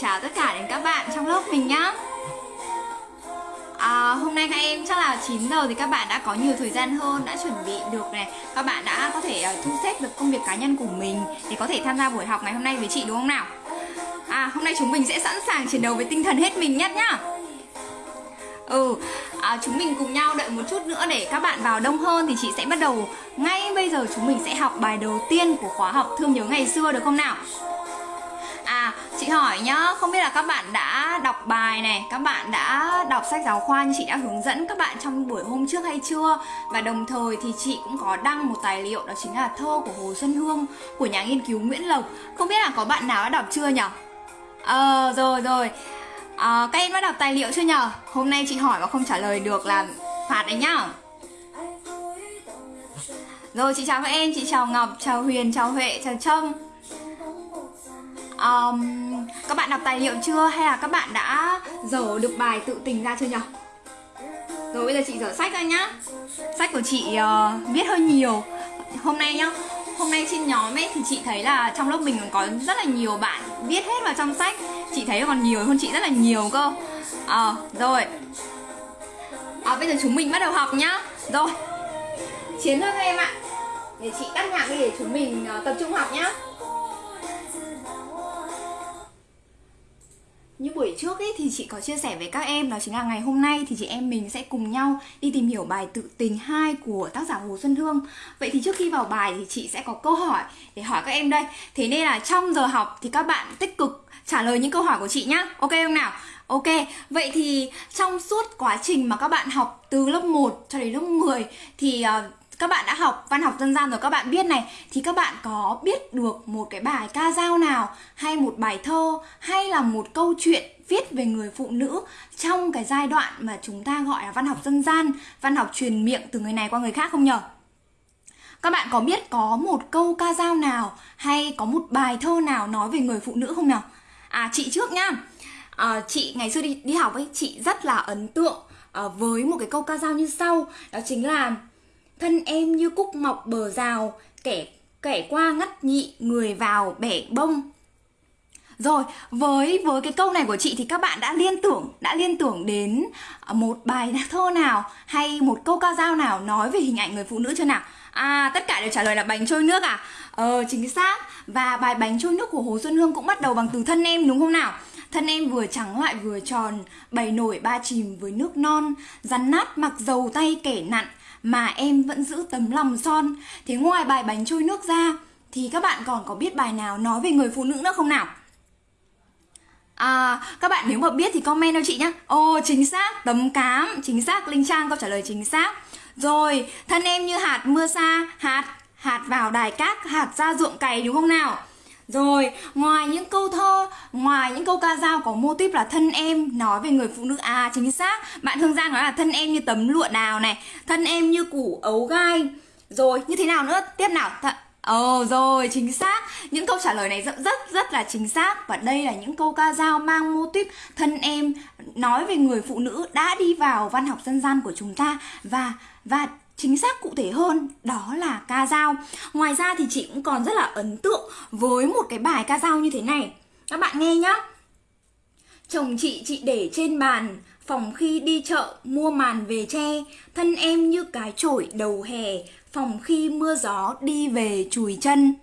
chào tất cả đến các bạn trong lớp mình nhá. À, hôm nay các em chắc là 9 giờ thì các bạn đã có nhiều thời gian hơn đã chuẩn bị được này. Các bạn đã có thể uh, thu xếp được công việc cá nhân của mình để có thể tham gia buổi học ngày hôm nay với chị đúng không nào? À hôm nay chúng mình sẽ sẵn sàng chiến đấu với tinh thần hết mình nhất nhá. Ừ à, chúng mình cùng nhau đợi một chút nữa để các bạn vào đông hơn thì chị sẽ bắt đầu ngay bây giờ chúng mình sẽ học bài đầu tiên của khóa học thương nhớ ngày xưa được không nào? Hỏi nhá, không biết là các bạn đã đọc bài này, các bạn đã đọc sách giáo khoa như chị đã hướng dẫn các bạn trong buổi hôm trước hay chưa? Và đồng thời thì chị cũng có đăng một tài liệu đó chính là thơ của Hồ Xuân Hương của nhà nghiên cứu Nguyễn Lộc. Không biết là có bạn nào đã đọc chưa nhỉ? Ờ, rồi rồi. À, các em đã đọc tài liệu chưa nhở? Hôm nay chị hỏi mà không trả lời được là phạt đấy nhá. Rồi chị chào các em, chị chào Ngọc, chào Huyền, chào Huệ, chào Trâm um, các bạn đọc tài liệu chưa? Hay là các bạn đã dở được bài tự tình ra chưa nhỉ? Rồi bây giờ chị dở sách ra nhá. Sách của chị uh, viết hơi nhiều. Hôm nay nhá hôm nay trên nhóm ấy thì chị thấy là trong lớp mình còn có rất là nhiều bạn viết hết vào trong sách. Chị thấy còn nhiều hơn chị rất là nhiều cơ. Ờ à, rồi. À, bây giờ chúng mình bắt đầu học nhá. Rồi. Chiến thôi các em ạ. Để chị tắt nhạc đi để chúng mình uh, tập trung học nhá. Như buổi trước ấy thì chị có chia sẻ với các em đó chính là ngày hôm nay thì chị em mình sẽ cùng nhau đi tìm hiểu bài tự tình 2 của tác giả Hồ Xuân Hương. Vậy thì trước khi vào bài thì chị sẽ có câu hỏi để hỏi các em đây. Thế nên là trong giờ học thì các bạn tích cực trả lời những câu hỏi của chị nhá. Ok không nào? Ok, vậy thì trong suốt quá trình mà các bạn học từ lớp 1 cho đến lớp 10 thì uh, các bạn đã học văn học dân gian rồi các bạn biết này. Thì các bạn có biết được một cái bài ca dao nào hay một bài thơ hay là một câu chuyện viết về người phụ nữ trong cái giai đoạn mà chúng ta gọi là văn học dân gian văn học truyền miệng từ người này qua người khác không nhở? Các bạn có biết có một câu ca dao nào hay có một bài thơ nào nói về người phụ nữ không nào à chị trước nhá. À, chị ngày xưa đi đi học ấy chị rất là ấn tượng à, với một cái câu ca dao như sau. Đó chính là thân em như cúc mọc bờ rào, kẻ kẻ qua ngắt nhị, người vào bẻ bông. Rồi, với với cái câu này của chị thì các bạn đã liên tưởng, đã liên tưởng đến một bài thơ nào hay một câu ca dao nào nói về hình ảnh người phụ nữ chưa nào? À tất cả đều trả lời là bánh trôi nước à? Ờ chính xác. Và bài bánh trôi nước của hồ xuân hương cũng bắt đầu bằng từ thân em, đúng không nào? Thân em vừa trắng lại vừa tròn, bày nổi ba chìm với nước non, rắn nát mặc dầu tay kẻ nặn mà em vẫn giữ tấm lòng son. Thế ngoài bài bánh trôi nước ra thì các bạn còn có biết bài nào nói về người phụ nữ nữa không nào? À, các bạn nếu mà biết thì comment cho chị nhé Ồ, chính xác, tấm cám. Chính xác, Linh Trang câu trả lời chính xác. Rồi, thân em như hạt mưa xa Hạt, hạt vào đài cát Hạt ra ruộng cày đúng không nào? Rồi, ngoài những câu thơ, ngoài những câu ca dao có mô típ là thân em nói về người phụ nữ à chính xác. Bạn Hương Giang nói là thân em như tấm lụa đào này, thân em như củ ấu gai. Rồi, như thế nào nữa? Tiếp nào. Th Ồ oh, rồi, chính xác. Những câu trả lời này rất rất rất là chính xác và đây là những câu ca dao mang mô típ thân em nói về người phụ nữ đã đi vào văn học dân gian của chúng ta và và chính xác cụ thể hơn đó là ca dao. Ngoài ra thì chị cũng còn rất là ấn tượng với một cái bài ca dao như thế này. Các bạn nghe nhá. Chồng chị chị để trên bàn phòng khi đi chợ mua màn về che thân em như cái chổi đầu hè phòng khi mưa gió đi về chùi chân.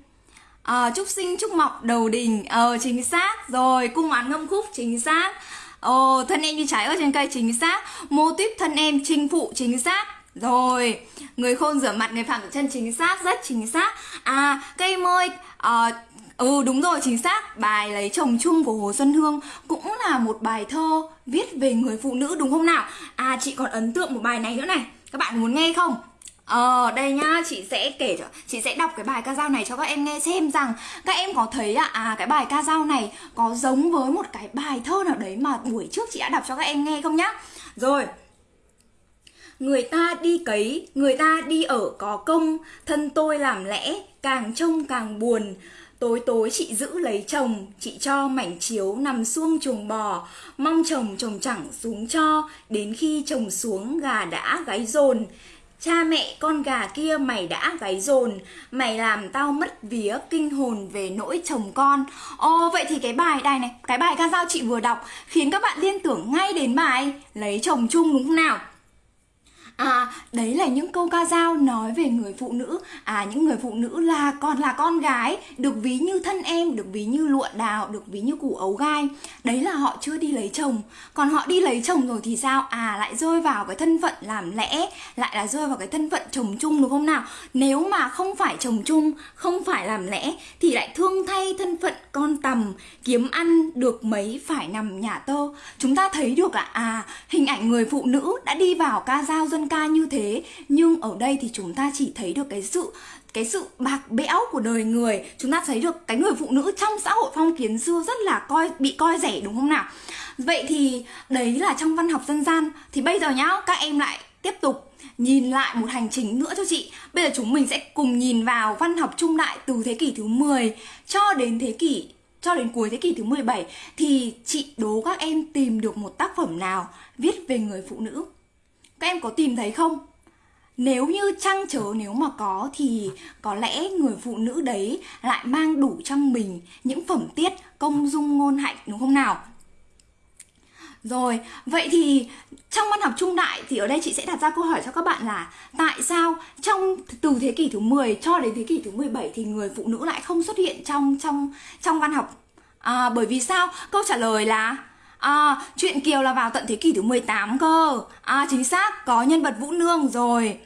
À, chúc sinh chúc mọc đầu đình ờ chính xác. Rồi cung oán ngâm khúc chính xác. Ồ thân em như trái ở trên cây chính xác. Mô típ thân em chinh phụ chính xác rồi, người khôn rửa mặt, người phạm chân chính xác, rất chính xác. À, cây môi, uh, ừ đúng rồi, chính xác. Bài lấy chồng chung của Hồ Xuân Hương cũng là một bài thơ viết về người phụ nữ đúng không nào? À, chị còn ấn tượng một bài này nữa này. Các bạn muốn nghe không? Ờ đây nhá chị sẽ kể cho chị sẽ đọc cái bài ca dao này cho các em nghe xem rằng các em có thấy à, à cái bài ca dao này có giống với một cái bài thơ nào đấy mà buổi trước chị đã đọc cho các em nghe không nhá. Rồi Người ta đi cấy, người ta đi ở có công, thân tôi làm lẽ, càng trông càng buồn. Tối tối chị giữ lấy chồng, chị cho mảnh chiếu nằm xuông chuồng bò, mong chồng chồng chẳng xuống cho, đến khi chồng xuống gà đã gáy dồn. Cha mẹ con gà kia mày đã gáy dồn. Mày làm tao mất vía kinh hồn về nỗi chồng con. Ồ vậy thì cái bài này này Cái bài ca dao chị vừa đọc Khiến các bạn liên tưởng ngay đến bài Lấy chồng chung đúng không nào? À, đấy là những câu ca dao nói về người phụ nữ. À, những người phụ nữ là còn là con gái Được ví như thân em, được ví như lụa đào, được ví như củ ấu gai. Đấy là họ chưa đi lấy chồng. Còn họ đi lấy chồng rồi thì sao? À, lại rơi vào cái thân phận làm lẽ Lại là rơi vào cái thân phận chồng chung đúng không nào? Nếu mà không phải chồng chung, không phải làm lẽ Thì lại thương thay thân phận con tầm Kiếm ăn được mấy phải nằm nhà tơ. Chúng ta thấy được à, à hình ảnh người phụ nữ đã đi vào ca dao dân ca như thế, nhưng ở đây thì chúng ta chỉ thấy được cái sự cái sự bạc bẽo của đời người. Chúng ta thấy được cái người phụ nữ trong xã hội phong kiến xưa rất là coi, bị coi rẻ, đúng không nào? Vậy thì đấy là trong văn học dân gian. Thì bây giờ nhá, các em lại tiếp tục nhìn lại một hành trình nữa cho chị. Bây giờ chúng mình sẽ cùng nhìn vào văn học trung đại từ thế kỷ thứ 10 cho đến thế kỷ, cho đến cuối thế kỷ thứ 17 thì chị đố các em tìm được một tác phẩm nào viết về người phụ nữ? Các em có tìm thấy không nếu như chăng chớ nếu mà có thì có lẽ người phụ nữ đấy lại mang đủ trong mình những phẩm tiết công dung ngôn hạnh đúng không nào rồi, vậy thì trong văn học trung đại thì ở đây chị sẽ đặt ra câu hỏi cho các bạn là tại sao trong từ thế kỷ thứ 10 cho đến thế kỷ thứ 17 thì người phụ nữ lại không xuất hiện trong trong trong văn học? À, bởi vì sao? Câu trả lời là À, chuyện Kiều là vào tận thế kỷ thứ 18 cơ. À, chính xác, có nhân vật Vũ Nương rồi.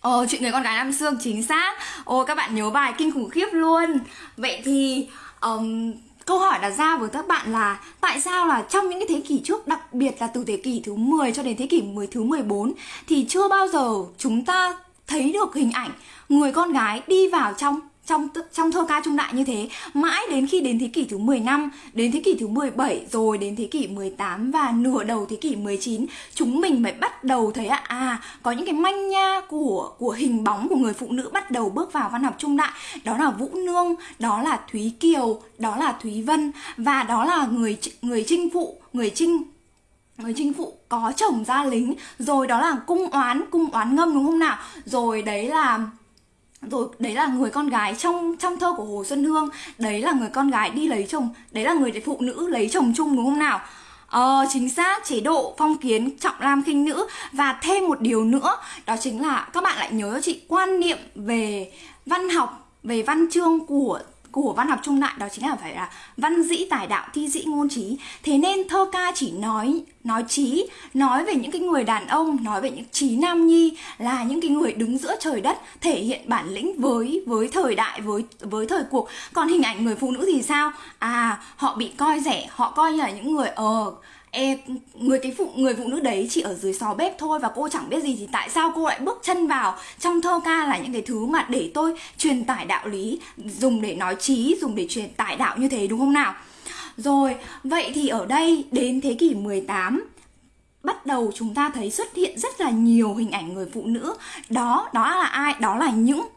Ờ, chuyện người con gái Nam Sương chính xác. Ồ, các bạn nhớ bài kinh khủng khiếp luôn. Vậy thì um, câu hỏi đặt ra với các bạn là Tại sao là trong những cái thế kỷ trước Đặc biệt là từ thế kỷ thứ 10 cho đến thế kỷ 10 thứ 14 Thì chưa bao giờ chúng ta thấy được hình ảnh Người con gái đi vào trong trong trong thơ ca trung đại như thế mãi đến khi đến thế kỷ thứ 15 đến thế kỷ thứ 17 rồi đến thế kỷ 18 và nửa đầu thế kỷ 19 chúng mình mới bắt đầu thấy à, à có những cái manh nha của của hình bóng của người phụ nữ bắt đầu bước vào văn học trung đại. Đó là Vũ Nương đó là Thúy Kiều đó là Thúy Vân và đó là người người trinh phụ người trinh người chinh phụ có chồng ra lính. Rồi đó là cung oán cung oán ngâm đúng không nào? Rồi đấy là rồi đấy là người con gái trong trong thơ của Hồ Xuân Hương. Đấy là người con gái đi lấy chồng. Đấy là người phụ nữ lấy chồng chung đúng không nào? Ờ, chính xác, chế độ phong kiến trọng nam khinh nữ. Và thêm một điều nữa Đó chính là các bạn lại nhớ cho chị quan niệm về văn học Về văn chương của của văn học trung đại đó chính là phải là văn dĩ tài đạo thi dĩ ngôn trí. Thế nên thơ ca chỉ nói nói trí nói về những cái người đàn ông nói về những trí nam nhi là những cái người đứng giữa trời đất thể hiện bản lĩnh với với thời đại với với thời cuộc. Còn hình ảnh người phụ nữ thì sao? À họ bị coi rẻ họ coi như là những người ờ uh, Ê, người cái phụ người phụ nữ đấy chỉ ở dưới xó bếp thôi và cô chẳng biết gì thì tại sao cô lại bước chân vào trong thơ ca là những cái thứ mà để tôi truyền tải đạo lý dùng để nói trí dùng để truyền tải đạo như thế đúng không nào? Rồi vậy thì ở đây đến thế kỷ 18 bắt đầu chúng ta thấy xuất hiện rất là nhiều hình ảnh người phụ nữ. Đó đó là ai? Đó là những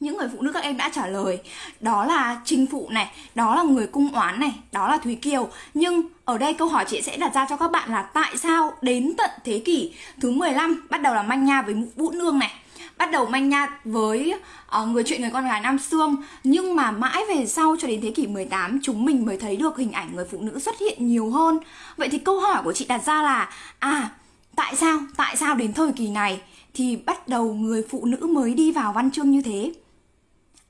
những người phụ nữ các em đã trả lời đó là trinh phụ này đó là người cung oán này đó là thúy kiều. Nhưng ở đây câu hỏi chị sẽ đặt ra cho các bạn là tại sao đến tận thế kỷ thứ 15 bắt đầu là manh nha với vũ nương này? Bắt đầu manh nha với uh, người chuyện người con gái Nam Sương. Nhưng mà mãi về sau cho đến thế kỷ 18 chúng mình mới thấy được hình ảnh người phụ nữ xuất hiện nhiều hơn. Vậy thì câu hỏi của chị đặt ra là à tại sao tại sao đến thời kỳ này thì bắt đầu người phụ nữ mới đi vào văn chương như thế?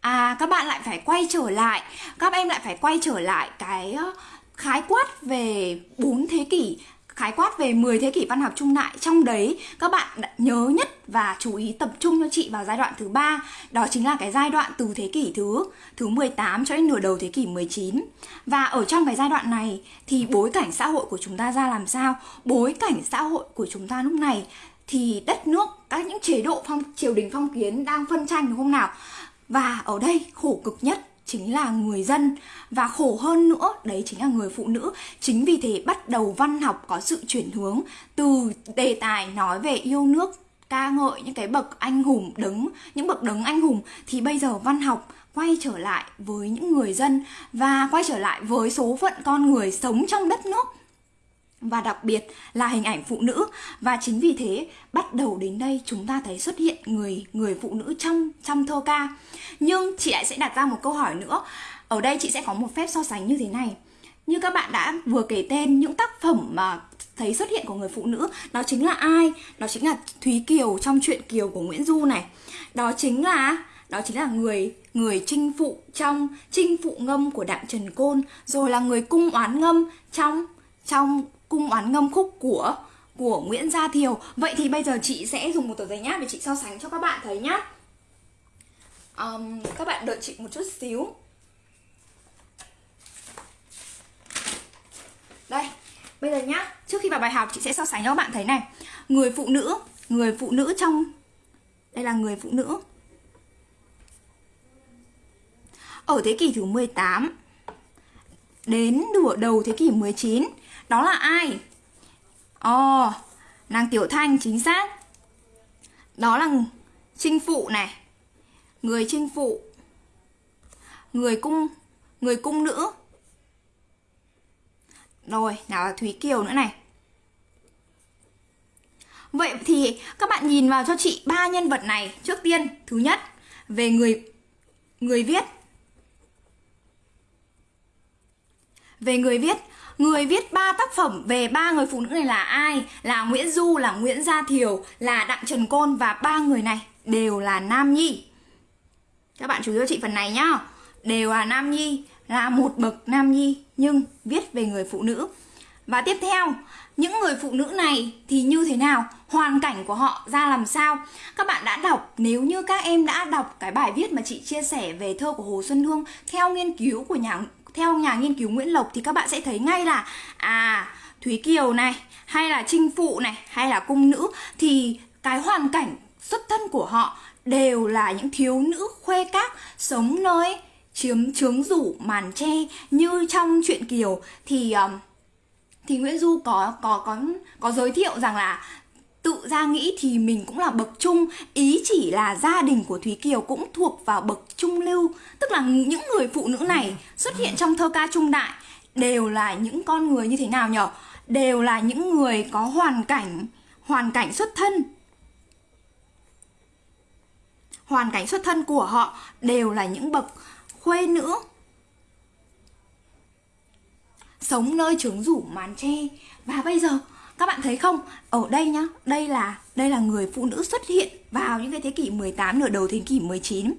À các bạn lại phải quay trở lại. Các em lại phải quay trở lại cái khái quát về 4 thế kỷ, khái quát về 10 thế kỷ văn học trung đại. Trong đấy, các bạn nhớ nhất và chú ý tập trung cho chị vào giai đoạn thứ ba, đó chính là cái giai đoạn từ thế kỷ thứ thứ 18 cho đến nửa đầu thế kỷ 19 và ở trong cái giai đoạn này thì bối cảnh xã hội của chúng ta ra làm sao? Bối cảnh xã hội của chúng ta lúc này thì đất nước, các những chế độ phong, triều đình phong kiến đang phân tranh đúng không nào? Và ở đây khổ cực nhất chính là người dân. Và khổ hơn nữa, đấy chính là người phụ nữ. Chính vì thế bắt đầu văn học có sự chuyển hướng từ đề tài nói về yêu nước, ca ngợi những cái bậc anh hùng đứng, những bậc đứng anh hùng, thì bây giờ văn học quay trở lại với những người dân và quay trở lại với số phận con người sống trong đất nước và đặc biệt là hình ảnh phụ nữ. Và chính vì thế, bắt đầu đến đây chúng ta thấy xuất hiện người người phụ nữ trong trong thơ ca. Nhưng chị lại sẽ đặt ra một câu hỏi nữa. Ở đây chị sẽ có một phép so sánh như thế này. Như các bạn đã vừa kể tên, những tác phẩm mà thấy xuất hiện của người phụ nữ, đó chính là ai? Đó chính là thúy kiều trong truyện kiều của nguyễn du này. Đó chính là, đó chính là người người chinh phụ trong chinh phụ ngâm của đặng trần côn, rồi là người cung oán ngâm trong trong cung oán ngâm khúc của của Nguyễn Gia Thiều. Vậy thì bây giờ chị sẽ dùng một tờ giấy nháp để chị so sánh cho các bạn thấy nhá. Um, Các bạn đợi chị một chút xíu. Đây, bây giờ nhá Trước khi vào bài học chị sẽ so sánh cho các bạn thấy này. Người phụ nữ, người phụ nữ trong Đây là người phụ nữ. Ở thế kỷ thứ 18 Đến nửa đầu thế kỷ 19 đó là ai? Ồ, oh, nàng Tiểu Thanh chính xác. Đó là chinh phụ này Người chinh phụ. Người cung Người cung nữ. Rồi, nào là Thúy Kiều nữa này. Vậy thì các bạn nhìn vào cho chị ba nhân vật này Trước tiên, thứ nhất Về người người viết. Về người viết Người viết ba tác phẩm về ba người phụ nữ này là ai? Là Nguyễn Du, là Nguyễn Gia Thiều, là Đặng Trần Côn và ba người này đều là nam nhi. Các bạn chú ý cho chị phần này nhá. Đều là nam nhi, là một bậc nam nhi nhưng viết về người phụ nữ. Và tiếp theo, những người phụ nữ này thì như thế nào? Hoàn cảnh của họ ra làm sao? Các bạn đã đọc, nếu như các em đã đọc cái bài viết mà chị chia sẻ về thơ của Hồ Xuân Hương theo nghiên cứu của nhà theo nhà nghiên cứu Nguyễn Lộc thì các bạn sẽ thấy ngay là à Thúy Kiều này hay là Trinh Phụ này hay là cung nữ thì cái hoàn cảnh xuất thân của họ đều là những thiếu nữ khuê các sống nơi chiếm trướng rủ màn tre. Như trong truyện Kiều thì um, thì Nguyễn Du có có có có giới thiệu rằng là tự ra nghĩ thì mình cũng là bậc trung ý chỉ là gia đình của thúy kiều cũng thuộc vào bậc trung lưu. Tức là những người phụ nữ này xuất hiện trong thơ ca trung đại đều là những con người như thế nào nhở? Đều là những người có hoàn cảnh hoàn cảnh xuất thân. Hoàn cảnh xuất thân của họ đều là những bậc khuê nữ. Sống nơi trướng rủ màn tre. Và bây giờ các bạn thấy không? Ở đây nhá, đây là đây là người phụ nữ xuất hiện vào những cái thế kỷ 18 nửa đầu thế kỷ 19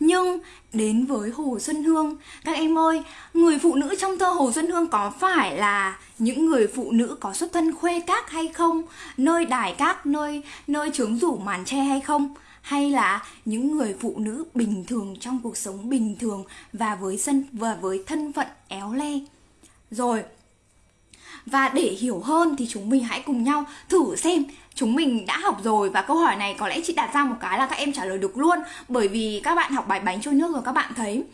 nhưng đến với Hồ Xuân Hương, các em ơi, người phụ nữ trong thơ Hồ Xuân Hương có phải là những người phụ nữ có xuất thân khuê các hay không? Nơi đài các, nơi nơi trướng rủ màn tre hay không? Hay là những người phụ nữ bình thường trong cuộc sống bình thường và với sân, và với thân phận éo le? Rồi và để hiểu hơn thì chúng mình hãy cùng nhau thử xem chúng mình đã học rồi và câu hỏi này có lẽ chị đặt ra một cái là các em trả lời được luôn. Bởi vì các bạn học bài bánh trôi nước rồi các bạn thấy.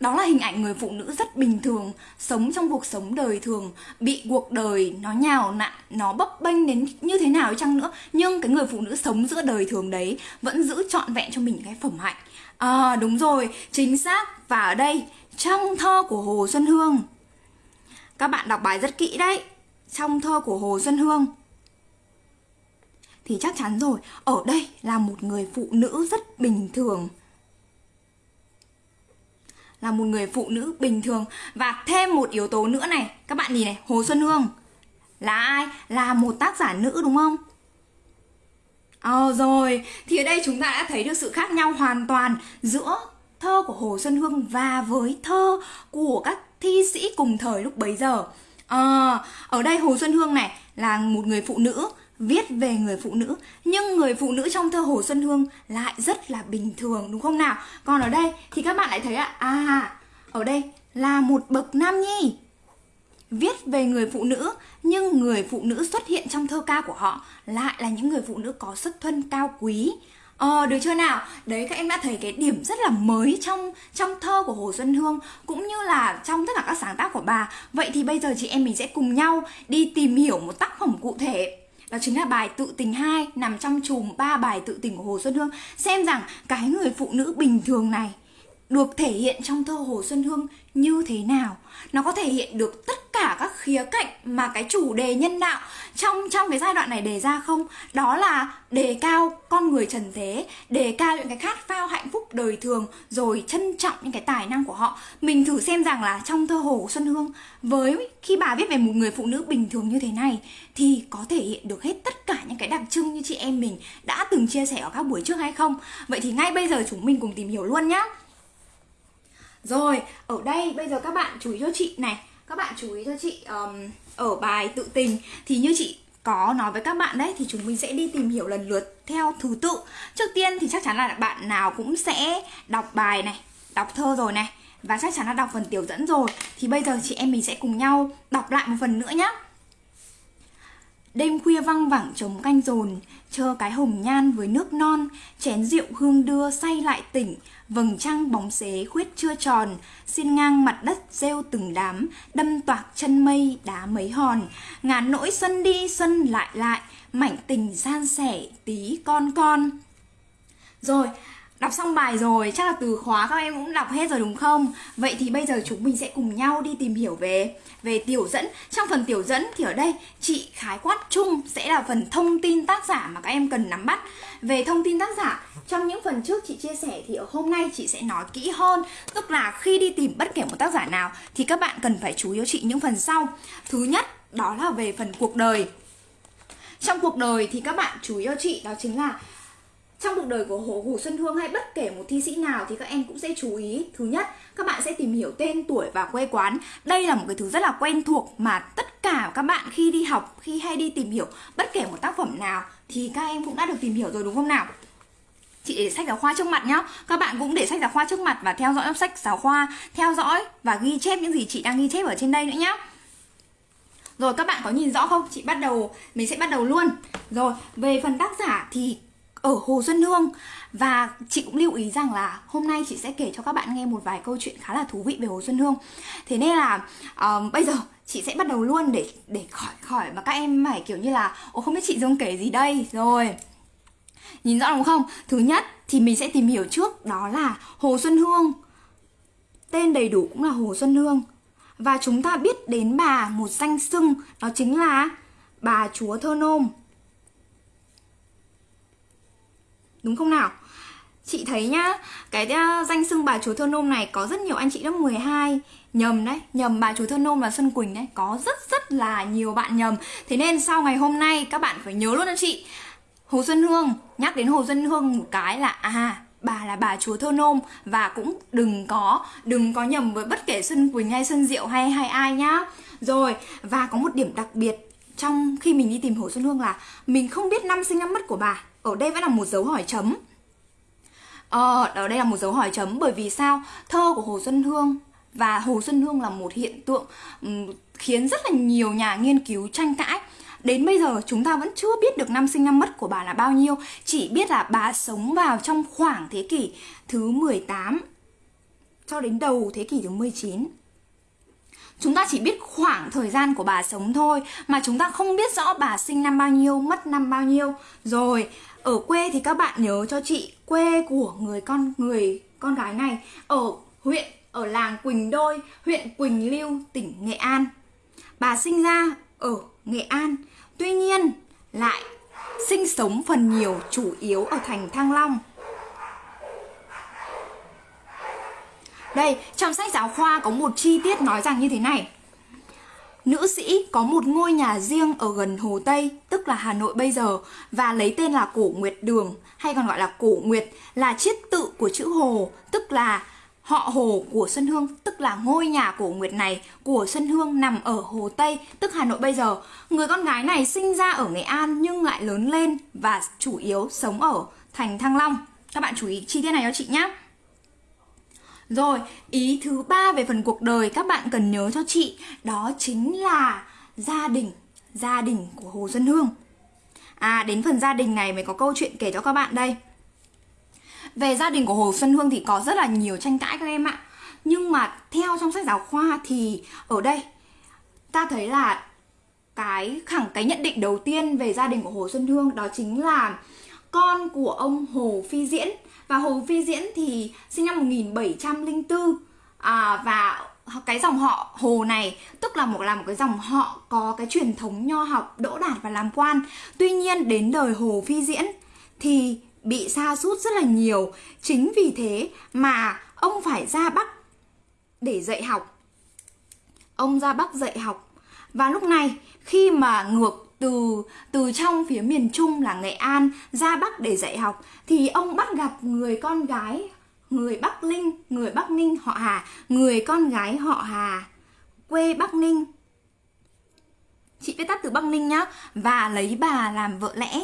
Đó là hình ảnh người phụ nữ rất bình thường, sống trong cuộc sống đời thường, bị cuộc đời nó nhào nặn, nó bấp bênh đến như thế nào chăng nữa. Nhưng cái người phụ nữ sống giữa đời thường đấy vẫn giữ trọn vẹn cho mình cái phẩm hạnh. À đúng rồi, chính xác. Và ở đây, trong thơ của hồ xuân hương, các bạn đọc bài rất kỹ đấy trong thơ của Hồ Xuân Hương thì chắc chắn rồi, ở đây là một người phụ nữ rất bình thường. Là một người phụ nữ bình thường và thêm một yếu tố nữa này, các bạn nhìn này, Hồ Xuân Hương là ai? Là một tác giả nữ đúng không? Ờ rồi, thì ở đây chúng ta đã thấy được sự khác nhau hoàn toàn giữa thơ của Hồ Xuân Hương và với thơ của các thi sĩ cùng thời lúc bấy giờ. À, ở đây Hồ Xuân Hương này là một người phụ nữ viết về người phụ nữ. Nhưng người phụ nữ trong thơ Hồ Xuân Hương lại rất là bình thường đúng không nào? Còn ở đây thì các bạn lại thấy ạ, à ở đây là một bậc nam nhi viết về người phụ nữ. Nhưng người phụ nữ xuất hiện trong thơ ca của họ lại là những người phụ nữ có xuất thân cao quý. Ờ, được chưa nào? Đấy các em đã thấy cái điểm rất là mới trong trong thơ của Hồ Xuân Hương cũng như là trong tất cả các sáng tác của bà. Vậy thì bây giờ chị em mình sẽ cùng nhau đi tìm hiểu một tác phẩm cụ thể. Đó chính là bài Tự tình 2 nằm trong chùm ba bài tự tình của Hồ Xuân Hương. Xem rằng cái người phụ nữ bình thường này được thể hiện trong thơ Hồ Xuân Hương như thế nào. Nó có thể hiện được tất cả các khía cạnh mà cái chủ đề nhân đạo trong trong cái giai đoạn này đề ra không? Đó là đề cao con người trần thế, đề cao những cái khát khao hạnh phúc đời thường, rồi trân trọng những cái tài năng của họ. Mình thử xem rằng là trong thơ Hồ Xuân Hương, với khi bà viết về một người phụ nữ bình thường như thế này, thì có thể hiện được hết tất cả những cái đặc trưng như chị em mình đã từng chia sẻ ở các buổi trước hay không? Vậy thì ngay bây giờ chúng mình cùng tìm hiểu luôn nhé rồi, ở đây bây giờ các bạn chú ý cho chị này. Các bạn chú ý cho chị um, ở bài tự tình. Thì như chị có nói với các bạn đấy Thì chúng mình sẽ đi tìm hiểu lần lượt theo thứ tự. Trước tiên thì chắc chắn là bạn nào cũng sẽ đọc bài này Đọc thơ rồi này. Và chắc chắn là đọc phần tiểu dẫn rồi. Thì bây giờ chị em mình sẽ cùng nhau đọc lại một phần nữa nhé Đêm khuya văng vẳng trống canh dồn Chờ cái hồng nhan với nước non, Chén rượu hương đưa say lại tỉnh, Vầng trăng bóng xế khuyết chưa tròn Xin ngang mặt đất rêu từng đám, Đâm toạc chân mây, đá mấy hòn. Ngàn nỗi xuân đi, xuân lại lại, Mảnh tình san sẻ tí con con. Rồi Đọc xong bài rồi, chắc là từ khóa các em cũng đọc hết rồi đúng không? Vậy thì bây giờ chúng mình sẽ cùng nhau đi tìm hiểu về về tiểu dẫn. Trong phần tiểu dẫn thì ở đây chị khái quát chung sẽ là phần thông tin tác giả mà các em cần nắm bắt. Về thông tin tác giả, trong những phần trước chị chia sẻ thì ở hôm nay chị sẽ nói kỹ hơn, tức là khi đi tìm bất kể một tác giả nào thì các bạn cần phải chú ý cho chị những phần sau. Thứ nhất, đó là về phần cuộc đời. Trong cuộc đời thì các bạn chú ý cho chị đó chính là trong cuộc đời của Hồ, Hồ Xuân Hương hay bất kể một thi sĩ nào thì các em cũng sẽ chú ý. Thứ nhất các bạn sẽ tìm hiểu tên tuổi và quê quán. Đây là một cái thứ rất là quen thuộc mà tất cả các bạn khi đi học khi hay đi tìm hiểu bất kể một tác phẩm nào thì các em cũng đã được tìm hiểu rồi đúng không nào? Chị để sách giáo khoa trước mặt nhá. Các bạn cũng để sách giáo khoa trước mặt và theo dõi sách giáo khoa theo dõi và ghi chép những gì chị đang ghi chép ở trên đây nữa nhá. Rồi các bạn có nhìn rõ không? Chị bắt đầu, mình sẽ bắt đầu luôn. Rồi, về phần tác giả thì ở Hồ Xuân Hương. Và chị cũng lưu ý rằng là hôm nay chị sẽ kể cho các bạn nghe một vài câu chuyện khá là thú vị về Hồ Xuân Hương. Thế nên là um, bây giờ chị sẽ bắt đầu luôn để để khỏi khỏi mà các em phải kiểu như là ồ không biết chị Dương kể gì đây. Rồi. Nhìn rõ đúng không? Thứ nhất thì mình sẽ tìm hiểu trước đó là Hồ Xuân Hương. Tên đầy đủ cũng là Hồ Xuân Hương. Và chúng ta biết đến bà một danh xưng đó chính là bà chúa thơ nôm. Đúng không nào? Chị thấy nhá, cái ờ, danh xưng bà chúa thơ nôm này có rất nhiều anh chị lớp 12 nhầm đấy, nhầm bà chúa thơ nôm và Xuân Quỳnh đấy, có rất rất là nhiều bạn nhầm. Thế nên sau ngày hôm nay các bạn phải nhớ luôn anh chị. Hồ Xuân Hương, nhắc đến Hồ Xuân Hương một cái là à bà là bà chúa thơ nôm và cũng đừng có đừng có nhầm với bất kể Xuân Quỳnh hay Xuân Diệu hay hay ai nhá. Rồi, và có một điểm đặc biệt trong khi mình đi tìm Hồ Xuân Hương là mình không biết năm sinh năm mất của bà ở đây vẫn là một dấu hỏi chấm Ờ, ở đây là một dấu hỏi chấm bởi vì sao? Thơ của Hồ Xuân Hương và Hồ Xuân Hương là một hiện tượng khiến rất là nhiều nhà nghiên cứu tranh cãi. Đến bây giờ chúng ta vẫn chưa biết được năm sinh năm mất của bà là bao nhiêu, chỉ biết là bà sống vào trong khoảng thế kỷ thứ 18 cho đến đầu thế kỷ thứ 19. Chúng ta chỉ biết khoảng thời gian của bà sống thôi Mà chúng ta không biết rõ bà sinh năm bao nhiêu, mất năm bao nhiêu Rồi, ở quê thì các bạn nhớ cho chị Quê của người con người con gái này. Ở huyện, ở làng Quỳnh Đôi, huyện Quỳnh Lưu, tỉnh Nghệ An. Bà sinh ra ở Nghệ An Tuy nhiên lại sinh sống phần nhiều chủ yếu ở thành Thăng Long. Đây, trong sách giáo khoa có một chi tiết nói rằng như thế này. Nữ sĩ có một ngôi nhà riêng ở gần Hồ Tây, tức là Hà Nội bây giờ, và lấy tên là Cổ Nguyệt Đường, hay còn gọi là Cổ Nguyệt, là chiết tự của chữ Hồ, tức là họ Hồ của Xuân Hương, tức là ngôi nhà Cổ Nguyệt này của Xuân Hương nằm ở Hồ Tây, tức Hà Nội bây giờ. Người con gái này sinh ra ở Nghệ An nhưng lại lớn lên và chủ yếu sống ở thành Thăng Long. Các bạn chú ý chi tiết này cho chị nhé. Rồi, ý thứ ba về phần cuộc đời các bạn cần nhớ cho chị Đó chính là gia đình Gia đình của Hồ Xuân Hương. À, đến phần gia đình này mới có câu chuyện kể cho các bạn đây. Về gia đình của Hồ Xuân Hương thì có rất là nhiều tranh cãi các em ạ. Nhưng mà theo trong sách giáo khoa thì ở đây Ta thấy là cái khẳng cái nhận định đầu tiên về gia đình của Hồ Xuân Hương đó chính là con của ông Hồ Phi Diễn và Hồ Phi Diễn thì sinh năm 1704 à, và cái dòng họ Hồ này tức là một là một cái dòng họ có cái truyền thống nho học đỗ đạt và làm quan. Tuy nhiên đến đời Hồ Phi Diễn thì bị sa sút rất là nhiều. Chính vì thế mà ông phải ra Bắc để dạy học. Ông ra Bắc dạy học. Và lúc này khi mà ngược từ từ trong phía miền Trung là Nghệ An ra Bắc để dạy học thì ông bắt gặp người con gái người Bắc Linh, người Bắc Ninh họ Hà, người con gái họ Hà, quê Bắc Ninh. Chị viết tắt từ Bắc Ninh nhá và lấy bà làm vợ lẽ.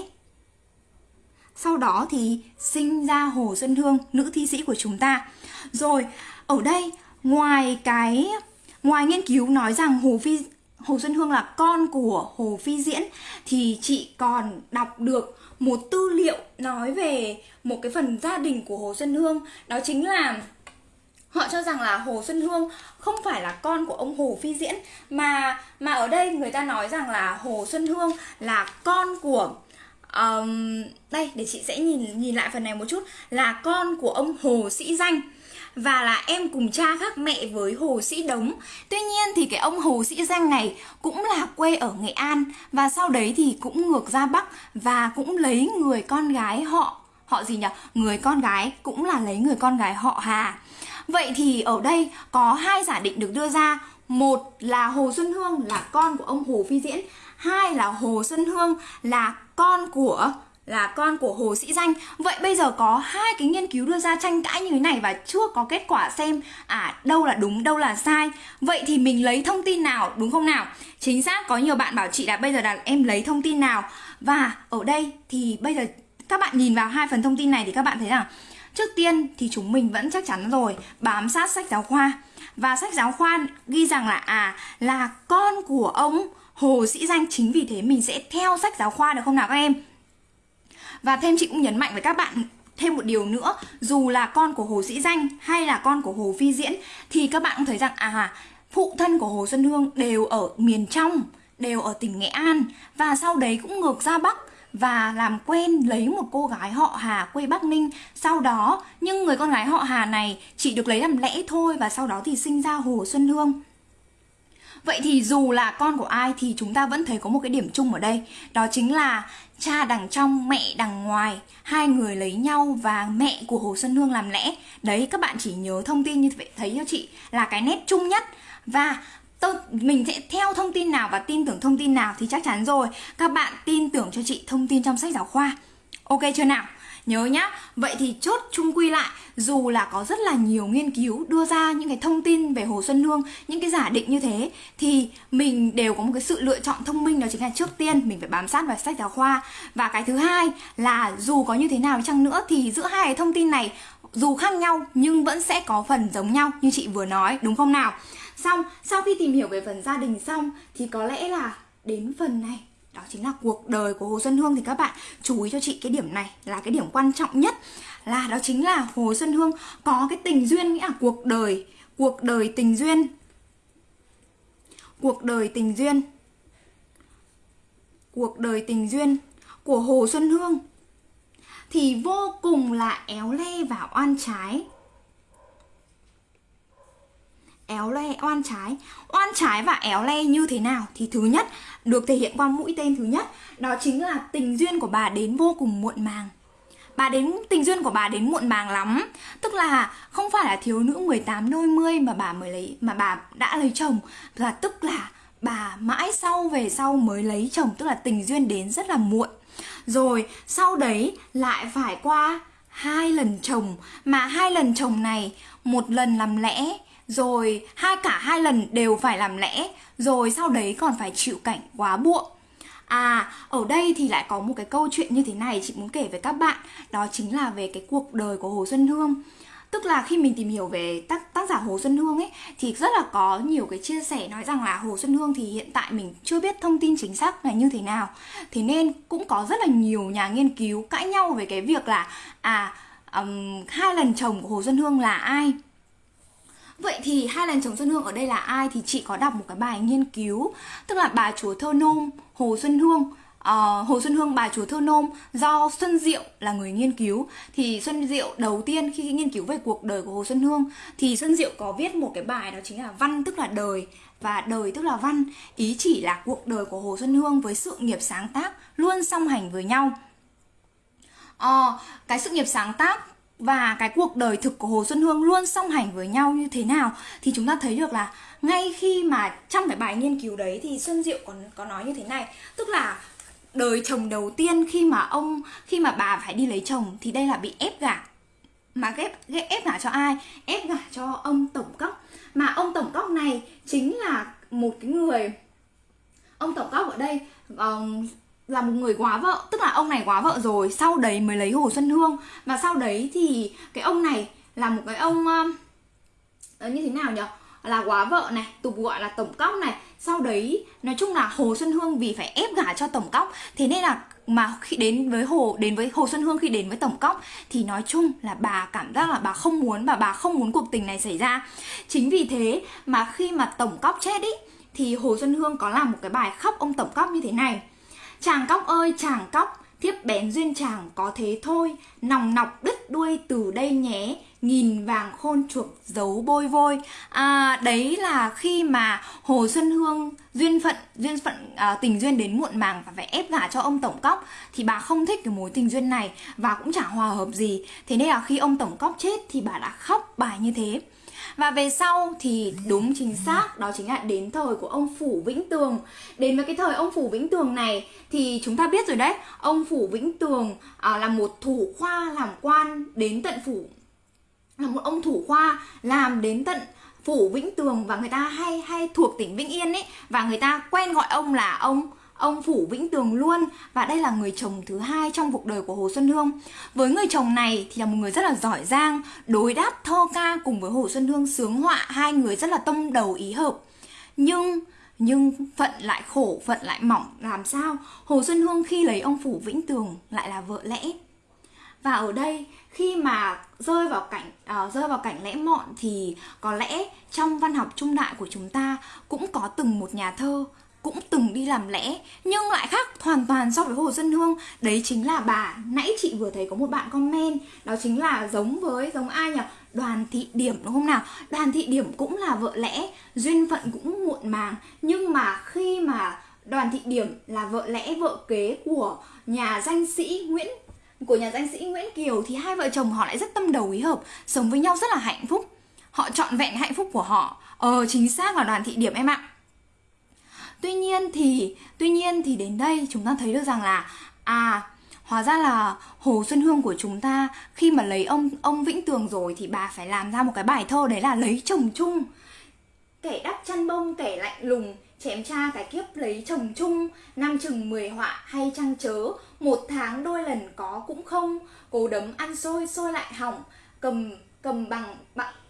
Sau đó thì sinh ra Hồ Xuân Hương, nữ thi sĩ của chúng ta. Rồi, ở đây ngoài cái ngoài nghiên cứu nói rằng Hồ Phi Hồ Xuân Hương là con của Hồ Phi Diễn thì chị còn đọc được một tư liệu nói về một cái phần gia đình của Hồ Xuân Hương đó chính là họ cho rằng là Hồ Xuân Hương không phải là con của ông Hồ Phi Diễn mà mà ở đây người ta nói rằng là Hồ Xuân Hương là con của um, đây để chị sẽ nhìn nhìn lại phần này một chút là con của ông Hồ Sĩ Danh và là em cùng cha khác mẹ với Hồ Sĩ Đống. Tuy nhiên thì cái ông Hồ Sĩ Danh này cũng là quê ở Nghệ An và sau đấy thì cũng ngược ra Bắc và cũng lấy người con gái họ họ gì nhỉ? Người con gái cũng là lấy người con gái họ Hà. Vậy thì ở đây có hai giả định được đưa ra. Một là Hồ Xuân Hương là con của ông Hồ Phi Diễn, hai là Hồ Xuân Hương là con của là con của Hồ Sĩ Danh. Vậy bây giờ có hai cái nghiên cứu đưa ra tranh cãi như thế này và chưa có kết quả xem à đâu là đúng, đâu là sai. Vậy thì mình lấy thông tin nào đúng không nào? Chính xác có nhiều bạn bảo chị là bây giờ là em lấy thông tin nào và ở đây thì bây giờ các bạn nhìn vào hai phần thông tin này thì các bạn thấy rằng trước tiên thì chúng mình vẫn chắc chắn rồi bám sát sách giáo khoa và sách giáo khoa ghi rằng là à là con của ông Hồ Sĩ Danh chính vì thế mình sẽ theo sách giáo khoa được không nào các em? Và thêm chị cũng nhấn mạnh với các bạn thêm một điều nữa dù là con của Hồ Sĩ Danh hay là con của Hồ Phi Diễn thì các bạn cũng thấy rằng à phụ thân của Hồ Xuân Hương đều ở miền trong đều ở tỉnh Nghệ An và sau đấy cũng ngược ra Bắc và làm quen lấy một cô gái họ Hà quê Bắc Ninh. Sau đó, nhưng người con gái họ Hà này chỉ được lấy làm lẽ thôi và sau đó thì sinh ra Hồ Xuân Hương. Vậy thì dù là con của ai thì chúng ta vẫn thấy có một cái điểm chung ở đây Đó chính là cha đằng trong, mẹ đằng ngoài. Hai người lấy nhau và mẹ của Hồ Xuân Hương làm lẽ. Đấy các bạn chỉ nhớ thông tin như vậy thấy cho chị? Là cái nét chung nhất. Và tôi mình sẽ theo thông tin nào và tin tưởng thông tin nào thì chắc chắn rồi. Các bạn tin tưởng cho chị thông tin trong sách giáo khoa. Ok chưa nào? Nhớ nhá. Vậy thì chốt chung quy lại dù là có rất là nhiều nghiên cứu đưa ra những cái thông tin về hồ xuân hương những cái giả định như thế thì mình đều có một cái sự lựa chọn thông minh đó chính là trước tiên mình phải bám sát vào sách giáo khoa. Và cái thứ hai là dù có như thế nào chăng nữa thì giữa hai cái thông tin này dù khác nhau nhưng vẫn sẽ có phần giống nhau như chị vừa nói đúng không nào? Xong, sau khi tìm hiểu về phần gia đình xong thì có lẽ là đến phần này đó chính là cuộc đời của Hồ Xuân Hương thì các bạn chú ý cho chị cái điểm này là cái điểm quan trọng nhất là đó chính là Hồ Xuân Hương có cái tình duyên, nghĩa là cuộc đời cuộc đời tình duyên. Cuộc đời tình duyên. Cuộc đời tình duyên của Hồ Xuân Hương thì vô cùng là éo le và oan trái éo le, oan trái. Oan trái và éo le như thế nào thì thứ nhất được thể hiện qua mũi tên thứ nhất, đó chính là tình duyên của bà đến vô cùng muộn màng. Bà đến, tình duyên của bà đến muộn màng lắm, tức là không phải là thiếu nữ 18 đôi mươi mà bà mới lấy, mà bà đã lấy chồng là tức là bà mãi sau về sau mới lấy chồng, tức là tình duyên đến rất là muộn. Rồi sau đấy lại phải qua hai lần chồng, mà hai lần chồng này một lần làm lẽ rồi hai cả hai lần đều phải làm lẽ. Rồi sau đấy còn phải chịu cảnh quá buộc À, ở đây thì lại có một cái câu chuyện như thế này chị muốn kể với các bạn. Đó chính là về cái cuộc đời của Hồ Xuân Hương. Tức là khi mình tìm hiểu về tác, tác giả Hồ Xuân Hương ấy Thì rất là có nhiều cái chia sẻ nói rằng là Hồ Xuân Hương thì hiện tại mình chưa biết thông tin chính xác là như thế nào. Thế nên cũng có rất là nhiều nhà nghiên cứu cãi nhau về cái việc là À, um, hai lần chồng của Hồ Xuân Hương là ai. Vậy thì hai lần chồng Xuân Hương ở đây là ai? Thì chị có đọc một cái bài nghiên cứu Tức là bà chúa thơ nôm Hồ Xuân Hương. Uh, Hồ Xuân Hương bà chúa thơ nôm do Xuân Diệu là người nghiên cứu. Thì Xuân Diệu đầu tiên khi nghiên cứu về cuộc đời của Hồ Xuân Hương thì Xuân Diệu có viết một cái bài đó chính là văn tức là đời. Và đời tức là văn. Ý chỉ là cuộc đời của Hồ Xuân Hương với sự nghiệp sáng tác luôn song hành với nhau. Uh, cái sự nghiệp sáng tác và cái cuộc đời thực của Hồ Xuân Hương luôn song hành với nhau như thế nào thì chúng ta thấy được là ngay khi mà trong cái bài nghiên cứu đấy thì Xuân Diệu còn có nói như thế này. Tức là đời chồng đầu tiên khi mà ông khi mà bà phải đi lấy chồng thì đây là bị ép gả. Mà ép ép, ép gả cho ai? Ép gả cho ông tổng cốc. Mà ông tổng cốc này chính là một cái người ông tổng cốc ở đây um, là một người quá vợ tức là ông này quá vợ rồi sau đấy mới lấy hồ xuân hương. Và sau đấy thì cái ông này là một cái ông uh, như thế nào nhỉ là quá vợ này tục gọi là tổng cóc này. Sau đấy nói chung là hồ xuân hương vì phải ép gả cho tổng cóc thế nên là mà khi đến với hồ đến với hồ xuân hương khi đến với tổng cóc thì nói chung là bà cảm giác là bà không muốn và bà không muốn cuộc tình này xảy ra. Chính vì thế mà khi mà tổng cóc chết ý thì hồ xuân hương có làm một cái bài khóc ông tổng cóc như thế này chàng cóc ơi chàng cóc thiếp bén duyên chàng có thế thôi. Nòng nọc đứt đuôi từ đây nhé nghìn vàng khôn chuộc giấu bôi vôi. À, đấy là khi mà hồ xuân hương duyên phận duyên phận à, tình duyên đến muộn màng và phải ép gả cho ông tổng cóc thì bà không thích cái mối tình duyên này và cũng chả hòa hợp gì. Thế nên là khi ông tổng cóc chết thì bà đã khóc bài như thế và về sau thì đúng chính xác đó chính là đến thời của ông Phủ Vĩnh Tường. Đến với cái thời ông Phủ Vĩnh Tường này thì chúng ta biết rồi đấy Ông Phủ Vĩnh Tường à, là một thủ khoa làm quan đến tận phủ. Là một ông thủ khoa làm đến tận phủ Vĩnh Tường và người ta hay hay thuộc tỉnh Vĩnh Yên ấy. Và người ta quen gọi ông là ông ông phủ Vĩnh Tường luôn và đây là người chồng thứ hai trong cuộc đời của Hồ Xuân Hương. Với người chồng này thì là một người rất là giỏi giang, đối đáp thơ ca cùng với Hồ Xuân Hương sướng họa, hai người rất là tâm đầu ý hợp. Nhưng nhưng phận lại khổ, phận lại mỏng làm sao? Hồ Xuân Hương khi lấy ông phủ Vĩnh Tường lại là vợ lẽ. Và ở đây khi mà rơi vào cảnh uh, rơi vào cảnh lẽ mọn thì có lẽ trong văn học trung đại của chúng ta cũng có từng một nhà thơ cũng từng đi làm lẽ, nhưng lại khác hoàn toàn so với Hồ Xuân Hương. Đấy chính là bà, nãy chị vừa thấy có một bạn comment, đó chính là giống với, giống ai nhỉ? Đoàn thị điểm, đúng không nào? Đoàn thị điểm cũng là vợ lẽ, duyên phận cũng muộn màng. Nhưng mà khi mà đoàn thị điểm là vợ lẽ, vợ kế của nhà danh sĩ Nguyễn, của nhà danh sĩ Nguyễn Kiều, thì hai vợ chồng họ lại rất tâm đầu ý hợp, sống với nhau rất là hạnh phúc. Họ trọn vẹn hạnh phúc của họ. Ờ chính xác là đoàn thị điểm em ạ tuy nhiên thì, tuy nhiên thì đến đây chúng ta thấy được rằng là à hóa ra là hồ xuân hương của chúng ta khi mà lấy ông ông vĩnh tường rồi thì bà phải làm ra một cái bài thơ đấy là lấy chồng chung. Kẻ đắp chăn bông, kẻ lạnh lùng, chém cha cái kiếp lấy chồng chung. Năm chừng mười họa hay trăng chớ, một tháng đôi lần có cũng không. Cố đấm ăn xôi xôi lại hỏng. Cầm cầm bằng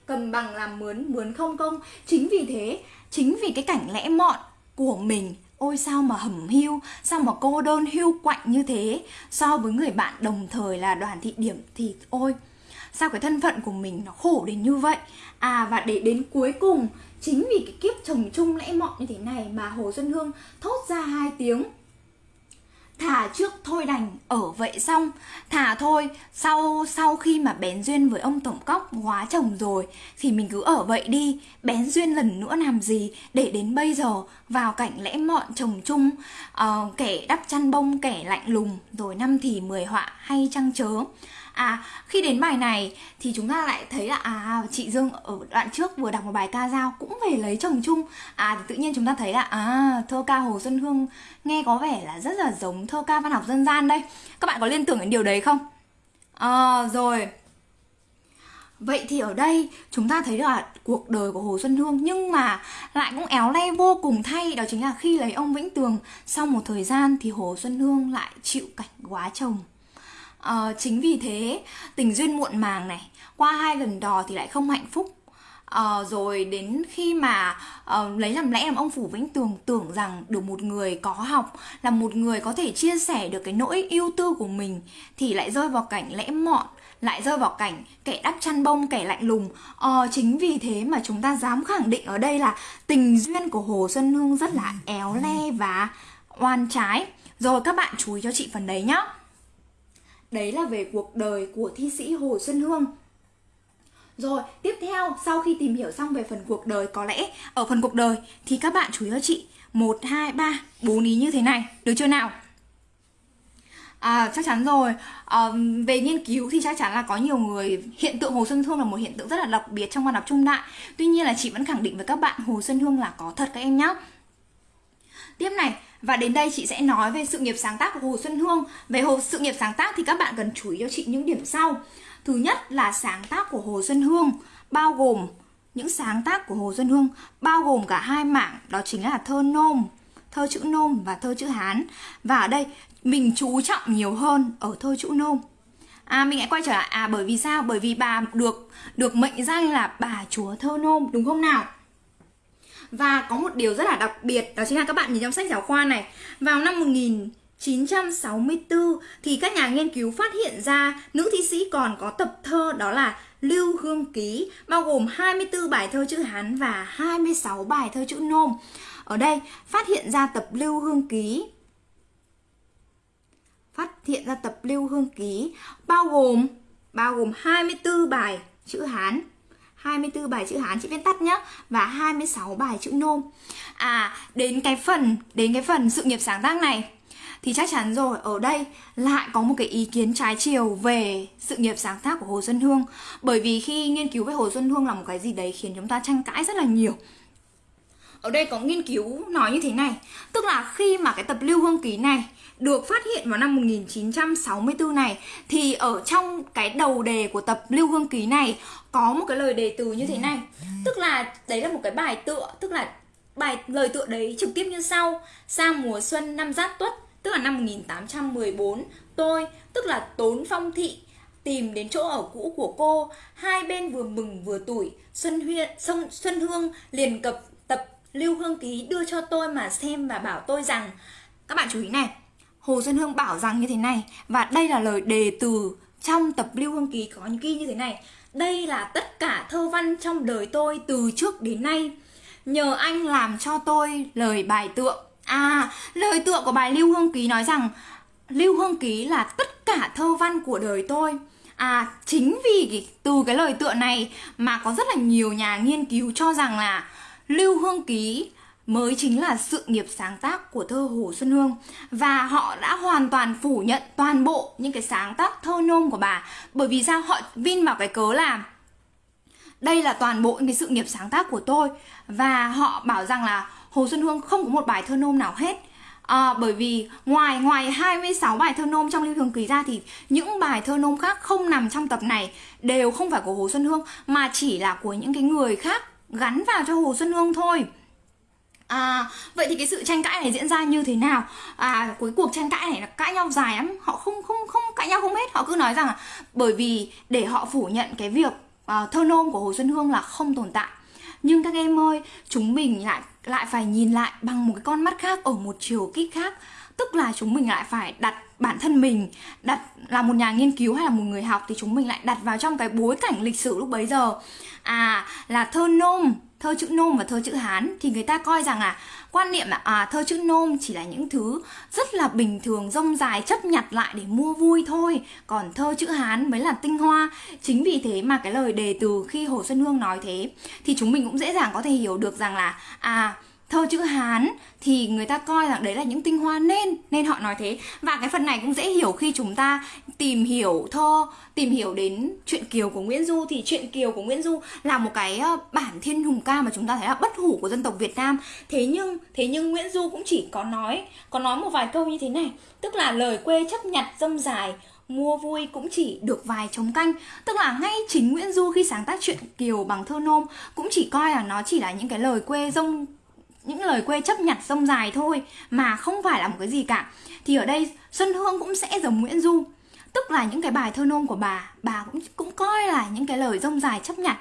cầm bằng làm mướn mướn không công. Chính vì thế, chính vì cái cảnh lẽ mọn của mình. Ôi, sao mà hầm hiu, sao mà cô đơn hiu quạnh như thế? So với người bạn đồng thời là đoàn thị điểm thì ôi, sao cái thân phận của mình nó khổ đến như vậy? À và để đến cuối cùng, chính vì cái kiếp chồng chung lẽ mọn như thế này mà hồ xuân hương thốt ra hai tiếng thả trước thôi đành ở vậy xong. Thả thôi sau sau khi mà bén duyên với ông tổng cóc hóa chồng rồi thì mình cứ ở vậy đi. Bén duyên lần nữa làm gì để đến bây giờ vào cảnh lẽ mọn chồng chung uh, kẻ đắp chăn bông kẻ lạnh lùng rồi năm thì mười họa hay trăng chớ. À khi đến bài này thì chúng ta lại thấy là à chị Dương ở đoạn trước vừa đọc một bài ca dao cũng về lấy chồng chung. À thì tự nhiên chúng ta thấy là à thơ ca Hồ Xuân Hương nghe có vẻ là rất là giống thơ ca văn học dân gian đây. Các bạn có liên tưởng đến điều đấy không? À rồi. Vậy thì ở đây chúng ta thấy là cuộc đời của Hồ Xuân Hương nhưng mà lại cũng éo le vô cùng thay, đó chính là khi lấy ông Vĩnh Tường, sau một thời gian thì Hồ Xuân Hương lại chịu cảnh quá chồng à, chính vì thế tình duyên muộn màng này qua hai lần đò thì lại không hạnh phúc. À, rồi đến khi mà à, lấy làm lẽ làm ông phủ vĩnh tường tưởng rằng được một người có học là một người có thể chia sẻ được cái nỗi yêu tư của mình thì lại rơi vào cảnh lẽ mọn lại rơi vào cảnh kẻ đắp chăn bông kẻ lạnh lùng. Ờ, chính vì thế mà chúng ta dám khẳng định ở đây là tình duyên của hồ xuân hương rất là éo le và oan trái. Rồi các bạn chú ý cho chị phần đấy nhá. Đấy là về cuộc đời của thi sĩ Hồ Xuân Hương. Rồi, tiếp theo sau khi tìm hiểu xong về phần cuộc đời có lẽ ở phần cuộc đời thì các bạn chú ý cho chị. 1 2 3 4 ý như thế này, được chưa nào? À, chắc chắn rồi. À, về nghiên cứu thì chắc chắn là có nhiều người hiện tượng hồ xuân hương là một hiện tượng rất là đặc biệt trong văn học trung đại. Tuy nhiên là chị vẫn khẳng định với các bạn hồ xuân hương là có thật các em nhé tiếp này và đến đây chị sẽ nói về sự nghiệp sáng tác của hồ xuân hương. Về hồ, sự nghiệp sáng tác thì các bạn cần chú ý cho chị những điểm sau. Thứ nhất là sáng tác của hồ xuân hương, bao gồm những sáng tác của hồ xuân hương, bao gồm cả hai mảng, đó chính là thơ nôm, thơ chữ nôm và thơ chữ hán. Và ở đây, mình chú trọng nhiều hơn ở thơ chữ nôm. À mình hãy quay trở lại. À bởi vì sao? Bởi vì bà được được mệnh danh là bà chúa thơ nôm, đúng không nào? Và có một điều rất là đặc biệt, đó chính là các bạn nhìn trong sách giáo khoa này. Vào năm 1964 thì các nhà nghiên cứu phát hiện ra nữ thi sĩ còn có tập thơ đó là Lưu Hương Ký, bao gồm 24 bài thơ chữ Hán và 26 bài thơ chữ Nôm. Ở đây, phát hiện ra tập Lưu Hương Ký phát hiện ra tập Lưu Hương Ký bao gồm bao gồm 24 bài chữ Hán 24 bài chữ Hán chị viết tắt nhá và 26 bài chữ Nôm. À, đến cái phần đến cái phần sự nghiệp sáng tác này thì chắc chắn rồi ở đây lại có một cái ý kiến trái chiều về sự nghiệp sáng tác của Hồ Xuân Hương bởi vì khi nghiên cứu về Hồ Xuân Hương là một cái gì đấy khiến chúng ta tranh cãi rất là nhiều ở đây có nghiên cứu nói như thế này. Tức là khi mà cái tập lưu hương ký này được phát hiện vào năm 1964 này Thì ở trong cái đầu đề của tập lưu hương ký này Có một cái lời đề từ như thế này. Tức là đấy là một cái bài tựa Tức là bài lời tựa đấy trực tiếp như sau. Sang mùa xuân năm Giáp Tuất Tức là năm 1814 Tôi, tức là Tốn Phong Thị tìm đến chỗ ở cũ của cô. Hai bên vừa mừng vừa tủi xuân huyên sông xuân hương liền cập Lưu Hương Ký đưa cho tôi mà xem và bảo tôi rằng Các bạn chú ý này Hồ Xuân Hương bảo rằng như thế này Và đây là lời đề từ trong tập Lưu Hương Ký có những ghi như thế này. Đây là tất cả thơ văn trong đời tôi từ trước đến nay. Nhờ anh làm cho tôi lời bài tượng À, lời tượng của bài Lưu Hương Ký nói rằng Lưu Hương Ký là tất cả thơ văn của đời tôi. À, chính vì từ cái lời tựa này mà có rất là nhiều nhà nghiên cứu cho rằng là Lưu Hương Ký mới chính là sự nghiệp sáng tác của thơ Hồ Xuân Hương. Và họ đã hoàn toàn phủ nhận toàn bộ những cái sáng tác thơ nôm của bà. Bởi vì sao? Họ vin vào cái cớ là đây là toàn bộ những cái sự nghiệp sáng tác của tôi. Và họ bảo rằng là Hồ Xuân Hương không có một bài thơ nôm nào hết. À, bởi vì ngoài ngoài 26 bài thơ nôm trong Lưu Hương Ký ra thì những bài thơ nôm khác không nằm trong tập này đều không phải của Hồ Xuân Hương mà chỉ là của những cái người khác gắn vào cho Hồ Xuân Hương thôi. À, vậy thì cái sự tranh cãi này diễn ra như thế nào? À, cuối cuộc tranh cãi này là cãi nhau dài lắm Họ không không không cãi nhau không hết. Họ cứ nói rằng là bởi vì để họ phủ nhận cái việc uh, thơ nôm của Hồ Xuân Hương là không tồn tại. Nhưng các em ơi, chúng mình lại lại phải nhìn lại bằng một cái con mắt khác ở một chiều kích khác. Tức là chúng mình lại phải đặt bản thân mình, đặt là một nhà nghiên cứu hay là một người học thì chúng mình lại đặt vào trong cái bối cảnh lịch sử lúc bấy giờ. À là thơ nôm, thơ chữ nôm và thơ chữ hán thì người ta coi rằng là quan niệm là à thơ chữ nôm chỉ là những thứ rất là bình thường rông dài, chấp nhặt lại để mua vui thôi. Còn thơ chữ hán mới là tinh hoa. Chính vì thế mà cái lời đề từ khi hồ xuân hương nói thế thì chúng mình cũng dễ dàng có thể hiểu được rằng là à thơ chữ Hán thì người ta coi rằng đấy là những tinh hoa nên nên họ nói thế. Và cái phần này cũng dễ hiểu khi chúng ta tìm hiểu thơ tìm hiểu đến chuyện kiều của Nguyễn Du. Thì chuyện kiều của Nguyễn Du là một cái ờ, bản thiên hùng ca mà chúng ta thấy là bất hủ của dân tộc Việt Nam. Thế nhưng thế nhưng Nguyễn Du cũng chỉ có nói có nói một vài câu như thế này. Tức là lời quê chấp nhặt dâm dài, mua vui cũng chỉ được vài trống canh. Tức là ngay chính Nguyễn Du khi sáng tác chuyện kiều bằng thơ nôm cũng chỉ coi là nó chỉ là những cái lời quê rông những lời quê chấp nhặt sông dài thôi mà không phải là một cái gì cả. Thì ở đây Xuân Hương cũng sẽ giống Nguyễn Du. Tức là những cái bài thơ nôm của bà bà cũng cũng coi là những cái lời rông dài chấp nhặt.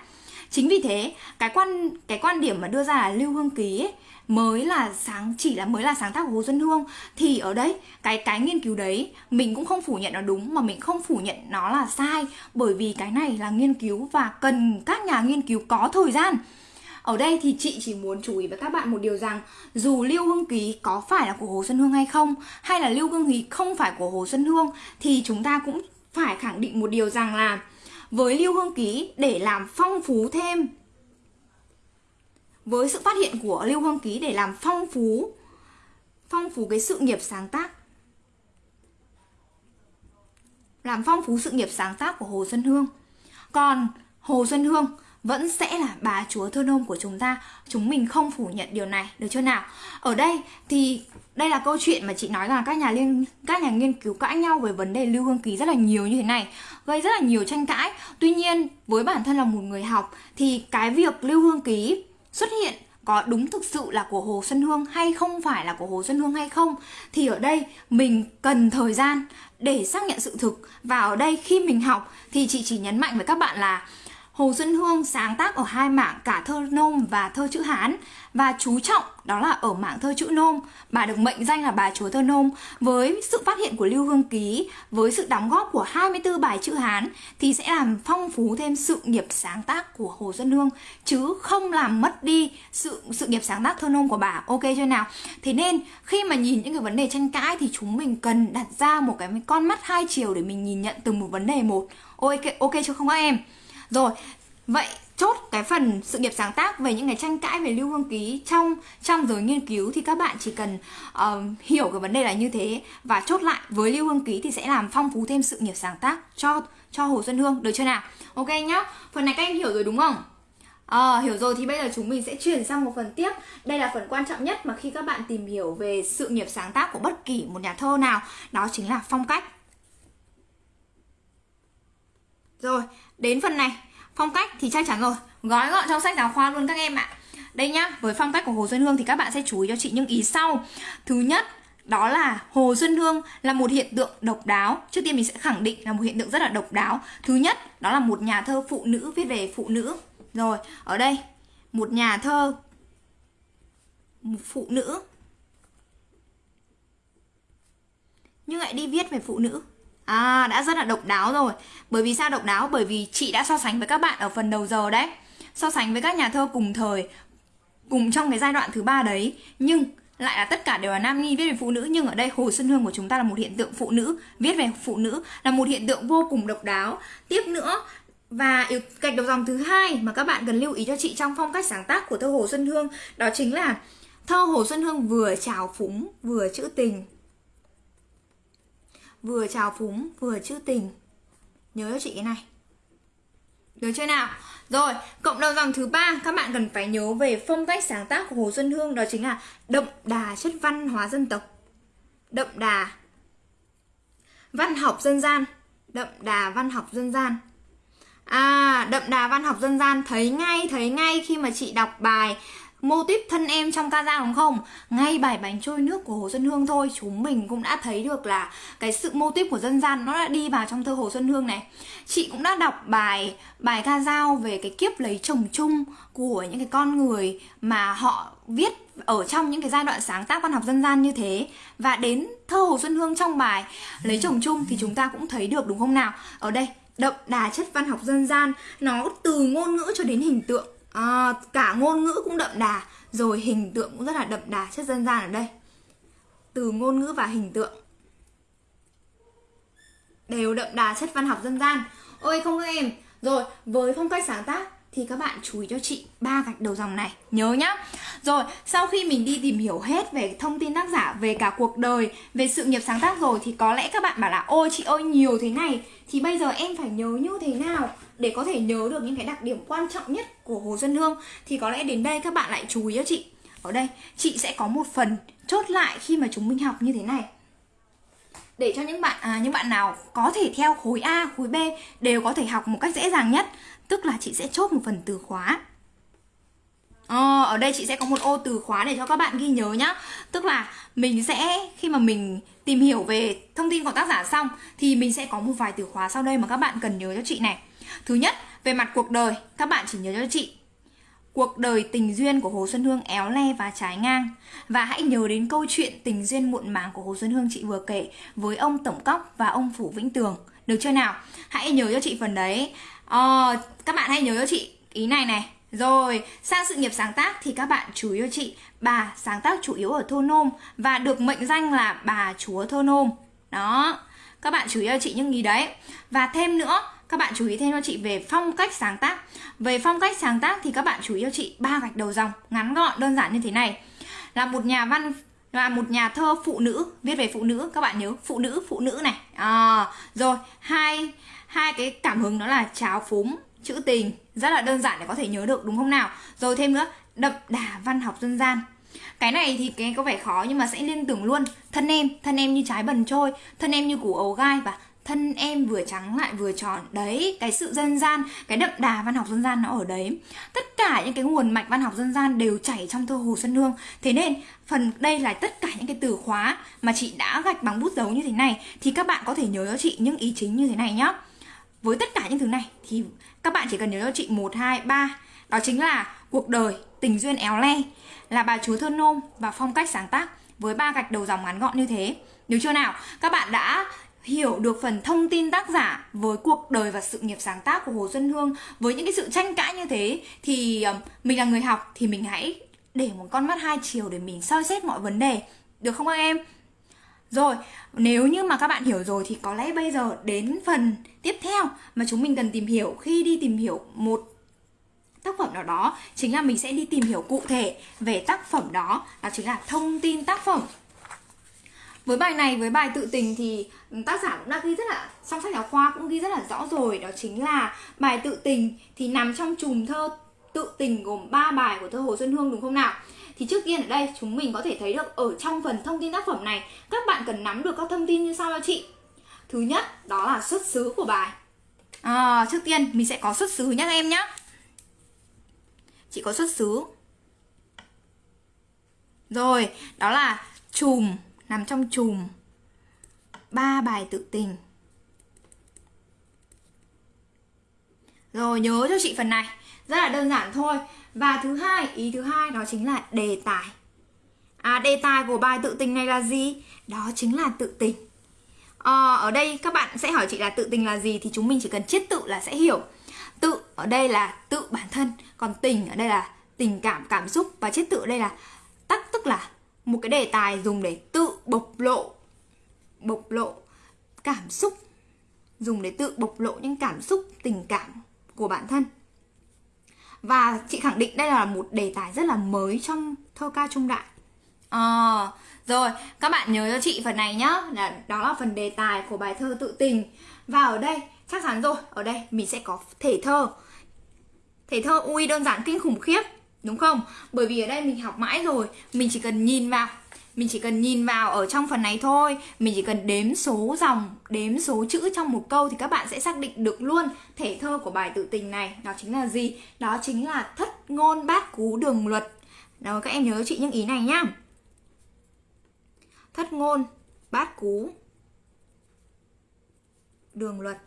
Chính vì thế cái quan cái quan điểm mà đưa ra là lưu hương ký ấy, mới là sáng chỉ là mới là sáng tác của Hồ Xuân Hương. Thì ở đây cái cái nghiên cứu đấy mình cũng không phủ nhận nó đúng mà mình không phủ nhận nó là sai. Bởi vì cái này là nghiên cứu và cần các nhà nghiên cứu có thời gian ở đây thì chị chỉ muốn chú ý với các bạn một điều rằng, dù Lưu Hương Ký có phải là của Hồ Xuân Hương hay không, hay là Lưu Hương Ký không phải của Hồ Xuân Hương, thì chúng ta cũng phải khẳng định một điều rằng là với Lưu Hương Ký, để làm phong phú thêm, với sự phát hiện của Lưu Hương Ký để làm phong phú phong phú cái sự nghiệp sáng tác, làm phong phú sự nghiệp sáng tác của Hồ Xuân Hương. Còn Hồ Xuân Hương vẫn sẽ là bà chúa thơ nôm của chúng ta. Chúng mình không phủ nhận điều này, được chưa nào? Ở đây thì đây là câu chuyện mà chị nói rằng các nhà liên, các nhà nghiên cứu cãi nhau về vấn đề lưu hương ký rất là nhiều như thế này, gây rất là nhiều tranh cãi. Tuy nhiên, với bản thân là một người học, thì cái việc lưu hương ký xuất hiện có đúng thực sự là của Hồ Xuân Hương hay không phải là của Hồ Xuân Hương hay không, thì ở đây mình cần thời gian để xác nhận sự thực. Và ở đây khi mình học thì chị chỉ nhấn mạnh với các bạn là Hồ Xuân Hương sáng tác ở hai mảng cả thơ nôm và thơ chữ Hán và chú trọng đó là ở mảng thơ chữ nôm. Bà được mệnh danh là bà chúa thơ nôm với sự phát hiện của Lưu Hương Ký, với sự đóng góp của 24 bài chữ Hán thì sẽ làm phong phú thêm sự nghiệp sáng tác của Hồ Xuân Hương chứ không làm mất đi sự sự nghiệp sáng tác thơ nôm của bà. Ok chưa nào? Thế nên khi mà nhìn những cái vấn đề tranh cãi thì chúng mình cần đặt ra một cái con mắt hai chiều để mình nhìn nhận từng một vấn đề một. Ok ok chứ không các em? Rồi, vậy chốt cái phần sự nghiệp sáng tác về những cái tranh cãi về lưu hương ký trong trong giới nghiên cứu thì các bạn chỉ cần uh, hiểu cái vấn đề là như thế và chốt lại với lưu hương ký thì sẽ làm phong phú thêm sự nghiệp sáng tác cho cho hồ xuân hương. Được chưa nào? Ok nhá. Phần này các em hiểu rồi đúng không? À, hiểu rồi thì bây giờ chúng mình sẽ chuyển sang một phần tiếp. Đây là phần quan trọng nhất mà khi các bạn tìm hiểu về sự nghiệp sáng tác của bất kỳ một nhà thơ nào Đó chính là phong cách. Rồi, đến phần này Phong cách thì chắc chắn rồi. Gói gọn trong sách giáo khoa luôn các em ạ. Đây nhá, với phong cách của Hồ Xuân Hương thì các bạn sẽ chú ý cho chị những ý sau. Thứ nhất, đó là Hồ Xuân Hương là một hiện tượng độc đáo. Trước tiên mình sẽ khẳng định là một hiện tượng rất là độc đáo. Thứ nhất, đó là một nhà thơ phụ nữ viết về phụ nữ. Rồi, ở đây Một nhà thơ một Phụ nữ. Nhưng lại đi viết về phụ nữ. À đã rất là độc đáo rồi. Bởi vì sao độc đáo? Bởi vì chị đã so sánh với các bạn ở phần đầu giờ đấy. So sánh với các nhà thơ cùng thời, Cùng trong cái giai đoạn thứ ba đấy. Nhưng lại là tất cả đều là nam nhi viết về phụ nữ. Nhưng ở đây Hồ Xuân Hương của chúng ta là một hiện tượng phụ nữ, viết về phụ nữ, là một hiện tượng vô cùng độc đáo. Tiếp nữa, và yếu gạch đầu dòng thứ hai mà các bạn cần lưu ý cho chị trong phong cách sáng tác của thơ Hồ Xuân Hương, đó chính là thơ Hồ Xuân Hương vừa trào phúng, vừa trữ tình vừa trào phúng, vừa trữ tình. Nhớ cho chị cái này. Được chưa nào? Rồi, cộng đầu dòng thứ ba, các bạn cần phải nhớ về phong cách sáng tác của hồ xuân hương, đó chính là đậm đà chất văn hóa dân tộc. Đậm đà văn học dân gian. Đậm đà văn học dân gian. À đậm đà văn học dân gian, thấy ngay thấy ngay khi mà chị đọc bài mô típ thân em trong ca dao đúng không? Ngay bài bánh trôi nước của hồ xuân hương thôi. Chúng mình cũng đã thấy được là cái sự mô típ của dân gian nó đã đi vào trong thơ hồ xuân hương này. Chị cũng đã đọc bài bài ca dao về cái kiếp lấy chồng chung của những cái con người mà họ viết ở trong những cái giai đoạn sáng tác văn học dân gian như thế. Và đến thơ hồ xuân hương trong bài lấy chồng chung thì chúng ta cũng thấy được đúng không nào? Ở đây, đậm đà chất văn học dân gian, nó từ ngôn ngữ cho đến hình tượng à, cả ngôn ngữ cũng đậm đà rồi hình tượng cũng rất là đậm đà chất dân gian ở đây. Từ ngôn ngữ và hình tượng. Đều đậm đà chất văn học dân gian. Ôi không các em. Rồi với phong cách sáng tác thì các bạn chú ý cho chị ba gạch đầu dòng này. Nhớ nhá. Rồi sau khi mình đi tìm hiểu hết về thông tin tác giả về cả cuộc đời về sự nghiệp sáng tác rồi thì có lẽ các bạn bảo là ôi chị ơi nhiều thế này. Thì bây giờ em phải nhớ như thế nào? Để có thể nhớ được những cái đặc điểm quan trọng nhất của Hồ Xuân Hương thì có lẽ đến đây các bạn lại chú ý cho chị. Ở đây chị sẽ có một phần chốt lại khi mà chúng mình học như thế này. Để cho những bạn à, những bạn nào có thể theo khối A, khối B đều có thể học một cách dễ dàng nhất tức là chị sẽ chốt một phần từ khóa. Ờ, ở đây chị sẽ có một ô từ khóa để cho các bạn ghi nhớ nhá. Tức là mình sẽ khi mà mình tìm hiểu về thông tin của tác giả xong Thì mình sẽ có một vài từ khóa sau đây mà các bạn cần nhớ cho chị này. Thứ nhất, về mặt cuộc đời, các bạn chỉ nhớ cho chị Cuộc đời tình duyên của Hồ Xuân Hương éo le và trái ngang Và hãy nhớ đến câu chuyện tình duyên muộn màng của Hồ Xuân Hương chị vừa kể Với ông Tổng Cóc và ông Phủ Vĩnh Tường Được chưa nào? Hãy nhớ cho chị phần đấy ờ, Các bạn hãy nhớ cho chị ý này này Rồi, sang sự nghiệp sáng tác thì các bạn chú ý cho chị, bà sáng tác chủ yếu ở thôn nôm và được mệnh danh là bà chúa thôn nôm. Đó, các bạn chú ý cho chị những ý đấy. Và thêm nữa, các bạn chú ý thêm cho chị về phong cách sáng tác. Về phong cách sáng tác thì các bạn chú ý cho chị ba gạch đầu dòng ngắn gọn đơn giản như thế này. Là một nhà văn là một nhà thơ phụ nữ viết về phụ nữ các bạn nhớ phụ nữ phụ nữ này à, rồi hai hai cái cảm hứng đó là cháo phúng chữ tình rất là đơn giản để có thể nhớ được đúng không nào rồi thêm nữa đậm đà văn học dân gian cái này thì cái có vẻ khó nhưng mà sẽ liên tưởng luôn thân em thân em như trái bần trôi thân em như củ ấu gai và thân em vừa trắng lại vừa tròn. Đấy, cái sự dân gian, cái đậm đà văn học dân gian nó ở đấy. Tất cả những cái nguồn mạch văn học dân gian đều chảy trong thơ hồ xuân hương. Thế nên, phần đây là tất cả những cái từ khóa mà chị đã gạch bằng bút dấu như thế này, thì các bạn có thể nhớ cho chị những ý chính như thế này nhá. Với tất cả những thứ này, thì các bạn chỉ cần nhớ cho chị một, hai, ba. Đó chính là cuộc đời, tình duyên éo le, là bà chúa thơ nôm và phong cách sáng tác với ba gạch đầu dòng ngắn gọn như thế. Được chưa nào? Các bạn đã hiểu được phần thông tin tác giả với cuộc đời và sự nghiệp sáng tác của Hồ Xuân Hương với những cái sự tranh cãi như thế, thì ờ, mình là người học thì mình hãy để một con mắt hai chiều để mình soi xét mọi vấn đề. Được không các em? Rồi, nếu như mà các bạn hiểu rồi thì có lẽ bây giờ đến phần tiếp theo mà chúng mình cần tìm hiểu. Khi đi tìm hiểu một tác phẩm nào đó, chính là mình sẽ đi tìm hiểu cụ thể về tác phẩm đó. Đó chính là thông tin tác phẩm với bài này với bài tự tình thì tác giả cũng đã ghi rất là trong sách giáo khoa cũng ghi rất là rõ rồi đó chính là bài tự tình thì nằm trong chùm thơ tự tình gồm 3 bài của thơ Hồ Xuân Hương đúng không nào? Thì trước tiên ở đây chúng mình có thể thấy được ở trong phần thông tin tác phẩm này các bạn cần nắm được các thông tin như sau cho chị. Thứ nhất đó là xuất xứ của bài. À, trước tiên mình sẽ có xuất xứ nhé em nhé. Chị có xuất xứ. Rồi, đó là chùm nằm trong chùm. Ba bài tự tình. Rồi nhớ cho chị phần này. Rất là đơn giản thôi. Và thứ hai ý thứ hai đó chính là đề tài. À đề tài của bài tự tình này là gì? Đó chính là tự tình. À, ở đây các bạn sẽ hỏi chị là tự tình là gì thì chúng mình chỉ cần chiết tự là sẽ hiểu. Tự ở đây là tự bản thân còn tình ở đây là tình cảm cảm xúc. Và chiết tự ở đây là tắc tức là một cái đề tài dùng để tự bộc lộ bộc lộ cảm xúc dùng để tự bộc lộ những cảm xúc tình cảm của bản thân. Và chị khẳng định đây là một đề tài rất là mới trong thơ ca trung đại. À, rồi các bạn nhớ cho chị phần này nhá. Là đó là phần đề tài của bài thơ tự tình. Và ở đây chắc chắn rồi ở đây mình sẽ có thể thơ. Thể thơ ui đơn giản kinh khủng khiếp đúng không? Bởi vì ở đây mình học mãi rồi, mình chỉ cần nhìn vào, mình chỉ cần nhìn vào ở trong phần này thôi. Mình chỉ cần đếm số dòng, đếm số chữ trong một câu thì các bạn sẽ xác định được luôn thể thơ của bài tự tình này. Đó chính là gì? Đó chính là thất ngôn bát cú đường luật. Đó các em nhớ chị những ý này nhá. Thất ngôn bát cú đường luật.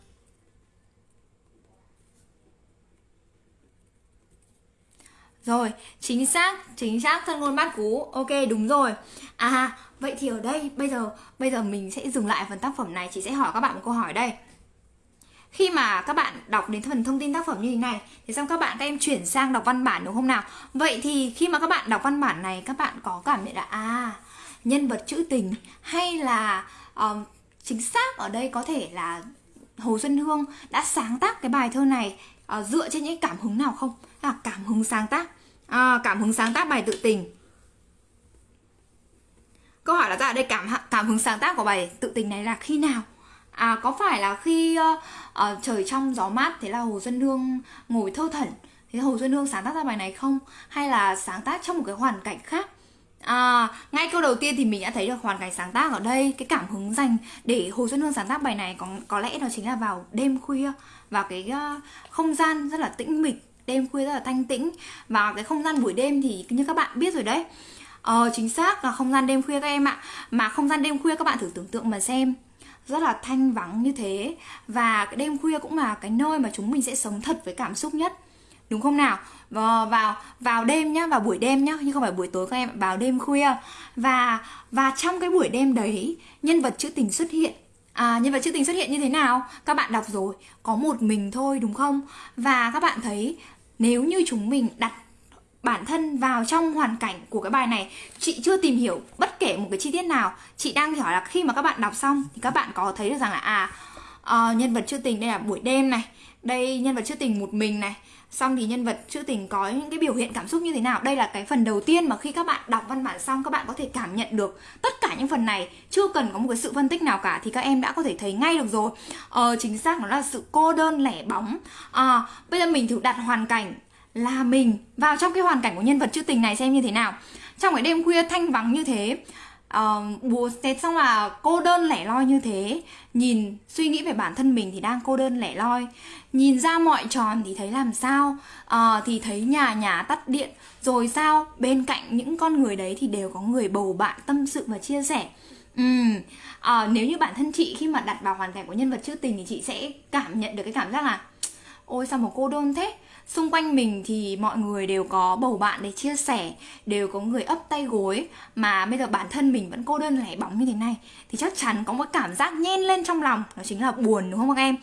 Rồi, chính xác, chính xác thân ngôn bát cú. Ok, đúng rồi. À, vậy thì ở đây bây giờ bây giờ mình sẽ dừng lại phần tác phẩm này, chị sẽ hỏi các bạn một câu hỏi đây. Khi mà các bạn đọc đến phần thông tin tác phẩm như thế này thì xong các bạn các em chuyển sang đọc văn bản đúng không nào? Vậy thì khi mà các bạn đọc văn bản này các bạn có cảm nhận là à nhân vật trữ tình hay là uh, chính xác ở đây có thể là Hồ Xuân Hương đã sáng tác cái bài thơ này uh, dựa trên những cảm hứng nào không? Là cảm hứng sáng tác. À, cảm hứng sáng tác bài tự tình. Câu hỏi là ra đây cảm cảm hứng sáng tác của bài tự tình này là khi nào? À có phải là khi uh, uh, trời trong gió mát thế là hồ xuân hương ngồi thơ thẩn thế hồ xuân hương sáng tác ra bài này không? Hay là sáng tác trong một cái hoàn cảnh khác? À, ngay câu đầu tiên thì mình đã thấy được hoàn cảnh sáng tác ở đây cái cảm hứng dành để Hồ Xuân Hương sáng tác bài này có có lẽ đó chính là vào đêm khuya vào cái uh, không gian rất là tĩnh mịch đêm khuya rất là thanh tĩnh. Và cái không gian buổi đêm thì như các bạn biết rồi đấy. Ờ, chính xác là không gian đêm khuya các em ạ. Mà không gian đêm khuya các bạn thử tưởng tượng mà xem. Rất là thanh vắng như thế. Và cái đêm khuya cũng là cái nơi mà chúng mình sẽ sống thật với cảm xúc nhất. Đúng không nào? Vào vào vào đêm nhá vào buổi đêm nhá nhưng không phải buổi tối các em vào đêm khuya. Và và trong cái buổi đêm đấy nhân vật trữ tình xuất hiện. À, nhân vật trữ tình xuất hiện như thế nào? Các bạn đọc rồi, có một mình thôi đúng không? Và các bạn thấy nếu như chúng mình đặt bản thân vào trong hoàn cảnh của cái bài này chị chưa tìm hiểu bất kể một cái chi tiết nào. Chị đang hỏi là khi mà các bạn đọc xong thì các bạn có thấy được rằng là à uh, nhân vật chưa tình đây là buổi đêm này đây nhân vật chưa tình một mình này xong thì nhân vật trữ tình có những cái biểu hiện cảm xúc như thế nào? Đây là cái phần đầu tiên mà khi các bạn đọc văn bản xong các bạn có thể cảm nhận được tất cả những phần này. Chưa cần có một cái sự phân tích nào cả thì các em đã có thể thấy ngay được rồi. Ờ, chính xác nó là sự cô đơn lẻ bóng. À, bây giờ mình thử đặt hoàn cảnh là mình vào trong cái hoàn cảnh của nhân vật trữ tình này xem như thế nào. Trong cái đêm khuya thanh vắng như thế uh, bố thế xong là cô đơn lẻ loi như thế. Nhìn suy nghĩ về bản thân mình thì đang cô đơn lẻ loi. Nhìn ra mọi tròn thì thấy làm sao? Uh, thì thấy nhà nhà tắt điện. Rồi sao? Bên cạnh những con người đấy thì đều có người bầu bạn tâm sự và chia sẻ. Ừ. à, nếu như bản thân chị khi mà đặt vào hoàn cảnh của nhân vật trữ tình thì chị sẽ cảm nhận được cái cảm giác là ôi sao mà cô đơn thế? Xung quanh mình thì mọi người đều có bầu bạn để chia sẻ đều có người ấp tay gối. Mà bây giờ bản thân mình vẫn cô đơn lẻ bóng như thế này thì chắc chắn có một cảm giác nhen lên trong lòng. Đó chính là buồn đúng không các em?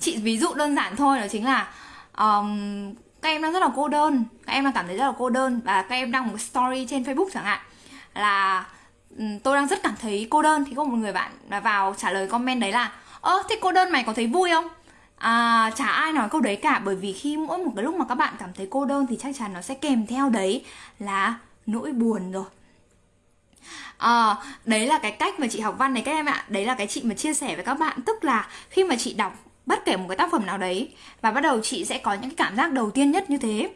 Chị ví dụ đơn giản thôi đó chính là um, các em đang rất là cô đơn. Các em đang cảm thấy rất là cô đơn. Và các em đăng một story trên facebook chẳng hạn là tôi đang rất cảm thấy cô đơn. Thì có một người bạn vào trả lời comment đấy là ơ thế cô đơn mày có thấy vui không? À, chả ai nói câu đấy cả bởi vì khi mỗi một cái lúc mà các bạn cảm thấy cô đơn thì chắc chắn nó sẽ kèm theo đấy là nỗi buồn rồi. À, đấy là cái cách mà chị học văn này các em ạ. Đấy là cái chị mà chia sẻ với các bạn. Tức là khi mà chị đọc bất kể một cái tác phẩm nào đấy Và bắt đầu chị sẽ có những cái cảm giác đầu tiên nhất như thế.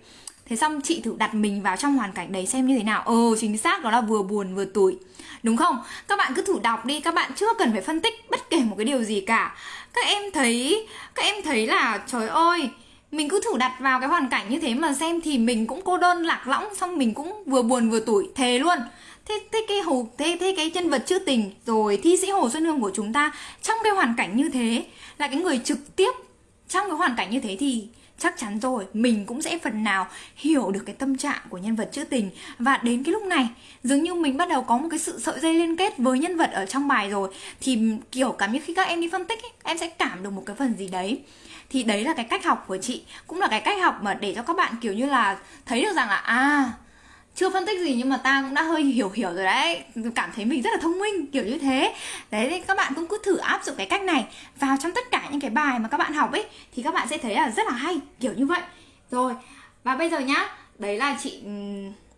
Thế xong chị thử đặt mình vào trong hoàn cảnh đấy xem như thế nào. Ừ chính xác đó là vừa buồn vừa tủi. Đúng không? Các bạn cứ thử đọc đi Các bạn chưa cần phải phân tích bất kể một cái điều gì cả. Các em thấy, Các em thấy là, trời ơi, mình cứ thử đặt vào cái hoàn cảnh như thế mà xem thì mình cũng cô đơn lạc lõng, xong mình cũng vừa buồn vừa tủi, thề luôn. Thế thế cái hồ, thế thế cái nhân vật trữ tình, rồi thi sĩ hồ xuân hương của chúng ta, trong cái hoàn cảnh như thế, là cái người trực tiếp trong cái hoàn cảnh như thế thì chắc chắn rồi mình cũng sẽ phần nào hiểu được cái tâm trạng của nhân vật trữ tình. Và đến cái lúc này dường như mình bắt đầu có một cái sự sợi dây liên kết với nhân vật ở trong bài rồi. Thì kiểu cảm như khi các em đi phân tích ấy, em sẽ cảm được một cái phần gì đấy. Thì đấy là cái cách học của chị cũng là cái cách học mà để cho các bạn kiểu như là thấy được rằng là à chưa phân tích gì nhưng mà ta cũng đã hơi hiểu hiểu rồi đấy. Cảm thấy mình rất là thông minh, kiểu như thế. Đấy, thì các bạn cũng cứ thử áp dụng cái cách này vào trong tất cả những cái bài mà các bạn học ấy, thì các bạn sẽ thấy là rất là hay, kiểu như vậy. Rồi, và bây giờ nhá, đấy là chị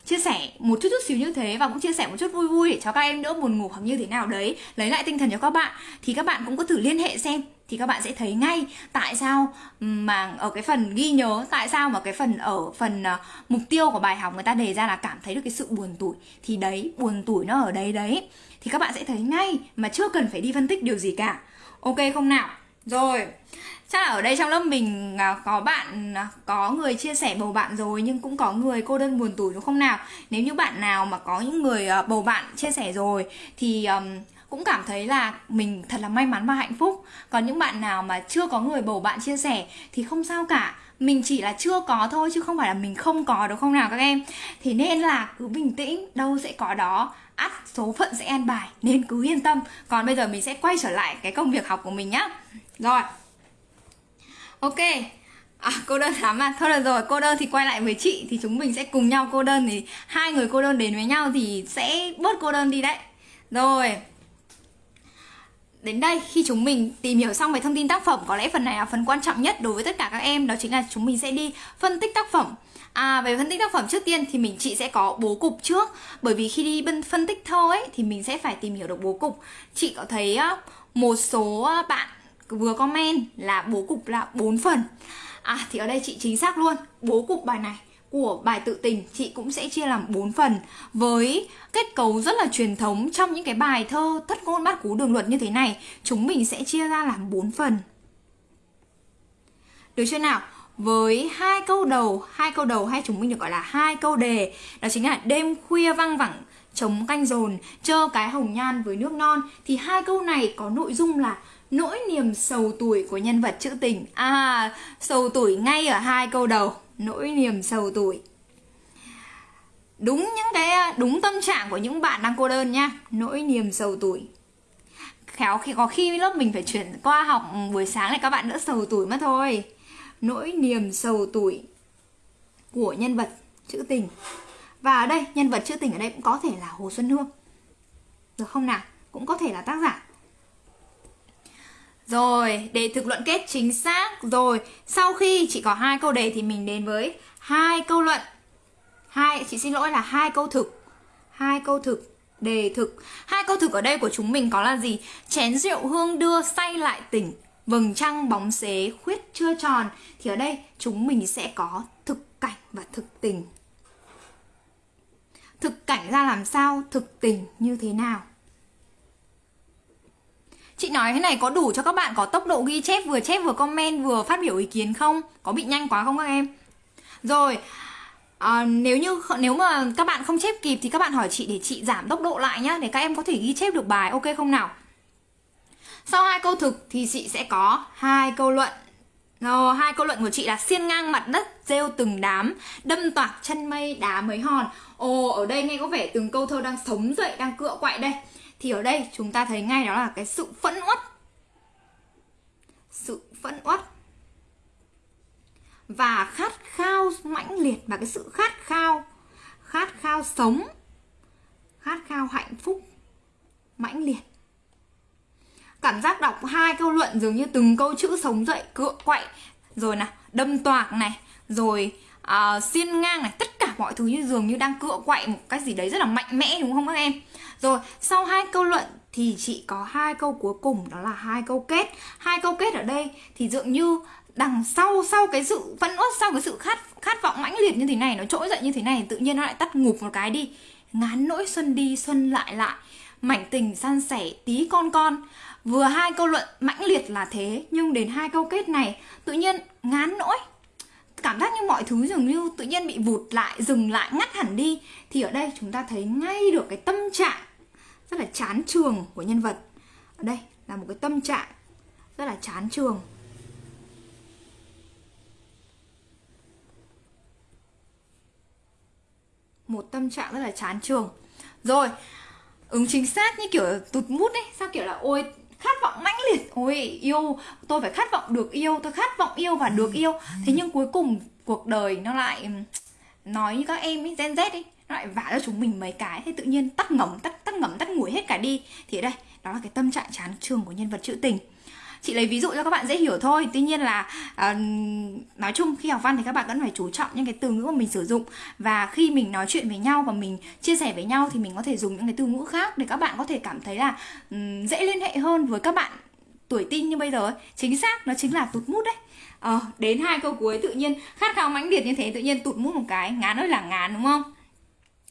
chia sẻ một chút chút xíu như thế và cũng chia sẻ một chút vui vui để cho các em đỡ buồn ngủ hoặc như thế nào đấy. Lấy lại tinh thần cho các bạn, thì các bạn cũng có thử liên hệ xem thì các bạn sẽ thấy ngay tại sao ừ, mà ở cái phần ghi nhớ tại sao mà cái phần ở phần uh, mục tiêu của bài học người ta đề ra là cảm thấy được cái sự buồn tủi. Thì đấy buồn tủi nó ở đấy đấy. Thì các bạn sẽ thấy ngay mà chưa cần phải đi phân tích điều gì cả. Ok không nào? Rồi chắc là ở đây trong lớp mình à, có bạn à, có người chia sẻ bầu bạn rồi nhưng cũng có người cô đơn buồn tủi đúng không nào? Nếu như bạn nào mà có những người ờ, bầu bạn chia sẻ rồi thì um, cũng cảm thấy là mình thật là may mắn và hạnh phúc. Còn những bạn nào mà chưa có người bầu bạn chia sẻ thì không sao cả. Mình chỉ là chưa có thôi chứ không phải là mình không có đúng không nào các em? Thì nên là cứ bình tĩnh đâu sẽ có đó. Ắt số phận sẽ an bài nên cứ yên tâm. Còn bây giờ mình sẽ quay trở lại cái công việc học của mình nhá. Rồi. Ok. À, cô đơn lắm à. Thôi được rồi cô đơn thì quay lại với chị thì chúng mình sẽ cùng nhau cô đơn thì hai người cô đơn đến với nhau thì sẽ bớt cô đơn đi đấy. Rồi. Đến đây, khi chúng mình tìm hiểu xong về thông tin tác phẩm, Có lẽ phần này là phần quan trọng nhất đối với tất cả các em, Đó chính là chúng mình sẽ đi phân tích tác phẩm. À về phân tích tác phẩm trước tiên thì mình, chị sẽ có bố cục trước. Bởi vì khi đi phân tích thơ ấy, thì mình sẽ phải tìm hiểu được bố cục. Chị có thấy một số bạn vừa comment là bố cục là 4 phần. À thì ở đây chị chính xác luôn, Bố cục bài này của bài tự tình, chị cũng sẽ chia làm 4 phần với kết cấu rất là truyền thống trong những cái bài thơ thất ngôn bát cú đường luật như thế này. Chúng mình sẽ chia ra làm 4 phần. Được chưa nào? Với hai câu đầu, hai câu đầu hay chúng mình được gọi là hai câu đề, đó chính là đêm khuya văng vẳng chống canh dồn, chơ cái hồng nhan với nước non. Thì hai câu này có nội dung là nỗi niềm sầu tuổi của nhân vật trữ tình. À sầu tuổi ngay ở hai câu đầu nỗi niềm sầu tuổi. Đúng những cái à, đúng tâm trạng của những bạn đang cô đơn nha, nỗi niềm sầu tuổi. Khéo khi, có khi lớp mình phải chuyển qua học ừ, buổi sáng này các bạn đỡ sầu tuổi mất thôi. Nỗi niềm sầu tuổi của nhân vật trữ tình. Và ở đây, nhân vật trữ tình ở đây cũng có thể là hồ xuân hương. Được không nào? Cũng có thể là tác giả rồi để thực luận kết chính xác. Rồi, sau khi chị có hai câu đề thì mình đến với hai câu luận. Hai, chị xin lỗi là hai câu thực. Hai câu thực, đề thực. Hai câu thực ở đây của chúng mình có là gì? Chén rượu hương đưa say lại tỉnh. Vầng trăng bóng xế khuyết chưa tròn. Thì ở đây, chúng mình sẽ có thực cảnh và thực tình. Thực cảnh ra làm sao? Thực tình như thế nào? Chị nói thế này có đủ cho các bạn có tốc độ ghi chép vừa chép vừa comment vừa phát biểu ý kiến không? Có bị nhanh quá không các em? Rồi, à, nếu như nếu mà các bạn không chép kịp thì các bạn hỏi chị để chị giảm tốc độ lại nhá để các em có thể ghi chép được bài ok không nào? Sau hai câu thực thì chị sẽ có hai câu luận. Rồi, hai câu luận của chị là xiên ngang mặt đất, rêu từng đám, đâm toạc chân mây đá mấy hòn. Ồ, ở đây nghe có vẻ từng câu thơ đang sống dậy, đang cựa quậy đây. Thì ở đây chúng ta thấy ngay đó là cái sự phẫn uất. Sự phẫn uất. Và khát khao mãnh liệt và cái sự khát khao khát khao sống khát khao hạnh phúc mãnh liệt. Cảm giác đọc hai câu luận dường như từng câu chữ sống dậy cựa quậy. Rồi nè đâm toạc này rồi uh, xiên ngang này tất cả mọi thứ như dường như đang cựa quậy một cái gì đấy rất là mạnh mẽ đúng không các em? Rồi, sau hai câu luận thì chị có hai câu cuối cùng, đó là hai câu kết. Hai câu kết ở đây thì dường như đằng sau sau cái sự phẫn uất sau cái sự khát khát vọng mãnh liệt như thế này, nó trỗi dậy như thế này, tự nhiên nó lại tắt ngụp một cái đi. Ngán nỗi xuân đi, xuân lại lại. Mảnh tình san sẻ tí con con. Vừa hai câu luận mãnh liệt là thế, nhưng đến hai câu kết này, tự nhiên ngán nỗi. Cảm giác như mọi thứ dường như tự nhiên bị vụt lại, dừng lại, ngắt hẳn đi. Thì ở đây chúng ta thấy ngay được cái tâm trạng rất là chán trường của nhân vật. Ở đây là một cái tâm trạng rất là chán trường. Một tâm trạng rất là chán trường. Rồi, ứng chính xác như kiểu tụt mút ấy, sao kiểu là, ôi, khát vọng mãnh liệt, ôi, yêu, tôi phải khát vọng được yêu, tôi khát vọng yêu và được yêu. Thế nhưng cuối cùng cuộc đời nó lại nói như các em ấy, gen z ấy nó lại vả cho chúng mình mấy cái. Thế tự nhiên tắt ngấm tắt tắt ngấm tắt ngủi hết cả đi. Thì đây đó là cái tâm trạng chán trường của nhân vật trữ tình. Chị lấy ví dụ cho các bạn dễ hiểu thôi. Tuy nhiên là uh, nói chung khi học văn thì các bạn vẫn phải chú trọng những cái từ ngữ mà mình sử dụng. Và khi mình nói chuyện với nhau và mình chia sẻ với nhau thì mình có thể dùng những cái từ ngữ khác để các bạn có thể cảm thấy là um, dễ liên hệ hơn với các bạn tuổi tin như bây giờ ấy. chính xác nó chính là tụt mút đấy. Ờ, đến hai câu cuối tự nhiên. Khát khao mãnh liệt như thế tự nhiên tụt mút một cái. Ngán ơi là ngán đúng không?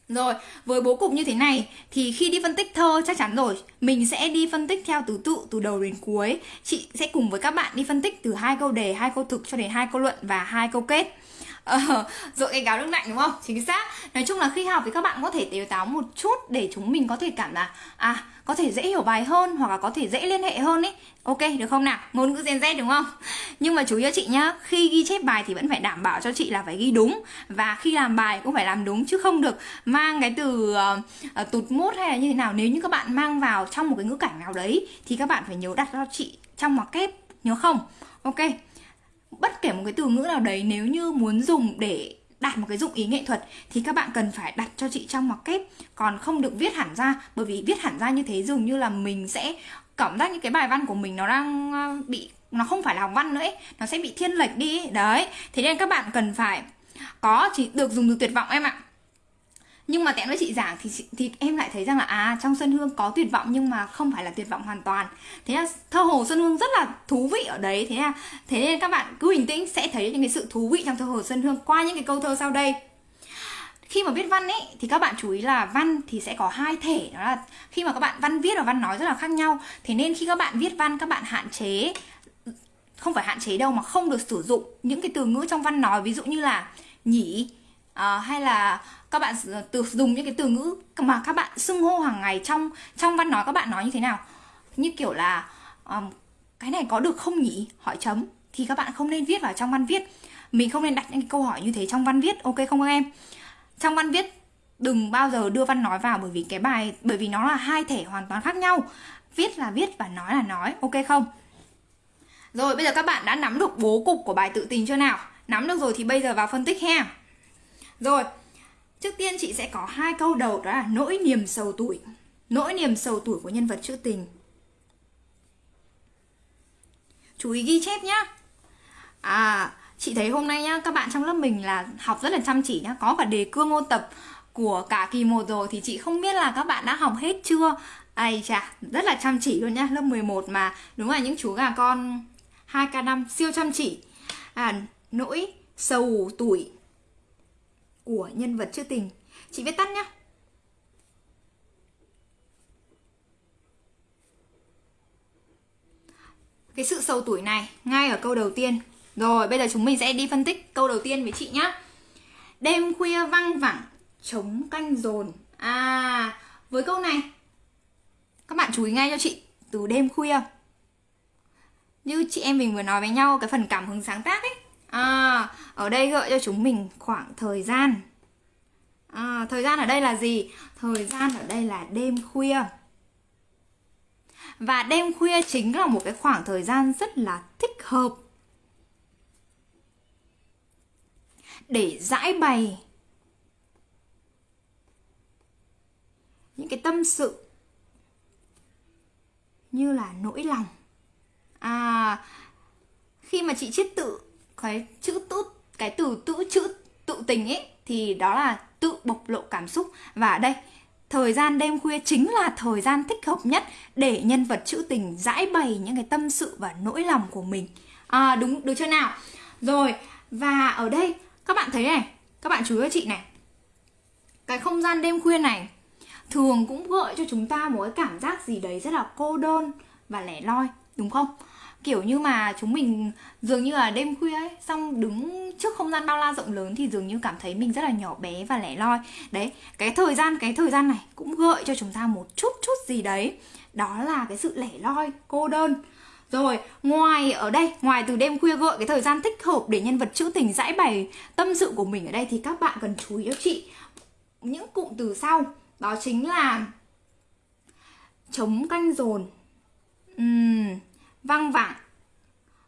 Rồi, với bố cục như thế này thì khi đi phân tích thơ chắc chắn rồi, mình sẽ đi phân tích theo thứ tự từ đầu đến cuối. Chị sẽ cùng với các bạn đi phân tích từ hai câu đề, hai câu thực cho đến hai câu luận và hai câu kết. Ờ, cái gáo nước lạnh đúng không? Chính xác. Nói chung là khi học thì các bạn có thể tiêu táo một chút để chúng mình có thể cảm là à có thể dễ hiểu bài hơn hoặc là có thể dễ liên hệ hơn ấy. Ok được không nào? Ngôn ngữ gen z đúng không? Nhưng mà chú ý chị nhá khi ghi chép bài thì vẫn phải đảm bảo cho chị là phải ghi đúng. Và khi làm bài cũng phải làm đúng chứ không được mang cái từ uh, tụt mút hay là như thế nào. Nếu như các bạn mang vào trong một cái ngữ cảnh nào đấy thì các bạn phải nhớ đặt cho chị trong ngoặc kép nhớ không? Ok bất kể một cái từ ngữ nào đấy, nếu như muốn dùng để đạt một cái dụng ý nghệ thuật, thì các bạn cần phải đặt cho chị trong ngoặc kép còn không được viết hẳn ra, bởi vì viết hẳn ra như thế dường như là mình sẽ cảm giác như cái bài văn của mình nó đang ờ, bị, nó không phải là học văn nữa ấy, nó sẽ bị thiên lệch đi ấy. đấy, thế nên các bạn cần phải có, chỉ được dùng từ tuyệt vọng em ạ nhưng mà tẹn với chị giảng thì thì em lại thấy rằng là à trong Xuân Hương có tuyệt vọng nhưng mà không phải là tuyệt vọng hoàn toàn. Thế là thơ hồ Xuân Hương rất là thú vị ở đấy. Thế là, thế nên các bạn cứ bình tĩnh sẽ thấy những cái sự thú vị trong thơ hồ Xuân Hương qua những cái câu thơ sau đây. Khi mà viết văn ấy, thì các bạn chú ý là văn thì sẽ có hai thể. Đó là khi mà các bạn văn viết và văn nói rất là khác nhau. Thế nên khi các bạn viết văn, các bạn hạn chế, không phải hạn chế đâu mà không được sử dụng những cái từ ngữ trong văn nói. Ví dụ như là nhỉ à, hay là các bạn từ dùng những cái từ ngữ mà các bạn xưng hô hàng ngày trong trong văn nói các bạn nói như thế nào? Như kiểu là um, cái này có được không nhỉ? Hỏi chấm. Thì các bạn không nên viết vào trong văn viết. Mình không nên đặt những cái câu hỏi như thế trong văn viết ok không các em? Trong văn viết đừng bao giờ đưa văn nói vào bởi vì cái bài bởi vì nó là hai thể hoàn toàn khác nhau. Viết là viết và nói là nói ok không? Rồi bây giờ các bạn đã nắm được bố cục của bài tự tình chưa nào? Nắm được rồi thì bây giờ vào phân tích ha rồi, trước tiên chị sẽ có hai câu đầu, đó là nỗi niềm sầu tuổi. Nỗi niềm sầu tuổi của nhân vật trữ tình. Chú ý ghi chép nhá. À chị thấy hôm nay nhá, các bạn trong lớp mình là học rất là chăm chỉ nhá. Có cả đề cương ôn tập của cả kỳ 1 rồi thì chị không biết là các bạn đã học hết chưa? Ai chà, rất là chăm chỉ luôn nhá, lớp 11 mà. Đúng là những chú gà con 2k5 siêu chăm chỉ. À nỗi sầu tuổi của nhân vật trữ tình. Chị viết tắt nhá. Cái sự sầu tuổi này, ngay ở câu đầu tiên. Rồi, bây giờ chúng mình sẽ đi phân tích câu đầu tiên với chị nhá. Đêm khuya văng vẳng chống canh dồn à với câu này, các bạn chú ý ngay cho chị, từ đêm khuya. Như chị em mình vừa nói với nhau, cái phần cảm hứng sáng tác ấy à, ở đây gợi cho chúng mình khoảng thời gian. À, thời gian ở đây là gì? Thời gian ở đây là đêm khuya. Và đêm khuya chính là một cái khoảng thời gian rất là thích hợp để giải bày những cái tâm sự như là nỗi lòng. À khi mà chị chiết tự cái chữ tự cái từ tự chữ tự tình ấy thì đó là tự bộc lộ cảm xúc. Và ở đây thời gian đêm khuya chính là thời gian thích hợp nhất để nhân vật trữ tình giải bày những cái tâm sự và nỗi lòng của mình. À, đúng được chưa nào? Rồi và ở đây các bạn thấy này các bạn chú ý cho chị này. Cái không gian đêm khuya này thường cũng gợi cho chúng ta một cái cảm giác gì đấy rất là cô đơn và lẻ loi đúng không? Kiểu như mà chúng mình dường như là đêm khuya ấy xong đứng trước không gian bao la rộng lớn thì dường như cảm thấy mình rất là nhỏ bé và lẻ loi. Đấy cái thời gian cái thời gian này cũng gợi cho chúng ta một chút chút gì đấy. Đó là cái sự lẻ loi cô đơn. Rồi, ngoài ở đây, ngoài từ đêm khuya gợi cái thời gian thích hợp để nhân vật trữ tình giải bày tâm sự của mình ở đây thì các bạn cần chú ý cho chị. Những cụm từ sau. Đó chính là chống canh dồn, uhm, văng vẳng.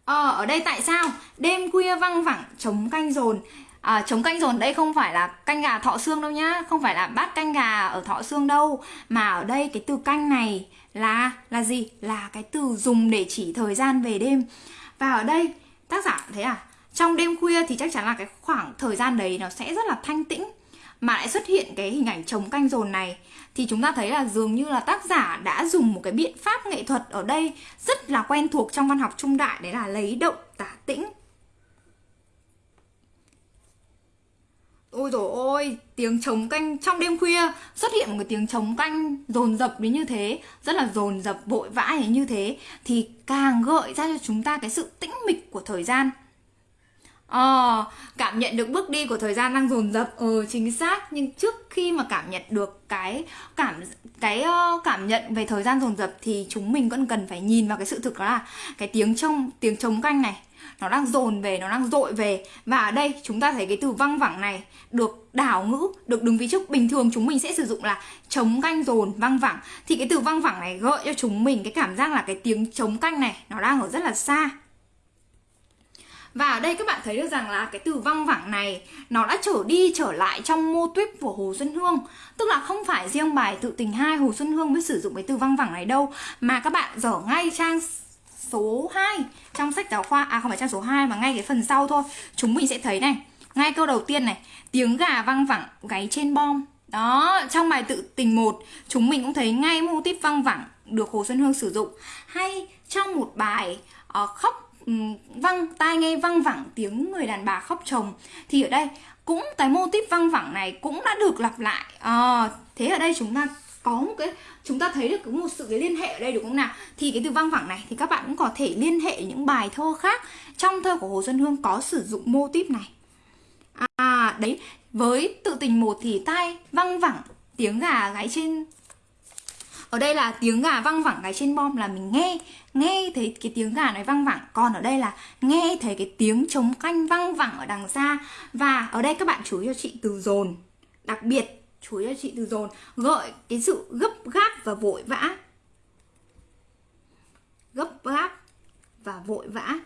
Ờ, ở đây tại sao? Đêm khuya văng vẳng, chống canh dồn à, chống canh dồn đây không phải là canh gà thọ xương đâu nhá không phải là bát canh gà ở thọ xương đâu mà ở đây cái từ canh này là là gì là cái từ dùng để chỉ thời gian về đêm và ở đây tác giả thấy à trong đêm khuya thì chắc chắn là cái khoảng thời gian đấy nó sẽ rất là thanh tĩnh mà lại xuất hiện cái hình ảnh chống canh dồn này thì chúng ta thấy là dường như là tác giả đã dùng một cái biện pháp nghệ thuật ở đây rất là quen thuộc trong văn học trung đại đấy là lấy động tả tĩnh Ôi dồi ôi, tiếng trống canh trong đêm khuya xuất hiện một cái tiếng trống canh dồn dập đến như thế, rất là dồn dập vội vã như thế thì càng gợi ra cho chúng ta cái sự tĩnh mịch của thời gian. Ờ, cảm nhận được bước đi của thời gian đang dồn dập. Ừ chính xác. Nhưng trước khi mà cảm nhận được cái cảm cái ờ, cảm nhận về thời gian dồn dập thì chúng mình vẫn cần phải nhìn vào cái sự thực đó là cái tiếng trong tiếng trống canh này nó đang dồn về nó đang dội về. Và ở đây chúng ta thấy cái từ văng vẳng này được đảo ngữ được đứng vị trước. Bình thường chúng mình sẽ sử dụng là chống canh dồn văng vẳng. Thì cái từ văng vẳng này gợi cho chúng mình cái cảm giác là cái tiếng chống canh này nó đang ở rất là xa và ở đây các bạn thấy được rằng là cái từ văng vẳng này nó đã trở đi trở lại trong mô tuyết của Hồ Xuân Hương. Tức là không phải riêng bài tự tình 2 Hồ Xuân Hương mới sử dụng cái từ văng vẳng này đâu Mà các bạn dở ngay trang số 2 trong sách giáo khoa. À không phải trang số 2 mà ngay cái phần sau thôi. Chúng mình sẽ thấy này ngay câu đầu tiên này tiếng gà văng vẳng gáy trên bom. Đó trong bài tự tình một chúng mình cũng thấy ngay mô típ văng vẳng được Hồ Xuân Hương sử dụng. Hay trong một bài uh, khóc văng tai nghe văng vẳng tiếng người đàn bà khóc chồng thì ở đây cũng cái mô típ văng vẳng này cũng đã được lặp lại. À, thế ở đây chúng ta có một cái chúng ta thấy được có một sự cái liên hệ ở đây đúng không nào? Thì cái từ văng vẳng này thì các bạn cũng có thể liên hệ những bài thơ khác trong thơ của Hồ Xuân Hương có sử dụng mô típ này. À đấy với tự tình một thì tai văng vẳng tiếng gà gáy trên ở đây là tiếng gà văng vẳng ngay trên bom là mình nghe. Nghe thấy cái tiếng gà nói văng vẳng. Còn ở đây là nghe thấy cái tiếng trống canh văng vẳng ở đằng xa. Và ở đây các bạn chú ý cho chị từ dồn. Đặc biệt, chú ý cho chị từ dồn. Gợi cái sự gấp gáp và vội vã. Gấp gáp và vội vã.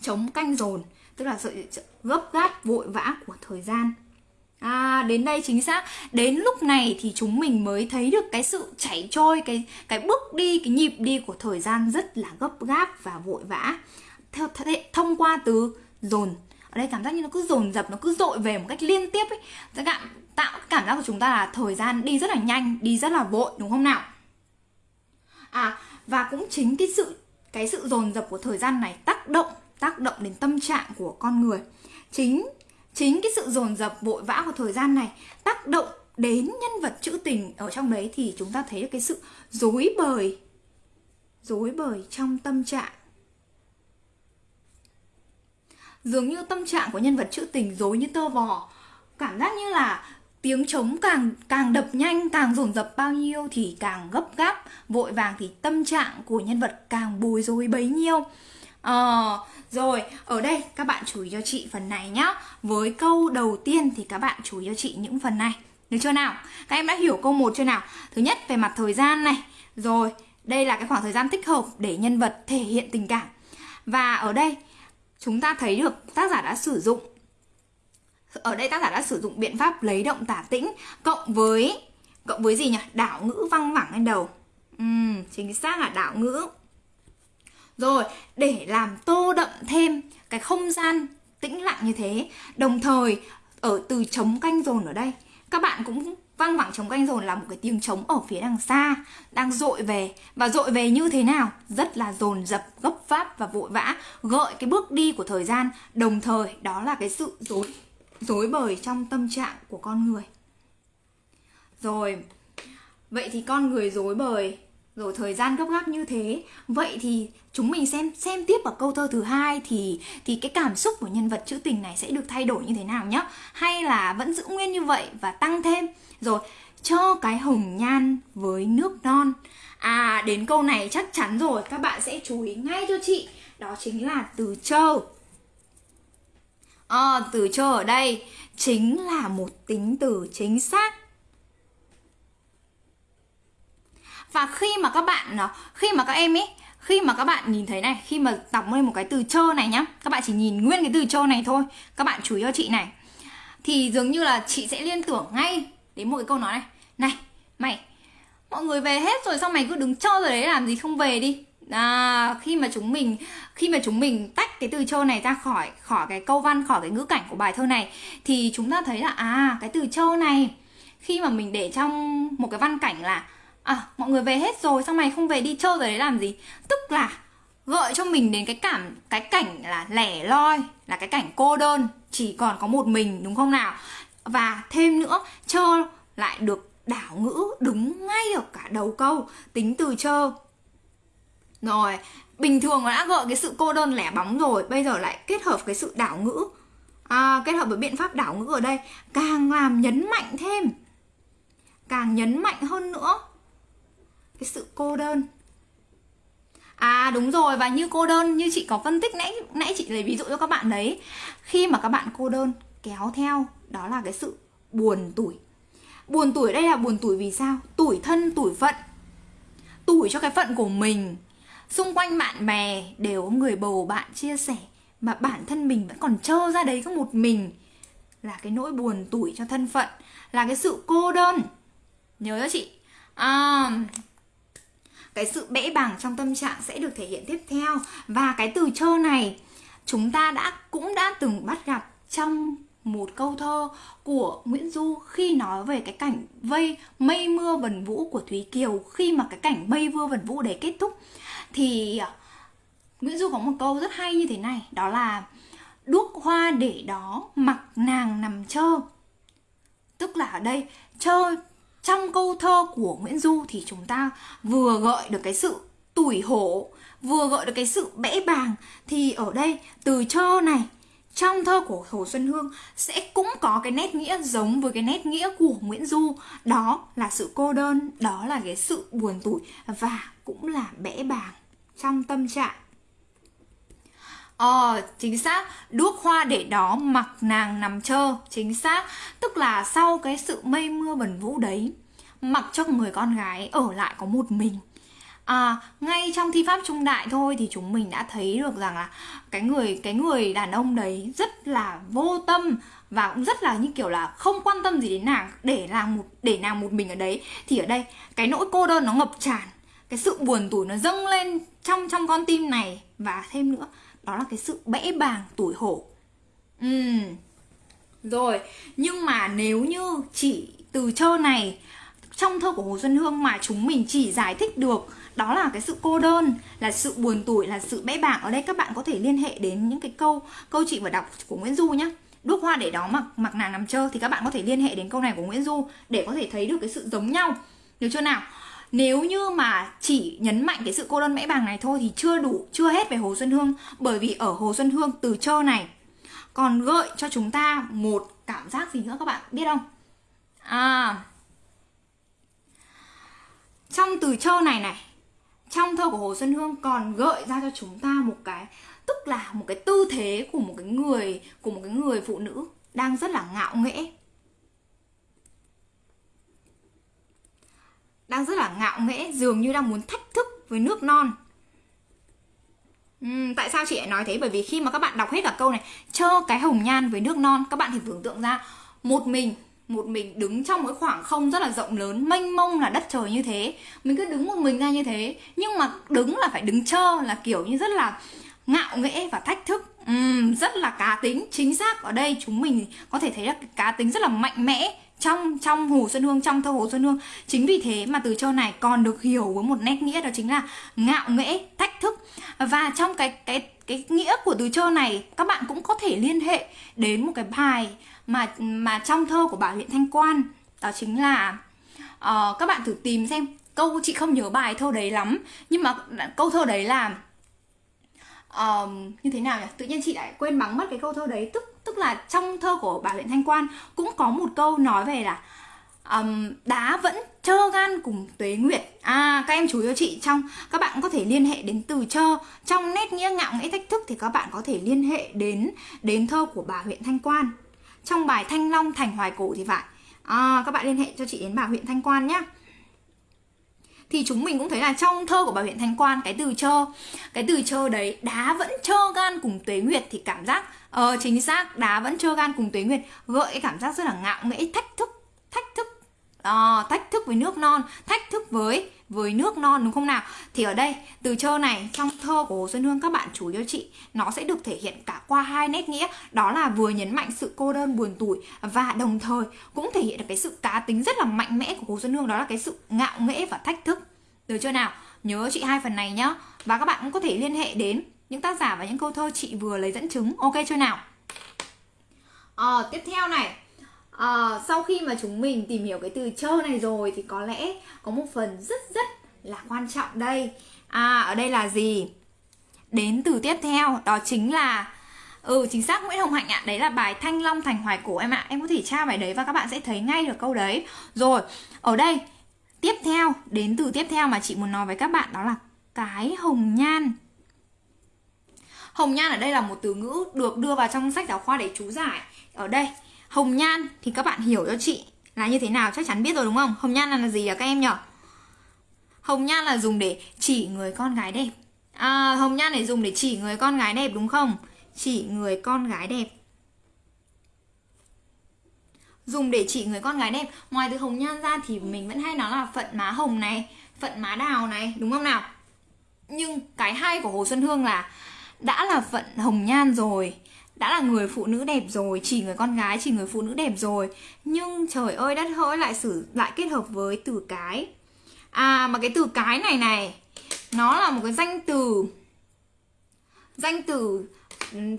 Chống canh dồn. Tức là sự gấp gáp, vội vã của thời gian. À đến đây chính xác. Đến lúc này thì chúng mình mới thấy được cái sự chảy trôi Cái cái bước đi, cái nhịp đi của thời gian rất là gấp gáp và vội vã. Theo thông qua từ dồn. Ở đây cảm giác như nó cứ dồn dập, nó cứ dội về một cách liên tiếp ấy. Dạ cảm, Tạo cảm giác của chúng ta là thời gian đi rất là nhanh, đi rất là vội đúng không nào? À và cũng chính cái sự cái sự dồn dập của thời gian này tác động tác động đến tâm trạng của con người. Chính chính cái sự dồn dập, vội vã của thời gian này tác động đến nhân vật trữ tình ở trong đấy thì chúng ta thấy được cái sự dối bời dối bời trong tâm trạng. Dường như tâm trạng của nhân vật trữ tình dối như tơ vò. Cảm giác như là tiếng trống càng càng đập nhanh, càng dồn dập bao nhiêu thì càng gấp gáp, vội vàng thì tâm trạng của nhân vật càng bối rối bấy nhiêu. Ờ, rồi, ở đây các bạn chú ý cho chị phần này nhá Với câu đầu tiên thì các bạn chú ý cho chị những phần này Được chưa nào? Các em đã hiểu câu 1 chưa nào? Thứ nhất về mặt thời gian này Rồi, đây là cái khoảng thời gian thích hợp để nhân vật thể hiện tình cảm Và ở đây chúng ta thấy được tác giả đã sử dụng Ở đây tác giả đã sử dụng biện pháp lấy động tả tĩnh Cộng với Cộng với gì nhỉ? Đảo ngữ văng vẳng lên đầu Ừ, chính xác là đảo ngữ rồi, để làm tô đậm thêm cái không gian tĩnh lặng như thế. Đồng thời, ở từ trống canh dồn ở đây Các bạn cũng văng vẳng trống canh dồn là một cái tiếng trống ở phía đằng xa Đang dội về. Và dội về như thế nào? Rất là dồn dập, gấp pháp và vội vã Gợi cái bước đi của thời gian. Đồng thời, đó là cái sự dối dối bời trong tâm trạng của con người. Rồi, vậy thì con người dối bời rồi thời gian gấp gáp như thế vậy thì chúng mình xem xem tiếp ở câu thơ thứ hai thì thì cái cảm xúc của nhân vật trữ tình này sẽ được thay đổi như thế nào nhá. Hay là vẫn giữ nguyên như vậy và tăng thêm. Rồi cho cái hồng nhan với nước non. À đến câu này chắc chắn rồi các bạn sẽ chú ý ngay cho chị. Đó chính là từ chơ. À, từ châu ở đây chính là một tính từ chính xác. Và khi mà các bạn ờ, khi mà các em ấy khi mà các bạn nhìn thấy này khi mà đọc lên một cái từ chơ này nhá các bạn chỉ nhìn nguyên cái từ chơ này thôi. Các bạn chú ý cho chị này. Thì dường như là chị sẽ liên tưởng ngay đến một cái câu nói này. Này mày mọi người về hết rồi sao mày cứ đứng chơ rồi đấy làm gì không về đi? À, khi mà chúng mình khi mà chúng mình tách cái từ chơ này ra khỏi khỏi cái câu văn khỏi cái ngữ cảnh của bài thơ này thì chúng ta thấy là à cái từ chơ này khi mà mình để trong một cái văn cảnh là à mọi người về hết rồi xong mày không về đi chơi rồi đấy làm gì? Tức là gợi cho mình đến cái cảm cái cảnh là lẻ loi là cái cảnh cô đơn chỉ còn có một mình đúng không nào? Và thêm nữa chơ lại được đảo ngữ đúng ngay ở cả đầu câu tính từ chơ. Rồi bình thường nó đã gợi cái sự cô đơn lẻ bóng rồi bây giờ lại kết hợp cái sự đảo ngữ. À, kết hợp với biện pháp đảo ngữ ở đây càng làm nhấn mạnh thêm càng nhấn mạnh hơn nữa cái sự cô đơn. À đúng rồi và như cô đơn như chị có phân tích nãy nãy chị lấy ví dụ cho các bạn đấy. Khi mà các bạn cô đơn kéo theo đó là cái sự buồn tuổi Buồn tuổi đây là buồn tuổi vì sao? Tuổi thân, tuổi phận. Tuổi cho cái phận của mình. Xung quanh bạn bè đều có người bầu bạn chia sẻ Mà bản thân mình vẫn còn trơ ra đấy có một mình. Là cái nỗi buồn tuổi cho thân phận Là cái sự cô đơn. Nhớ cho chị? À, cái sự bẽ bàng trong tâm trạng sẽ được thể hiện tiếp theo. Và cái từ trơ này, chúng ta đã, cũng đã từng bắt gặp trong một câu thơ của Nguyễn Du khi nói về cái cảnh vây, mây mưa vần vũ của Thúy Kiều. Khi mà cái cảnh mây mưa vần vũ đấy kết thúc, thì à, Nguyễn Du có một câu rất hay như thế này, đó là đuốc hoa để đó mặc nàng nằm chơ. Tức là ở đây, chơ trong câu thơ của Nguyễn Du thì chúng ta vừa gợi được cái sự tủi hổ, vừa gợi được cái sự bẽ bàng. Thì ở đây, từ chơ này, trong thơ của Hồ Xuân Hương sẽ cũng có cái nét nghĩa giống với cái nét nghĩa của Nguyễn Du. Đó là sự cô đơn, đó là cái sự buồn tủi và cũng là bẽ bàng trong tâm trạng. Ờ, chính xác, đuốc hoa để đó mặc nàng nằm chơ. Chính xác, tức là sau cái sự mây mưa bẩn vũ đấy Mặc cho người con gái ở lại có một mình. À, ngay trong thi pháp trung đại thôi thì chúng mình đã thấy được rằng là cái người cái người đàn ông đấy rất là vô tâm và cũng rất là như kiểu là không quan tâm gì đến nàng để nàng một để nàng một mình ở đấy. Thì ở đây cái nỗi cô đơn nó ngập tràn. Cái sự buồn tủi nó dâng lên trong trong con tim này và thêm nữa đó là cái sự bẽ bàng tuổi hổ. Ừ rồi, nhưng mà nếu như chỉ từ chơ này, trong thơ của Hồ Xuân Hương mà chúng mình chỉ giải thích được, đó là cái sự cô đơn, là sự buồn tuổi là sự bẽ bàng. Ở đây các bạn có thể liên hệ đến những cái câu câu chị vừa đọc của Nguyễn Du nhé đuốc hoa để đó mặc mặc nàng nằm chơ thì các bạn có thể liên hệ đến câu này của Nguyễn Du để có thể thấy được cái sự giống nhau. Được chưa nào? Nếu như mà chỉ nhấn mạnh cái sự cô đơn mẽ bàng này thôi thì chưa đủ, chưa hết về Hồ Xuân Hương. Bởi vì ở Hồ Xuân Hương từ chơ này, còn gợi cho chúng ta một cảm giác gì nữa các bạn biết không? À trong từ chơ này này, trong thơ của Hồ Xuân Hương còn gợi ra cho chúng ta một cái, tức là một cái tư thế của một cái người, của một cái người phụ nữ đang rất là ngạo nghễ. Đang rất là ngạo nghễ dường như đang muốn thách thức với nước non. Uhm, tại sao chị lại nói thế? Bởi vì khi mà các bạn đọc hết cả câu này chơ cái hồng nhan với nước non các bạn thì tưởng tượng ra một mình một mình đứng trong cái khoảng không rất là rộng lớn mênh mông là đất trời như thế. Mình cứ đứng một mình ra như thế nhưng mà đứng là phải đứng chơ là kiểu như rất là ngạo nghễ và thách thức. Uhm, rất là cá tính. Chính xác ở đây chúng mình có thể thấy là cá tính rất là mạnh mẽ trong trong Hồ Xuân Hương trong thơ Hồ Xuân Hương. Chính vì thế mà từ châu này còn được hiểu với một nét nghĩa đó chính là ngạo nghễ thách thức. Và trong cái cái cái nghĩa của từ châu này các bạn cũng có thể liên hệ đến một cái bài mà mà trong thơ của bảo Huyện Thanh Quan. Đó chính là uh, các bạn thử tìm xem câu chị không nhớ bài thơ đấy lắm nhưng mà câu thơ đấy là uh, như thế nào nhỉ? Tự nhiên chị lại quên bắn mất cái câu thơ đấy tức tức là trong thơ của bà huyện Thanh Quan cũng có một câu nói về là um, đá vẫn trơ gan cùng tuế nguyệt. À các em chú cho chị trong các bạn có thể liên hệ đến từ trơ trong nét nghĩa ngạo nghĩa thách thức thì các bạn có thể liên hệ đến đến thơ của bà huyện thanh quan. Trong bài thanh long thành hoài cổ thì phải. À, các bạn liên hệ cho chị đến bà huyện thanh quan nhé thì chúng mình cũng thấy là trong thơ của bà huyện thanh quan cái từ trơ cái từ trơ đấy đá vẫn trơ gan cùng tuế nguyệt thì cảm giác ờ chính xác đá vẫn trơ gan cùng tuế nguyệt. Gợi cái cảm giác rất là ngạo nghễ thách thức thách thức à, thách thức với nước non thách thức với với nước non đúng không nào? Thì ở đây từ trơ này trong thơ của Hồ Xuân Hương các bạn chú cho chị nó sẽ được thể hiện cả qua hai nét nghĩa. Đó là vừa nhấn mạnh sự cô đơn buồn tủi và đồng thời cũng thể hiện được cái sự cá tính rất là mạnh mẽ của Hồ Xuân Hương đó là cái sự ngạo nghễ và thách thức. Được chưa nào? Nhớ chị hai phần này nhá. Và các bạn cũng có thể liên hệ đến những tác giả và những câu thơ chị vừa lấy dẫn chứng. Ok chưa nào? À, tiếp theo này. À, sau khi mà chúng mình tìm hiểu cái từ chơ này rồi thì có lẽ có một phần rất rất là quan trọng đây. À ở đây là gì? Đến từ tiếp theo đó chính là ừ chính xác Nguyễn Hồng Hạnh ạ. Đấy là bài Thanh Long Thành Hoài Cổ em ạ. Em có thể tra bài đấy và các bạn sẽ thấy ngay được câu đấy. Rồi ở đây tiếp theo đến từ tiếp theo mà chị muốn nói với các bạn đó là cái hồng nhan hồng nhan ở đây là một từ ngữ được đưa vào trong sách giáo khoa để chú giải. Ở đây hồng nhan thì các bạn hiểu cho chị là như thế nào chắc chắn biết rồi đúng không? Hồng nhan là, gì à các em nhỉ hồng nhan là dùng để chỉ người con gái đẹp. À, hồng nhan để dùng để chỉ người con gái đẹp đúng không? Chỉ người con gái đẹp. Dùng để chỉ người con gái đẹp. Ngoài từ hồng nhan ra thì mình vẫn hay nói là phận má hồng này phận má đào này đúng không nào? Nhưng cái hay của hồ xuân hương là đã là phận hồng nhan rồi đã là người phụ nữ đẹp rồi chỉ người con gái chỉ người phụ nữ đẹp rồi. Nhưng trời ơi đất hỡi lại sử lại kết hợp với từ cái. À mà cái từ cái này này nó là một cái danh từ danh từ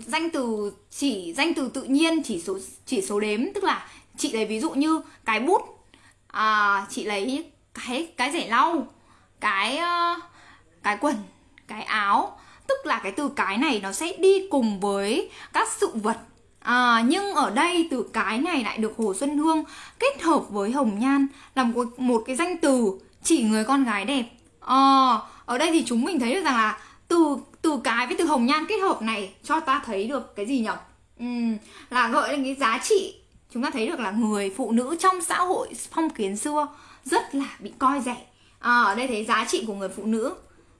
danh từ chỉ danh từ tự nhiên chỉ số chỉ số đếm. Tức là chị lấy ví dụ như cái bút à, chị lấy cái cái rẻ lau cái ờ, cái quần cái áo tức là cái từ cái này nó sẽ đi cùng với các sự vật À, nhưng ở đây từ cái này lại được Hồ Xuân Hương kết hợp với Hồng Nhan làm một, một cái danh từ chỉ người con gái đẹp. À, ở đây thì chúng mình thấy được rằng là từ từ cái với từ Hồng Nhan kết hợp này cho ta thấy được cái gì nhỉ? Ừ, là gợi lên cái giá trị chúng ta thấy được là người phụ nữ trong xã hội phong kiến xưa rất là bị coi rẻ à, ở đây thấy giá trị của người phụ nữ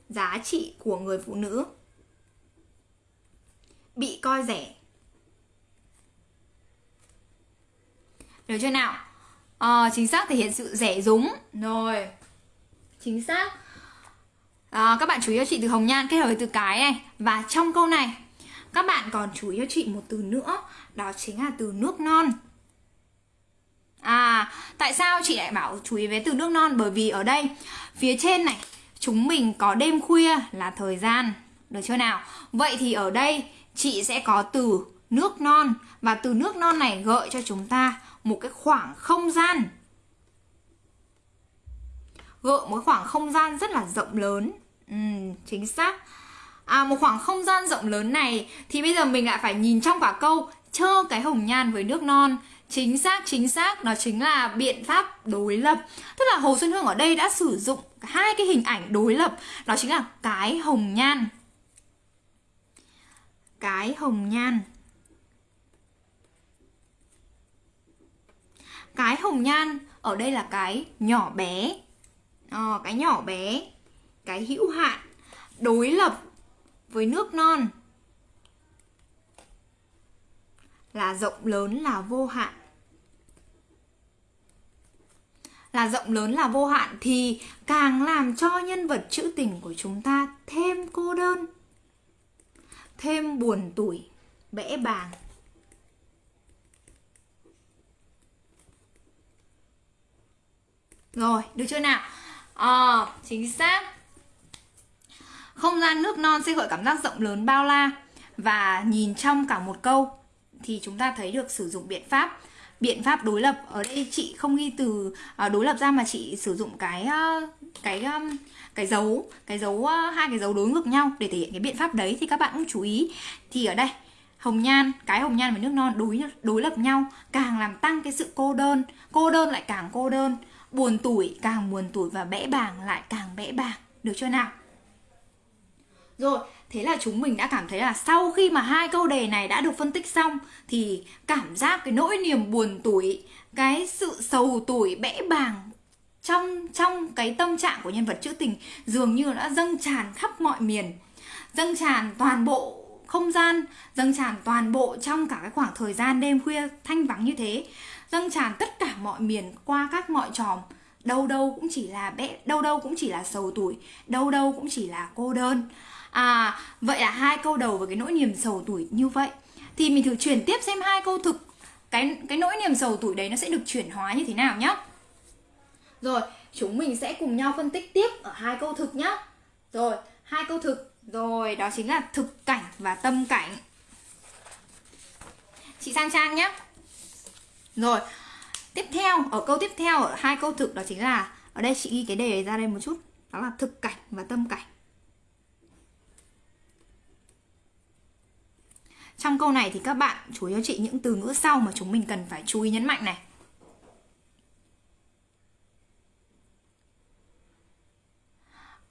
giá trị của người phụ nữ bị coi rẻ. Được chưa nào? À, chính xác thể hiện sự rẻ rúng. Rồi. Chính xác. À, các bạn chú ý cho chị từ hồng nhan kết hợp với từ cái này. Và trong câu này các bạn còn chú ý cho chị một từ nữa đó chính là từ nước non. À, tại sao chị lại bảo chú ý với từ nước non? Bởi vì ở đây, phía trên này, chúng mình có đêm khuya là thời gian. Được chưa nào? Vậy thì ở đây, chị sẽ có từ nước non. Và từ nước non này gợi cho chúng ta một cái khoảng không gian. Gợi một khoảng không gian rất là rộng lớn. Ừ, chính xác. À, một khoảng không gian rộng lớn này thì bây giờ mình lại phải nhìn trong cả câu chơ cái hồng nhan với nước non chính xác chính xác đó chính là biện pháp đối lập tức là hồ xuân hương ở đây đã sử dụng hai cái hình ảnh đối lập đó chính là cái hồng nhan cái hồng nhan. Cái hồng nhan ở đây là cái nhỏ bé. À, cái nhỏ bé cái hữu hạn đối lập với nước non. Là rộng lớn là vô hạn. Là rộng lớn là vô hạn thì càng làm cho nhân vật trữ tình của chúng ta thêm cô đơn thêm buồn tủi bẽ bàng. Rồi được chưa nào? À, chính xác. Không gian nước non sẽ gợi cảm giác rộng lớn bao la và nhìn trong cả một câu. Thì chúng ta thấy được sử dụng biện pháp biện pháp đối lập. Ở đây chị không ghi từ à, đối lập ra mà chị sử dụng cái ờ, cái cái dấu cái dấu ờ, hai cái dấu đối ngược nhau để thể hiện cái biện pháp đấy thì các bạn cũng chú ý. Thì ở đây hồng nhan cái hồng nhan và nước non đối đối lập nhau càng làm tăng cái sự cô đơn. Cô đơn lại càng cô đơn buồn tuổi càng buồn tuổi và bẽ bàng lại càng bẽ bàng. Được chưa nào? Rồi Thế là chúng mình đã cảm thấy là sau khi mà hai câu đề này đã được phân tích xong thì cảm giác cái nỗi niềm buồn tủi, cái sự sầu tủi bẽ bàng trong trong cái tâm trạng của nhân vật trữ tình dường như đã dâng tràn khắp mọi miền, dâng tràn toàn bộ không gian, dâng tràn toàn bộ trong cả cái khoảng thời gian đêm khuya thanh vắng như thế, dâng tràn tất cả mọi miền qua các ngõ tròm. Đâu đâu cũng chỉ là bẽ đâu đâu cũng chỉ là sầu tuổi, đâu đâu cũng chỉ là cô đơn. À, vậy là hai câu đầu với cái nỗi niềm sầu tuổi như vậy. Thì mình thử chuyển tiếp xem hai câu thực. Cái cái nỗi niềm sầu tuổi đấy nó sẽ được chuyển hóa như thế nào nhé. Rồi, chúng mình sẽ cùng nhau phân tích tiếp ở hai câu thực nhá. Rồi, hai câu thực. Rồi, đó chính là thực cảnh và tâm cảnh. Chị sang trang nhé Rồi, tiếp theo, ở câu tiếp theo, ở hai câu thực đó chính là Ở đây chị ghi cái đề ra đây một chút. Đó là thực cảnh và tâm cảnh. Trong câu này thì các bạn chú ý cho chị những từ ngữ sau mà chúng mình cần phải chú ý nhấn mạnh này.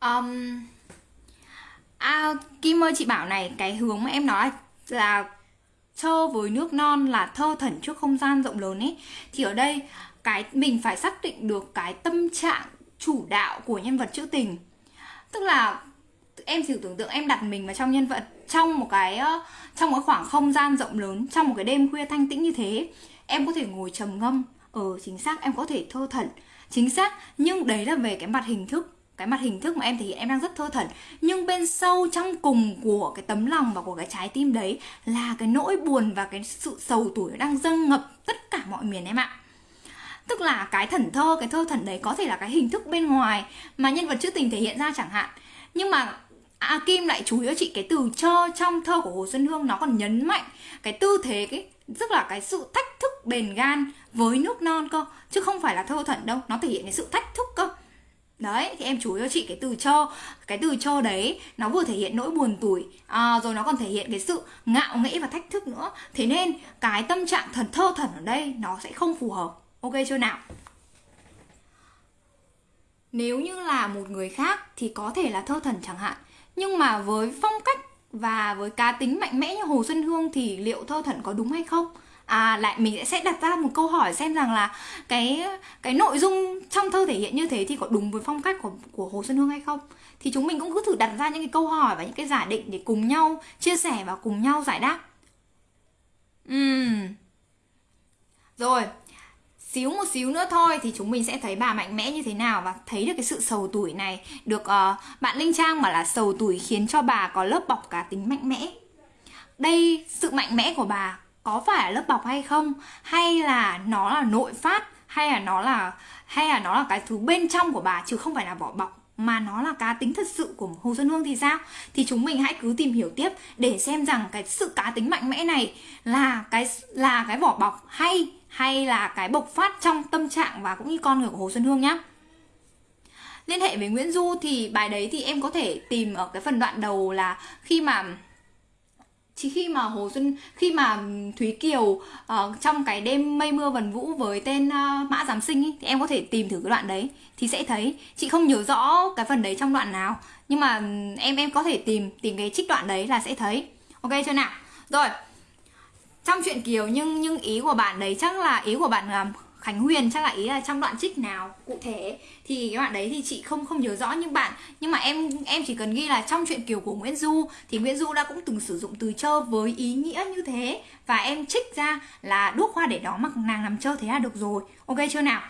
Um, à, Kim ơi chị bảo này cái hướng mà em nói là thơ với nước non là thơ thẩn trước không gian rộng lớn ấy. Thì ở đây cái mình phải xác định được cái tâm trạng chủ đạo của nhân vật trữ tình. Tức là em thử tưởng tượng em đặt mình vào trong nhân vật trong một cái trong một khoảng không gian rộng lớn trong một cái đêm khuya thanh tĩnh như thế em có thể ngồi trầm ngâm. Ở ờ, chính xác em có thể thơ thẩn. Chính xác nhưng đấy là về cái mặt hình thức cái mặt hình thức mà em thể hiện em đang rất thơ thẩn. Nhưng bên sâu trong cùng của cái tấm lòng và của cái trái tim đấy là cái nỗi buồn và cái sự sầu tuổi đang dâng ngập tất cả mọi miền em ạ. Tức là cái thần thơ, cái thơ thẩn đấy có thể là cái hình thức bên ngoài mà nhân vật trữ tình thể hiện ra chẳng hạn. Nhưng mà a Kim lại chú ý cho chị cái từ cho trong thơ của Hồ Xuân Hương nó còn nhấn mạnh cái tư thế, cái, tức là cái sự thách thức bền gan với nước non cơ, chứ không phải là thơ thẩn đâu, nó thể hiện cái sự thách thức cơ đấy thì em chú ý cho chị cái từ cho cái từ cho đấy nó vừa thể hiện nỗi buồn tủi à, rồi nó còn thể hiện cái sự ngạo nghễ và thách thức nữa. Thế nên cái tâm trạng thần thơ thần ở đây nó sẽ không phù hợp. Ok chưa nào? Nếu như là một người khác thì có thể là thơ thần chẳng hạn nhưng mà với phong cách và với cá tính mạnh mẽ như Hồ Xuân Hương thì liệu thơ thần có đúng hay không? À lại mình sẽ đặt ra một câu hỏi xem rằng là cái cái nội dung trong thơ thể hiện như thế thì có đúng với phong cách của của Hồ Xuân Hương hay không thì chúng mình cũng cứ thử đặt ra những cái câu hỏi và những cái giả định để cùng nhau chia sẻ và cùng nhau giải đáp Uhm. Rồi, xíu một xíu nữa thôi thì chúng mình sẽ thấy bà mạnh mẽ như thế nào và thấy được cái sự sầu tuổi này được uh, bạn Linh Trang bảo là sầu tuổi khiến cho bà có lớp bọc cá tính mạnh mẽ. Đây sự mạnh mẽ của bà có phải là lớp bọc hay không hay là nó là nội phát hay là nó là hay là nó là cái thứ bên trong của bà, chứ không phải là vỏ bọc, mà nó là cá tính thật sự của Hồ Xuân Hương thì sao? Thì chúng mình hãy cứ tìm hiểu tiếp để xem rằng cái sự cá tính mạnh mẽ này là cái là cái vỏ bọc hay hay là cái bộc phát trong tâm trạng và cũng như con người của Hồ Xuân Hương nhá. Liên hệ với Nguyễn Du thì bài đấy thì em có thể tìm ở cái phần đoạn đầu là khi mà chỉ khi mà Hồ Xuân khi mà Thúy Kiều uh, trong cái đêm mây mưa vần vũ với tên uh, Mã Giám Sinh ý, thì em có thể tìm thử cái đoạn đấy thì sẽ thấy. Chị không nhớ rõ cái phần đấy trong đoạn nào nhưng mà ừ, em em có thể tìm tìm cái trích đoạn đấy là sẽ thấy. Ok chưa nào? Rồi. Trong chuyện Kiều nhưng nhưng ý của bạn đấy chắc là ý của bạn là Khánh Huyền, chắc là ý là trong đoạn trích nào, cụ thể thì cái bạn đấy thì chị không không nhớ rõ, nhưng bạn, nhưng mà em em chỉ cần ghi là trong chuyện kiều của Nguyễn Du, thì Nguyễn Du đã cũng từng sử dụng từ chơ với ý nghĩa như thế, và em trích ra là đuốc hoa để đó mặc nàng nằm chơ thế là được rồi. Ok chưa nào?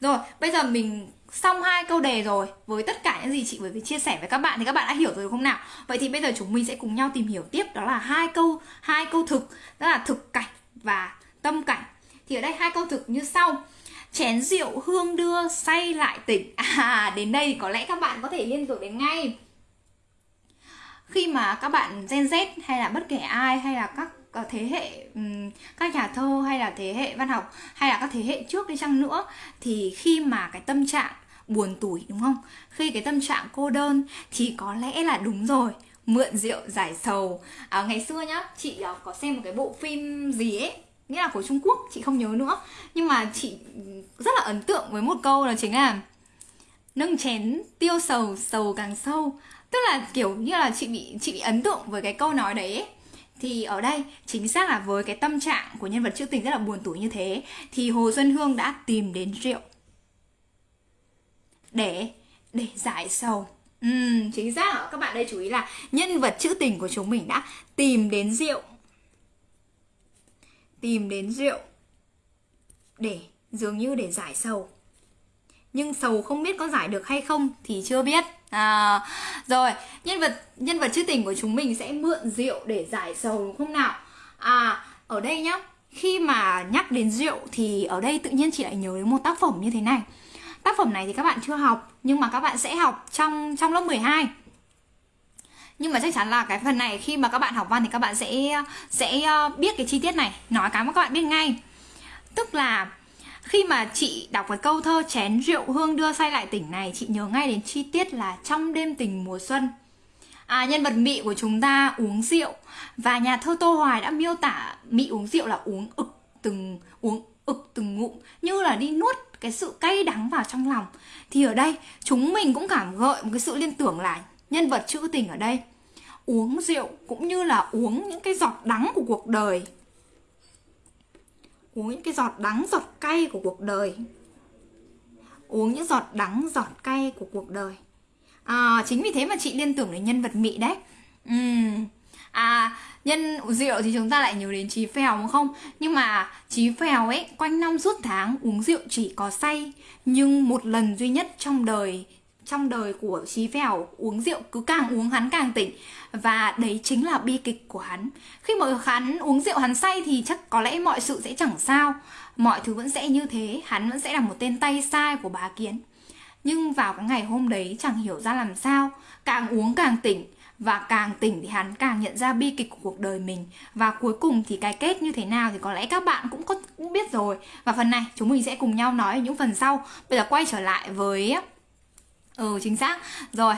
Rồi, bây giờ mình xong hai câu đề rồi, với tất cả những gì chị vừa chia sẻ với các bạn thì các bạn đã hiểu rồi không nào? Vậy thì bây giờ chúng mình sẽ cùng nhau tìm hiểu tiếp, đó là hai câu hai câu thực, đó là thực cảnh và tâm cảnh thì ở đây hai câu thực như sau. Chén rượu hương đưa say lại tỉnh. À đến đây thì có lẽ các bạn có thể liên tưởng đến ngay. Khi mà các bạn Gen Z hay là bất kể ai hay là các ờ, thế hệ các nhà thơ hay là thế hệ văn học hay là các thế hệ trước đi chăng nữa thì khi mà cái tâm trạng buồn tủi đúng không? Khi cái tâm trạng cô đơn thì có lẽ là đúng rồi mượn rượu giải sầu. À, ngày xưa nhá chị ờ, có xem một cái bộ phim gì ấy? Nghĩa là của Trung Quốc chị không nhớ nữa. Nhưng mà chị rất là ấn tượng với một câu là chính là nâng chén tiêu sầu sầu càng sâu. Tức là kiểu như là chị bị chị bị ấn tượng với cái câu nói đấy ấy. thì ở đây chính xác là với cái tâm trạng của nhân vật trữ tình rất là buồn tủi như thế thì Hồ Xuân Hương đã tìm đến rượu để để giải sầu. Ừ, chính xác các bạn đây chú ý là nhân vật trữ tình của chúng mình đã tìm đến rượu tìm đến rượu để dường như để giải sầu. Nhưng sầu không biết có giải được hay không thì chưa biết. À, rồi nhân vật nhân vật chữ tình của chúng mình sẽ mượn rượu để giải sầu đúng không nào? À ở đây nhá khi mà nhắc đến rượu thì ở đây tự nhiên chị lại nhớ đến một tác phẩm như thế này. Tác phẩm này thì các bạn chưa học nhưng mà các bạn sẽ học trong trong lớp 12 nhưng mà chắc chắn là cái phần này khi mà các bạn học văn thì các bạn sẽ sẽ ờ, biết cái chi tiết này nói cái mà các bạn biết ngay. Tức là khi mà chị đọc cái câu thơ chén rượu hương đưa say lại tỉnh này chị nhớ ngay đến chi tiết là trong đêm tình mùa xuân. À, nhân vật mị của chúng ta uống rượu và nhà thơ tô hoài đã miêu tả mị uống rượu là uống ực từng uống ực từng ngụm như là đi nuốt cái sự cay đắng vào trong lòng. Thì ở đây chúng mình cũng cảm gợi một cái sự liên tưởng là nhân vật trữ tình ở đây. Uống rượu cũng như là uống những cái giọt đắng của cuộc đời. Uống những cái giọt đắng giọt cay của cuộc đời. Uống những giọt đắng giọt cay của cuộc đời. À, chính vì thế mà chị liên tưởng đến nhân vật mỹ đấy. Uhm. à nhân rượu thì chúng ta lại nhớ đến trí phèo đúng không? Nhưng mà trí phèo ấy quanh năm suốt tháng uống rượu chỉ có say. Nhưng một lần duy nhất trong đời trong đời của Chí Vèo, uống rượu cứ càng uống hắn càng tỉnh. Và đấy chính là bi kịch của hắn. Khi mà hắn uống rượu hắn say thì chắc có lẽ mọi sự sẽ chẳng sao. Mọi thứ vẫn sẽ như thế, hắn vẫn sẽ là một tên tay sai của bá kiến. Nhưng vào cái ngày hôm đấy chẳng hiểu ra làm sao, càng uống càng tỉnh. Và càng tỉnh thì hắn càng nhận ra bi kịch của cuộc đời mình. Và cuối cùng thì cái kết như thế nào thì có lẽ các bạn cũng có cũng biết rồi. Và phần này chúng mình sẽ cùng nhau nói ở những phần sau. Bây giờ quay trở lại với ừ chính xác. Rồi,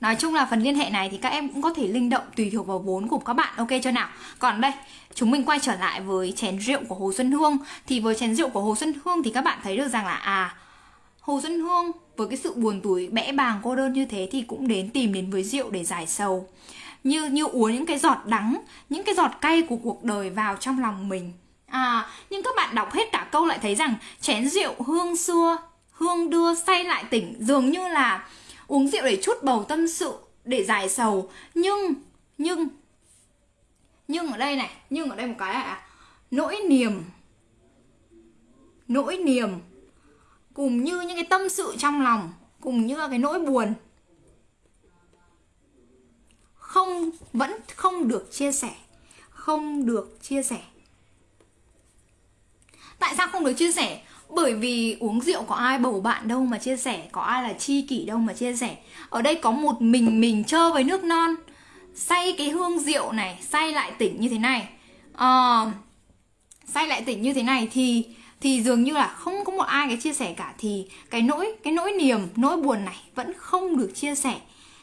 Nói chung là phần liên hệ này thì các em cũng có thể linh động tùy thuộc vào vốn của các bạn. Ok chưa nào? Còn đây, chúng mình quay trở lại với chén rượu của Hồ Xuân Hương. Thì với chén rượu của Hồ Xuân Hương thì các bạn thấy được rằng là À Hồ Xuân Hương với cái sự buồn tuổi bẽ bàng, cô đơn như thế thì cũng đến tìm đến với rượu để giải sầu. Như như uống những cái giọt đắng, những cái giọt cay của cuộc đời vào trong lòng mình. À nhưng các bạn đọc hết cả câu lại thấy rằng chén rượu hương xưa hương đưa say lại tỉnh. Dường như là uống rượu để chút bầu tâm sự, để giải sầu. Nhưng nhưng nhưng ở đây này, nhưng ở đây một cái là nỗi niềm nỗi niềm, cùng như những cái tâm sự trong lòng, cùng như cái nỗi buồn, không, vẫn không được chia sẻ, không được chia sẻ. Tại sao không được chia sẻ? Bởi vì uống rượu có ai bầu bạn đâu mà chia sẻ có ai là chi kỷ đâu mà chia sẻ. Ở đây có một mình mình chơi với nước non. Say cái hương rượu này say lại tỉnh như thế này. À, say lại tỉnh như thế này thì thì dường như là không có một ai cái chia sẻ cả. Thì cái nỗi cái nỗi niềm nỗi buồn này vẫn không được chia sẻ.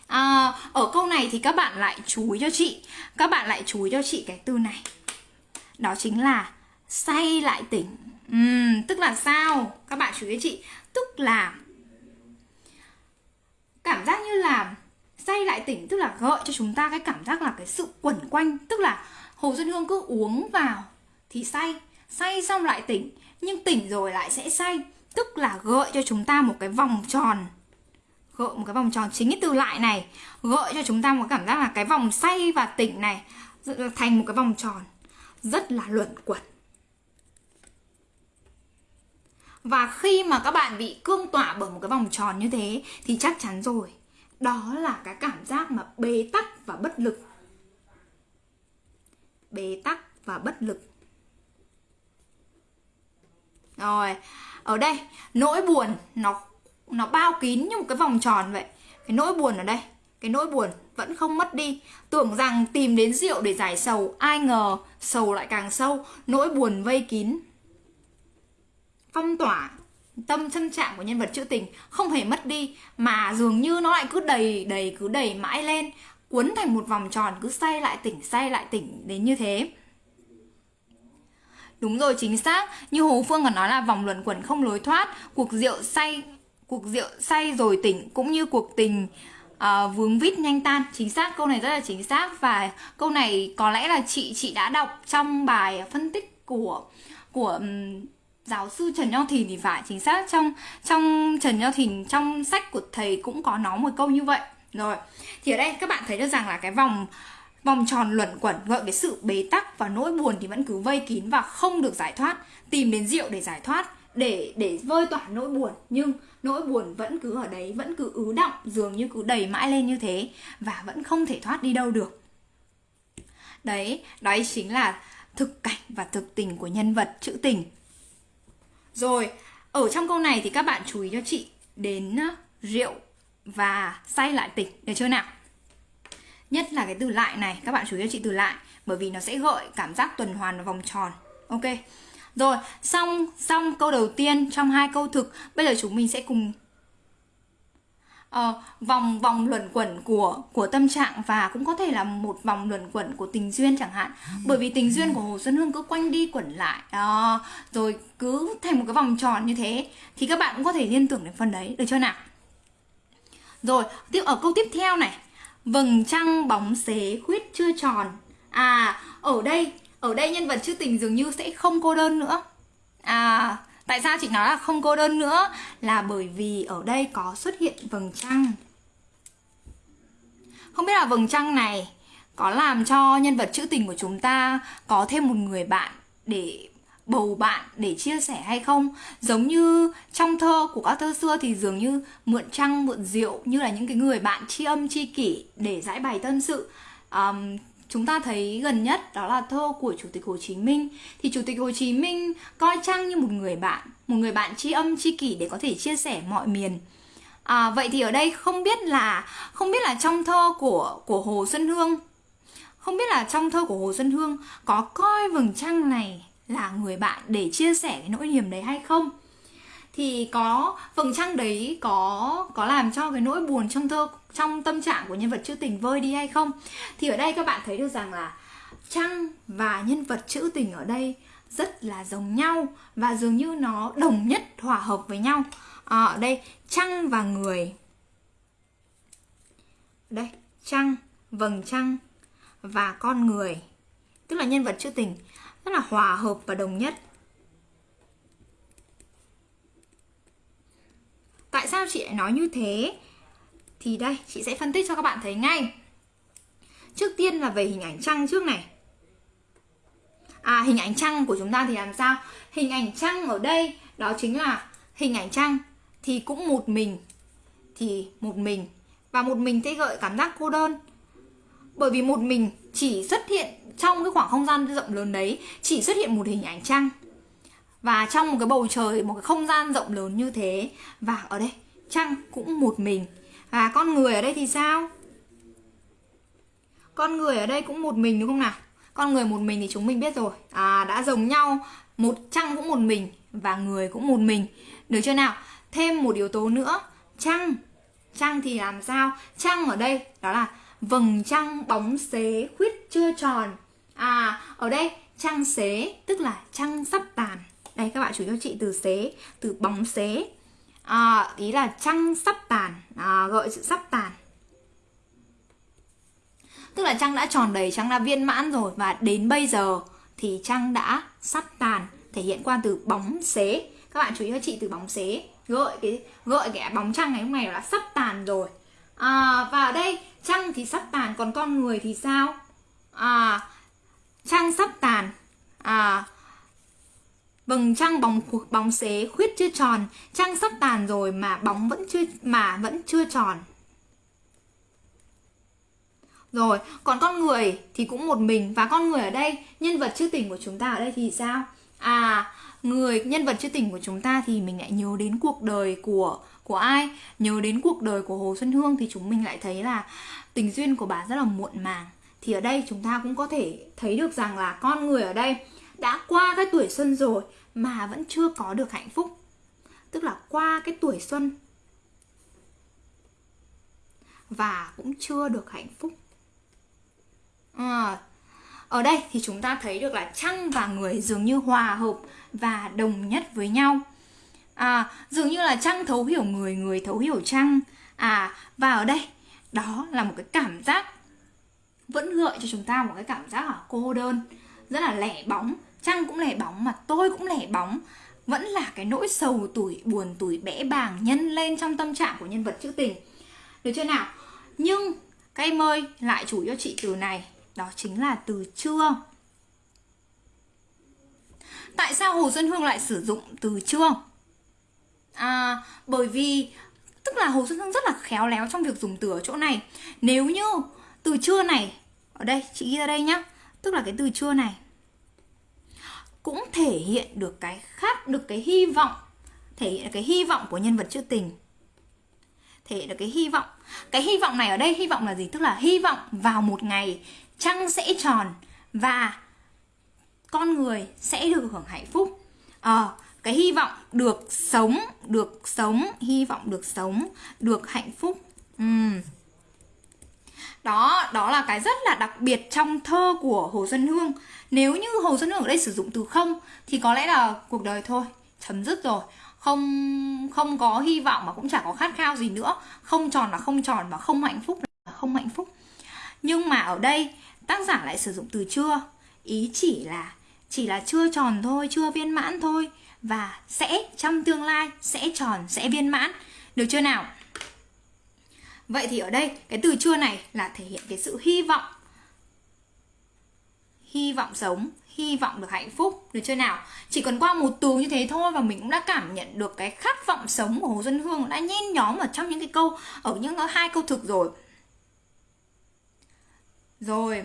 À, ở câu này thì các bạn lại chú ý cho chị. Các bạn lại chú ý cho chị cái từ này. Đó chính là say lại tỉnh uhm, tức là sao? Các bạn chú ý chị. Tức là cảm giác như là say lại tỉnh tức là gợi cho chúng ta cái cảm giác là cái sự quẩn quanh. Tức là hồ xuân hương cứ uống vào thì say. Say xong lại tỉnh nhưng tỉnh rồi lại sẽ say. Tức là gợi cho chúng ta một cái vòng tròn. Gợi một cái vòng tròn chính cái từ lại này. Gợi cho chúng ta một cảm giác là cái vòng say và tỉnh này thành một cái vòng tròn rất là luẩn quẩn. Và khi mà các bạn bị cương tỏa bởi một cái vòng tròn như thế, thì chắc chắn rồi, đó là cái cảm giác mà bế tắc và bất lực. Bế tắc và bất lực. Rồi, ở đây, nỗi buồn nó nó bao kín như một cái vòng tròn vậy. Cái nỗi buồn ở đây, cái nỗi buồn vẫn không mất đi. Tưởng rằng tìm đến rượu để giải sầu, ai ngờ sầu lại càng sâu, nỗi buồn vây kín phong tỏa tâm thân trạng của nhân vật trữ tình không hề mất đi mà dường như nó lại cứ đầy đầy cứ đầy mãi lên cuốn thành một vòng tròn cứ say lại tỉnh say lại tỉnh đến như thế. Đúng rồi chính xác. Như Hồ Phương còn nói là vòng luẩn quẩn không lối thoát Cuộc rượu say Cuộc rượu say rồi tỉnh Cũng như cuộc tình uh, vướng vít nhanh tan. Chính xác câu này rất là chính xác. Và câu này có lẽ là chị chị đã đọc trong bài phân tích của của um, giáo sư Trần Nho Thìn thì phải, chính xác, trong trong Trần Nho Thìn, trong sách của thầy cũng có nói một câu như vậy. Rồi, thì ở đây các bạn thấy được rằng là cái vòng vòng tròn luẩn quẩn gợi cái sự bế tắc và nỗi buồn thì vẫn cứ vây kín và không được giải thoát. Tìm đến rượu để giải thoát, để để vơi tỏa nỗi buồn. Nhưng nỗi buồn vẫn cứ ở đấy, vẫn cứ ứ động, dường như cứ đầy mãi lên như thế và vẫn không thể thoát đi đâu được. Đấy đấy chính là thực cảnh và thực tình của nhân vật trữ tình rồi, ở trong câu này thì các bạn chú ý cho chị đến ờ, rượu và say lại tỉnh, được chưa nào? Nhất là cái từ lại này, các bạn chú ý cho chị từ lại bởi vì nó sẽ gợi cảm giác tuần hoàn và vòng tròn. Ok. Rồi, xong xong câu đầu tiên trong hai câu thực, bây giờ chúng mình sẽ cùng uh, vòng vòng luẩn quẩn của của tâm trạng và cũng có thể là một vòng luẩn quẩn của tình duyên chẳng hạn. Bởi vì tình duyên của hồ xuân hương cứ quanh đi quẩn lại uh, rồi cứ thành một cái vòng tròn như thế thì các bạn cũng có thể liên tưởng đến phần đấy. Được chưa nào? Rồi tiếp ở câu tiếp theo này. Vầng trăng bóng xế khuyết chưa tròn. À ở đây ở đây nhân vật chữ tình dường như sẽ không cô đơn nữa. À Tại sao chị nói là không cô đơn nữa? Là bởi vì ở đây có xuất hiện vầng trăng. Không biết là vầng trăng này có làm cho nhân vật trữ tình của chúng ta có thêm một người bạn để bầu bạn để chia sẻ hay không? Giống như trong thơ của các thơ xưa thì dường như mượn trăng mượn rượu như là những cái người bạn tri âm tri kỷ để giải bày tâm sự. Um, chúng ta thấy gần nhất đó là thơ của chủ tịch hồ chí minh. Thì chủ tịch hồ chí minh coi trăng như một người bạn một người bạn tri âm tri kỷ để có thể chia sẻ mọi miền? À, vậy thì ở đây không biết là không biết là trong thơ của của hồ xuân hương không biết là trong thơ của hồ xuân hương có coi vầng trăng này là người bạn để chia sẻ cái nỗi niềm đấy hay không? Thì có vầng trăng đấy có có làm cho cái nỗi buồn trong thơ trong tâm trạng của nhân vật trữ tình vơi đi hay không? Thì ở đây các bạn thấy được rằng là trăng và nhân vật trữ tình ở đây rất là giống nhau và dường như nó đồng nhất hòa hợp với nhau. À, ở đây trăng và người. Đây trăng vầng trăng và con người. Tức là nhân vật trữ tình rất là hòa hợp và đồng nhất. Tại sao chị lại nói như thế? Thì đây, chị sẽ phân tích cho các bạn thấy ngay. Trước tiên là về hình ảnh trăng trước này. À hình ảnh trăng của chúng ta thì làm sao? Hình ảnh trăng ở đây, đó chính là hình ảnh trăng. Thì cũng một mình. Thì một mình. Và một mình sẽ gợi cảm giác cô đơn. Bởi vì một mình chỉ xuất hiện trong cái khoảng không gian rộng lớn đấy, chỉ xuất hiện một hình ảnh trăng và trong một cái bầu trời, một cái không gian rộng lớn như thế, và ở đây trăng cũng một mình. Và con người ở đây thì sao? Con người ở đây cũng một mình đúng không nào? Con người một mình thì chúng mình biết rồi. À đã giống nhau, một trăng cũng một mình và người cũng một mình. Được chưa nào? Thêm một yếu tố nữa. Trăng trăng thì làm sao? Trăng ở đây, đó là vầng trăng bóng xế khuyết chưa tròn. À ở đây, trăng xế tức là trăng sắp tàn đây các bạn chú cho chị từ xế từ bóng xế. À, ý là trăng sắp tàn. Ờ, à, gợi sự sắp tàn. Tức là trăng đã tròn đầy trăng đã viên mãn rồi và đến bây giờ thì trăng đã sắp tàn thể hiện qua từ bóng xế. Các bạn chú ý cho chị từ bóng xế. Gợi cái gợi cái bóng trăng ngày hôm nay là sắp tàn rồi. À, và ở đây trăng thì sắp tàn còn con người thì sao? À, trăng sắp tàn. À, vầng trăng bóng bóng xế khuyết chưa tròn, trăng sắp tàn rồi mà bóng vẫn chưa, mà vẫn chưa tròn. Rồi, còn con người thì cũng một mình, và con người ở đây, nhân vật chưa tình của chúng ta ở đây thì sao? À người, nhân vật chưa tình của chúng ta thì mình lại nhớ đến cuộc đời của của ai? Nhớ đến cuộc đời của hồ xuân hương thì chúng mình lại thấy là tình duyên của bà rất là muộn màng. Thì ở đây chúng ta cũng có thể thấy được rằng là con người ở đây đã qua cái tuổi xuân rồi mà vẫn chưa có được hạnh phúc. Tức là qua cái tuổi xuân. Và cũng chưa được hạnh phúc. À, ở đây thì chúng ta thấy được là trăng và người dường như hòa hợp và đồng nhất với nhau. À, dường như là trăng thấu hiểu người người thấu hiểu trăng à và ở đây đó là một cái cảm giác vẫn gợi cho chúng ta một cái cảm giác là cô đơn rất là lẻ bóng trăng cũng lẻ bóng mà tôi cũng lẻ bóng. Vẫn là cái nỗi sầu tuổi, buồn tuổi bẽ bàng nhân lên trong tâm trạng của nhân vật trữ tình. Được chưa nào? Nhưng các em ơi, lại chủ cho chị từ này. Đó chính là từ trưa tại sao hồ xuân hương lại sử dụng từ trưa à bởi vì, tức là hồ xuân hương rất là khéo léo trong việc dùng từ ở chỗ này. Nếu như từ trưa này, ở đây, chị ghi ra đây nhá. Tức là cái từ trưa này cũng thể hiện được cái khát được cái hy vọng thể hiện được cái hy vọng của nhân vật trữ tình. Thể hiện được cái hy vọng. Cái hy vọng này ở đây hy vọng là gì? Tức là hy vọng vào một ngày trăng sẽ tròn và con người sẽ được hưởng hạnh phúc. À, cái hy vọng được sống được sống hy vọng được sống được hạnh phúc. Uhm đó đó là cái rất là đặc biệt trong thơ của hồ xuân hương. Nếu như hồ xuân hương ở đây sử dụng từ không, thì có lẽ là cuộc đời thôi, chấm dứt rồi. Không không có hy vọng mà cũng chả có khát khao gì nữa. Không tròn là không tròn và không hạnh phúc là không hạnh phúc. Nhưng mà ở đây, tác giả lại sử dụng từ chưa. Ý chỉ là chỉ là chưa tròn thôi, chưa viên mãn thôi. Và sẽ, trong tương lai, sẽ tròn, sẽ viên mãn. Được chưa nào? Vậy thì ở đây, cái từ chưa này là thể hiện cái sự hy vọng. Hy vọng sống, hy vọng được hạnh phúc, được chưa nào. Chỉ cần qua một từ như thế thôi và mình cũng đã cảm nhận được cái khát vọng sống của hồ xuân hương đã nhen nhóm ở trong những cái câu, ở những hai câu thực rồi. Rồi.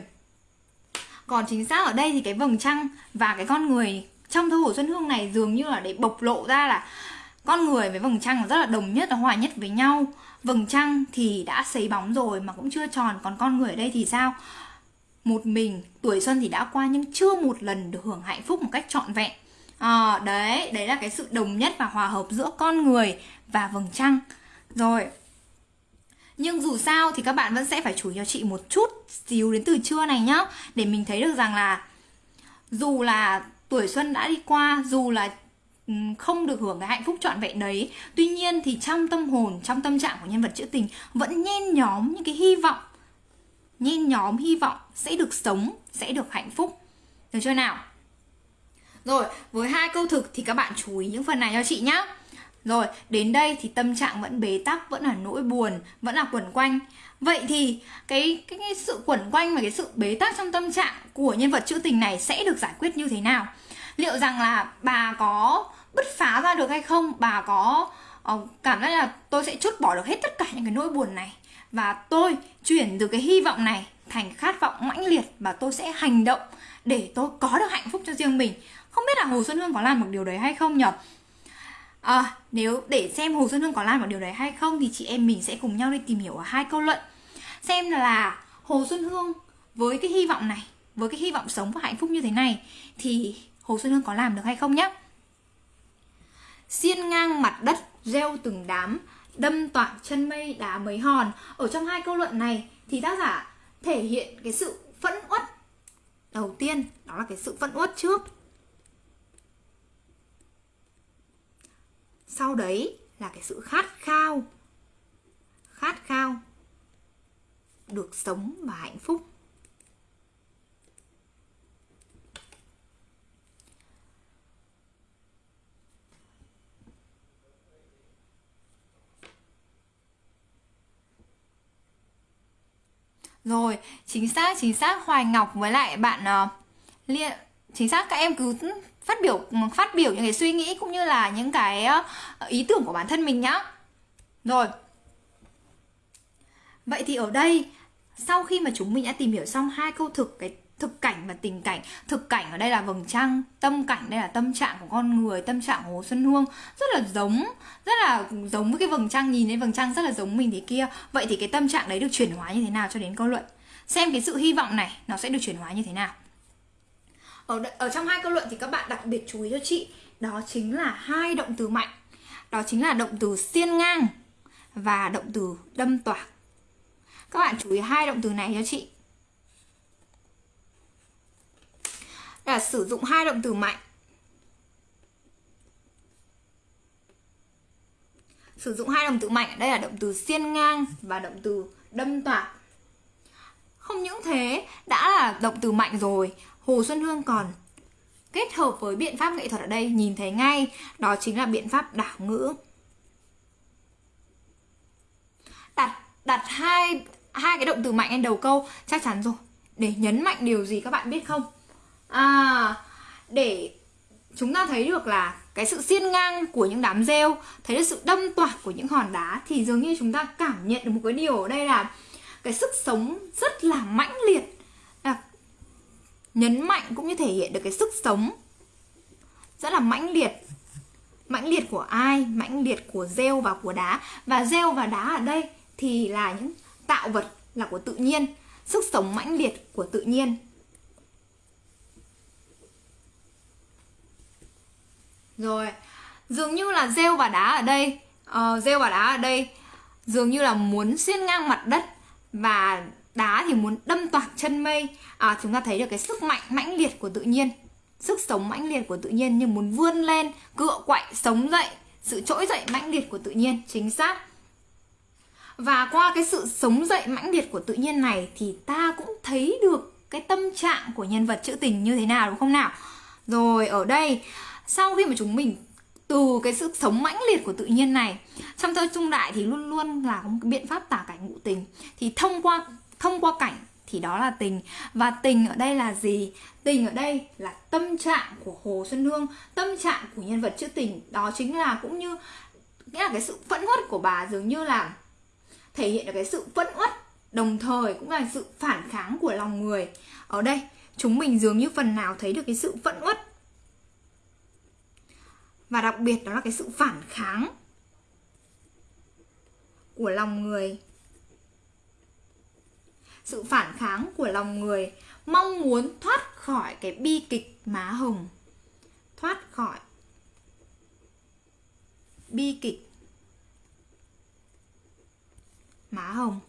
Còn chính xác ở đây thì cái vầng trăng và cái con người trong thơ hồ xuân hương này dường như là để bộc lộ ra là con người với vầng trăng rất là đồng nhất là hòa nhất với nhau vầng trăng thì đã sấy bóng rồi mà cũng chưa tròn còn con người ở đây thì sao? Một mình tuổi xuân thì đã qua nhưng chưa một lần được hưởng hạnh phúc một cách trọn vẹn. À, đấy đấy là cái sự đồng nhất và hòa hợp giữa con người và vầng trăng. Rồi nhưng dù sao thì các bạn vẫn sẽ phải chú ý cho chị một chút xíu đến từ trưa này nhá để mình thấy được rằng là dù là tuổi xuân đã đi qua dù là Ừ, không được hưởng cái hạnh phúc trọn vẹn đấy. Tuy nhiên thì trong tâm hồn trong tâm trạng của nhân vật trữ tình vẫn nhen nhóm những cái hy vọng nhen nhóm hy vọng sẽ được sống sẽ được hạnh phúc. Được chưa nào? Rồi với hai câu thực thì các bạn chú ý những phần này cho chị nhé rồi đến đây thì tâm trạng vẫn bế tắc vẫn là nỗi buồn vẫn là quẩn quanh. Vậy thì cái, cái cái sự quẩn quanh và cái sự bế tắc trong tâm trạng của nhân vật trữ tình này sẽ được giải quyết như thế nào? Liệu rằng là bà có bứt phá ra được hay không? Bà có uh, cảm giác là tôi sẽ chốt bỏ được hết tất cả những cái nỗi buồn này. Và tôi chuyển từ cái hy vọng này thành khát vọng mãnh liệt và tôi sẽ hành động để tôi có được hạnh phúc cho riêng mình. Không biết là hồ xuân hương có làm được điều đấy hay không nhở? à, nếu để xem hồ xuân hương có làm được điều đấy hay không thì chị em mình sẽ cùng nhau đi tìm hiểu ở hai câu luận. Xem là hồ xuân hương với cái hy vọng này với cái hy vọng sống và hạnh phúc như thế này thì hồ xuân hương có làm được hay không nhé xiên ngang mặt đất gieo từng đám, đâm toạc chân mây đá mấy hòn. Ở trong hai câu luận này thì tác giả thể hiện cái sự phẫn uất. Đầu tiên, đó là cái sự phẫn uất trước. Sau đấy là cái sự khát khao. Khát khao. Được sống và hạnh phúc. Rồi, chính xác, chính xác Hoài Ngọc với lại bạn uh, Liên chính xác các em cứ phát biểu phát biểu những cái suy nghĩ cũng như là những cái uh, ý tưởng của bản thân mình nhá. Rồi. Vậy thì ở đây sau khi mà chúng mình đã tìm hiểu xong hai câu thực cái thực cảnh và tình cảnh. Thực cảnh ở đây là vầng trăng tâm cảnh đây là tâm trạng của con người tâm trạng của hồ xuân hương. Rất là giống rất là giống với cái vầng trăng nhìn thấy vầng trăng rất là giống mình thế kia. Vậy thì cái tâm trạng đấy được chuyển hóa như thế nào cho đến câu luận? Xem cái sự hy vọng này nó sẽ được chuyển hóa như thế nào? Ở, ở trong hai câu luận thì các bạn đặc biệt chú ý cho chị đó chính là hai động từ mạnh. Đó chính là động từ xiên ngang và động từ đâm toạc các bạn chú ý hai động từ này cho chị. Là sử dụng hai động từ mạnh? Sử dụng hai động từ mạnh, đây là động từ xiên ngang và động từ đâm toạc không những thế, đã là động từ mạnh rồi. Hồ xuân hương còn kết hợp với biện pháp nghệ thuật ở đây, nhìn thấy ngay, đó chính là biện pháp đảo ngữ. Đặt đặt hai hai cái động từ mạnh lên đầu câu, chắc chắn rồi. Để nhấn mạnh điều gì các bạn biết không? À để chúng ta thấy được là cái sự xiên ngang của những đám rêu thấy được sự đâm toạc của những hòn đá thì dường như chúng ta cảm nhận được một cái điều ở đây là cái sức sống rất là mãnh liệt à, nhấn mạnh cũng như thể hiện được cái sức sống rất là mãnh liệt. Mãnh liệt của ai? Mãnh liệt của rêu và của đá. Và rêu và đá ở đây thì là những tạo vật là của tự nhiên sức sống mãnh liệt của tự nhiên. Rồi, dường như là rêu và đá ở đây. Uh, Rêu và đá ở đây Dường như là muốn xuyên ngang mặt đất Và đá thì muốn đâm toạc chân mây. À, Chúng ta thấy được cái sức mạnh mãnh liệt của tự nhiên Sức sống mãnh liệt của tự nhiên Nhưng muốn vươn lên, cựa quậy, sống dậy Sự trỗi dậy mãnh liệt của tự nhiên Chính xác. Và qua cái sự sống dậy mãnh liệt của tự nhiên này Thì ta cũng thấy được cái tâm trạng của nhân vật trữ tình như thế nào đúng không nào? Rồi ở đây sau khi mà chúng mình, từ cái sự sống mãnh liệt của tự nhiên này trong thơ trung đại thì luôn luôn là một cái biện pháp tả cảnh ngụ tình. Thì thông qua thông qua cảnh thì đó là tình. Và tình ở đây là gì? Tình ở đây là tâm trạng của hồ xuân hương, tâm trạng của nhân vật trữ tình. Đó chính là cũng như, nghĩa là cái sự phẫn uất của bà dường như là thể hiện được cái sự phẫn uất, đồng thời cũng là sự phản kháng của lòng người. Ở đây, chúng mình dường như phần nào thấy được cái sự phẫn uất và đặc biệt đó là cái sự phản kháng của lòng người. Sự phản kháng của lòng người mong muốn thoát khỏi cái bi kịch má hồng. Thoát khỏi bi kịch má hồng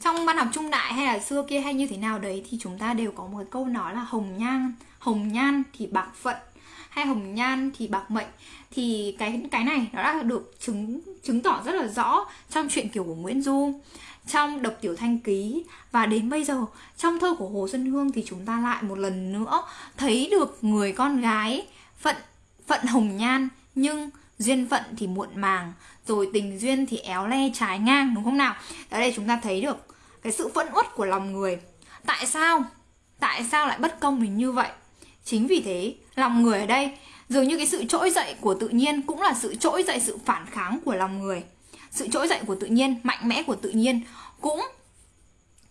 trong văn học trung đại hay là xưa kia hay như thế nào đấy thì chúng ta đều có một câu nói là hồng nhan hồng nhan thì bạc phận hay hồng nhan thì bạc mệnh. Thì cái cái này nó đã được chứng chứng tỏ rất là rõ trong chuyện kiều của Nguyễn Du, trong độc tiểu thanh ký và đến bây giờ, trong thơ của hồ xuân hương thì chúng ta lại một lần nữa thấy được người con gái phận phận hồng nhan nhưng duyên phận thì muộn màng, rồi tình duyên thì éo le trái ngang, đúng không nào? Ở đây chúng ta thấy được cái sự phẫn uất của lòng người. Tại sao? Tại sao lại bất công mình như vậy? Chính vì thế, lòng người ở đây, dường như cái sự trỗi dậy của tự nhiên cũng là sự trỗi dậy sự phản kháng của lòng người. Sự trỗi dậy của tự nhiên, mạnh mẽ của tự nhiên cũng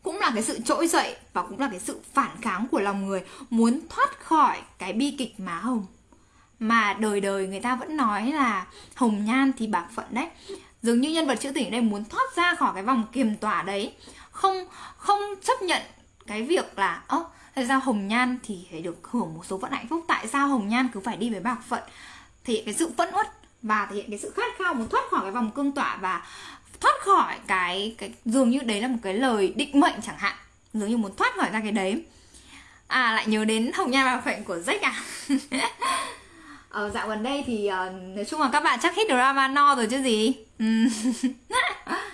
cũng là cái sự trỗi dậy và cũng là cái sự phản kháng của lòng người muốn thoát khỏi cái bi kịch má hồng. Mà đời đời người ta vẫn nói là hồng nhan thì bạc phận đấy. Dường như nhân vật chữ tình đây muốn thoát ra khỏi cái vòng kiềm tỏa đấy không không chấp nhận cái việc là ơ tại sao hồng nhan thì phải được hưởng một số phận hạnh phúc? Tại sao hồng nhan cứ phải đi với bạc phận? Thì cái sự phẫn uất và thể hiện cái sự khát khao muốn thoát khỏi cái vòng cương tỏa và thoát khỏi cái cái dường như đấy là một cái lời định mệnh chẳng hạn. Dường như muốn thoát khỏi ra cái đấy. À lại nhớ đến hồng nhan bạc phận của Jack à? Ờ, dạo gần đây thì uh, nói chung là các bạn chắc hết drama no rồi chứ gì? Ừ.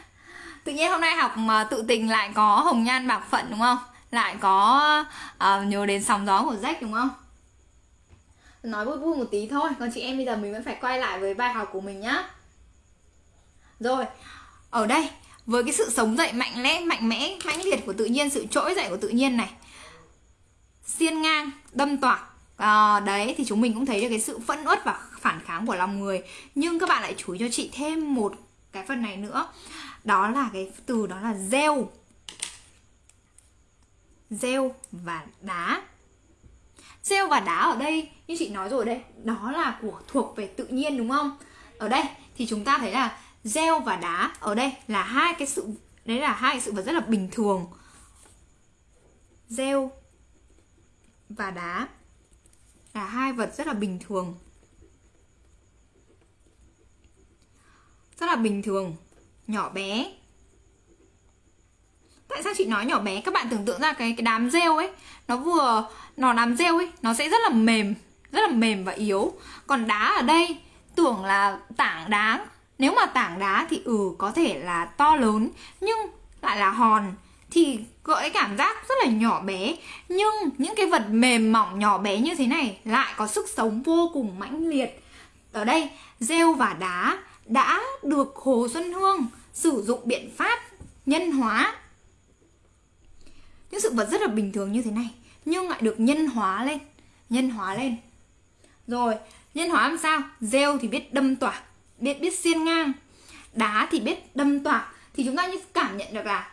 Tự nhiên hôm nay học mà tự tình lại có hồng nhan bạc phận đúng không? Lại có uh, nhớ đến sóng gió của Jack đúng không? Nói vui vui một tí thôi Còn chị em bây giờ mình vẫn phải quay lại với bài học của mình nhá. Rồi. Ở đây với cái sự sống dậy mạnh mẽ, mạnh mẽ, mãnh liệt của tự nhiên, sự trỗi dậy của tự nhiên này. Xiên ngang, đâm toạc à, đấy thì chúng mình cũng thấy được cái sự phẫn uất và phản kháng của lòng người. Nhưng các bạn lại chú ý cho chị thêm một cái phần này nữa đó là cái từ đó là gieo gieo và đá. Gieo và đá ở đây, như chị nói rồi đây đó là của, thuộc về tự nhiên đúng không? Ở đây thì chúng ta thấy là gieo và đá ở đây là hai cái sự, đấy là hai cái sự vật rất là bình thường. Gieo và đá là hai vật rất là bình thường. Rất là bình thường nhỏ bé. Tại sao chị nói nhỏ bé? Các bạn tưởng tượng ra cái cái đám rêu ấy, nó vừa, nó đám rêu ấy, nó sẽ rất là mềm, rất là mềm và yếu. Còn đá ở đây, tưởng là tảng đá. Nếu mà tảng đá thì ừ có thể là to lớn, nhưng lại là hòn, thì gợi cảm giác rất là nhỏ bé. Nhưng những cái vật mềm mỏng nhỏ bé như thế này lại có sức sống vô cùng mãnh liệt. Ở đây, rêu và đá đã được hồ xuân hương sử dụng biện pháp nhân hóa. Những sự vật rất là bình thường như thế này, nhưng lại được nhân hóa lên, nhân hóa lên. Rồi, nhân hóa làm sao? Rêu thì biết đâm tỏa, biết biết xiên ngang, đá thì biết đâm tỏa. Thì chúng ta như cảm nhận được là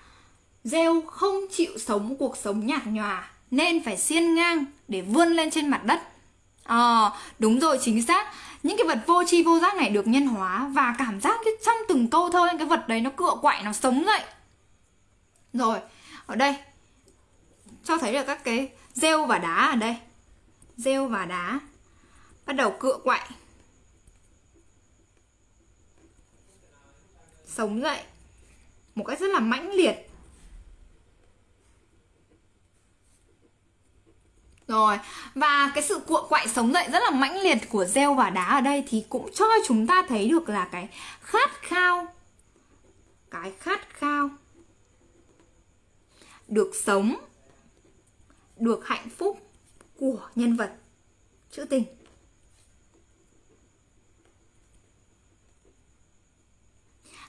rêu không chịu sống cuộc sống nhạt nhòa, nên phải xiên ngang để vươn lên trên mặt đất. À, đúng rồi chính xác. Những cái vật vô tri vô giác này được nhân hóa và cảm giác cái trong từng câu thơ cái vật đấy nó cựa quậy nó sống dậy. Rồi, ở đây cho thấy được các cái rêu và đá ở đây. Rêu và đá bắt đầu cựa quậy. Sống dậy một cách rất là mãnh liệt Rồi, và cái sự cuộn quậy sống dậy rất là mãnh liệt của gieo và đá ở đây thì cũng cho chúng ta thấy được là cái khát khao cái khát khao được sống được hạnh phúc của nhân vật trữ tình.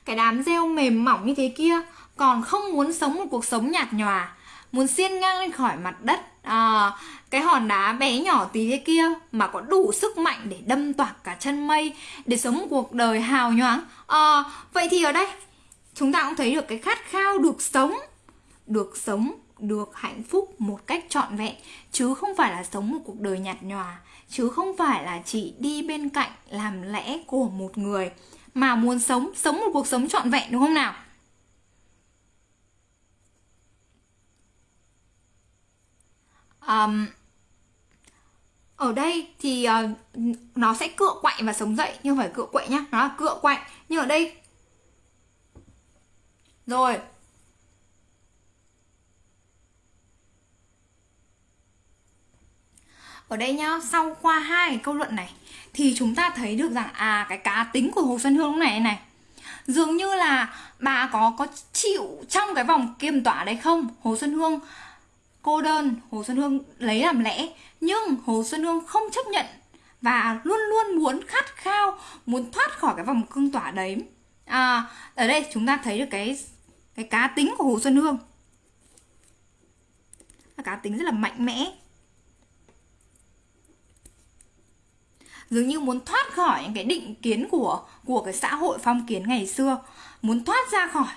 Cái đám rêu mềm mỏng như thế kia còn không muốn sống một cuộc sống nhạt nhòa muốn xiên ngang lên khỏi mặt đất à, cái hòn đá bé nhỏ tí thế kia mà có đủ sức mạnh để đâm toạc cả chân mây để sống một cuộc đời hào nhoáng. À, vậy thì ở đây chúng ta cũng thấy được cái khát khao được sống được sống được hạnh phúc một cách trọn vẹn chứ không phải là sống một cuộc đời nhạt nhòa chứ không phải là chỉ đi bên cạnh làm lẽ của một người mà muốn sống sống một cuộc sống trọn vẹn đúng không nào? Um, ở đây thì uh, nó sẽ cựa quậy và sống dậy nhưng phải cựa quậy nhá nó là cựa quậy nhưng ở đây rồi. Ở đây nhá sau qua hai câu luận này thì chúng ta thấy được rằng à cái cá tính của hồ xuân hương lúc này này dường như là bà có có chịu trong cái vòng kiềm tỏa đấy không? Hồ xuân hương cô đơn hồ xuân hương lấy làm lẽ nhưng hồ xuân hương không chấp nhận và luôn luôn muốn khát khao muốn thoát khỏi cái vòng cương tỏa đấy. À, ở đây chúng ta thấy được cái cái cá tính của hồ xuân hương. Cá tính rất là mạnh mẽ. Dường như muốn thoát khỏi những cái định kiến của của cái xã hội phong kiến ngày xưa muốn thoát ra khỏi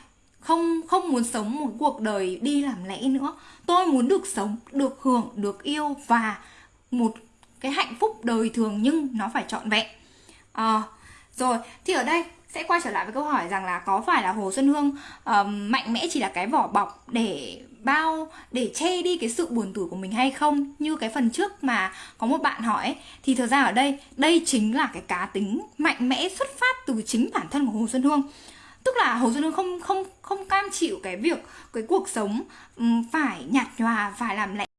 không không muốn sống một cuộc đời đi làm lẽ nữa. Tôi muốn được sống được hưởng được yêu và một cái hạnh phúc đời thường nhưng nó phải trọn vẹn. À, rồi thì ở đây sẽ quay trở lại với câu hỏi rằng là có phải là hồ xuân hương uh, mạnh mẽ chỉ là cái vỏ bọc để bao để che đi cái sự buồn tủi của mình hay không? Như cái phần trước mà có một bạn hỏi thì thực ra ở đây đây chính là cái cá tính mạnh mẽ xuất phát từ chính bản thân của hồ xuân hương tức là hồ xuân hương không không không cam chịu cái việc, cái cuộc sống phải nhạt nhòa, phải làm lẽ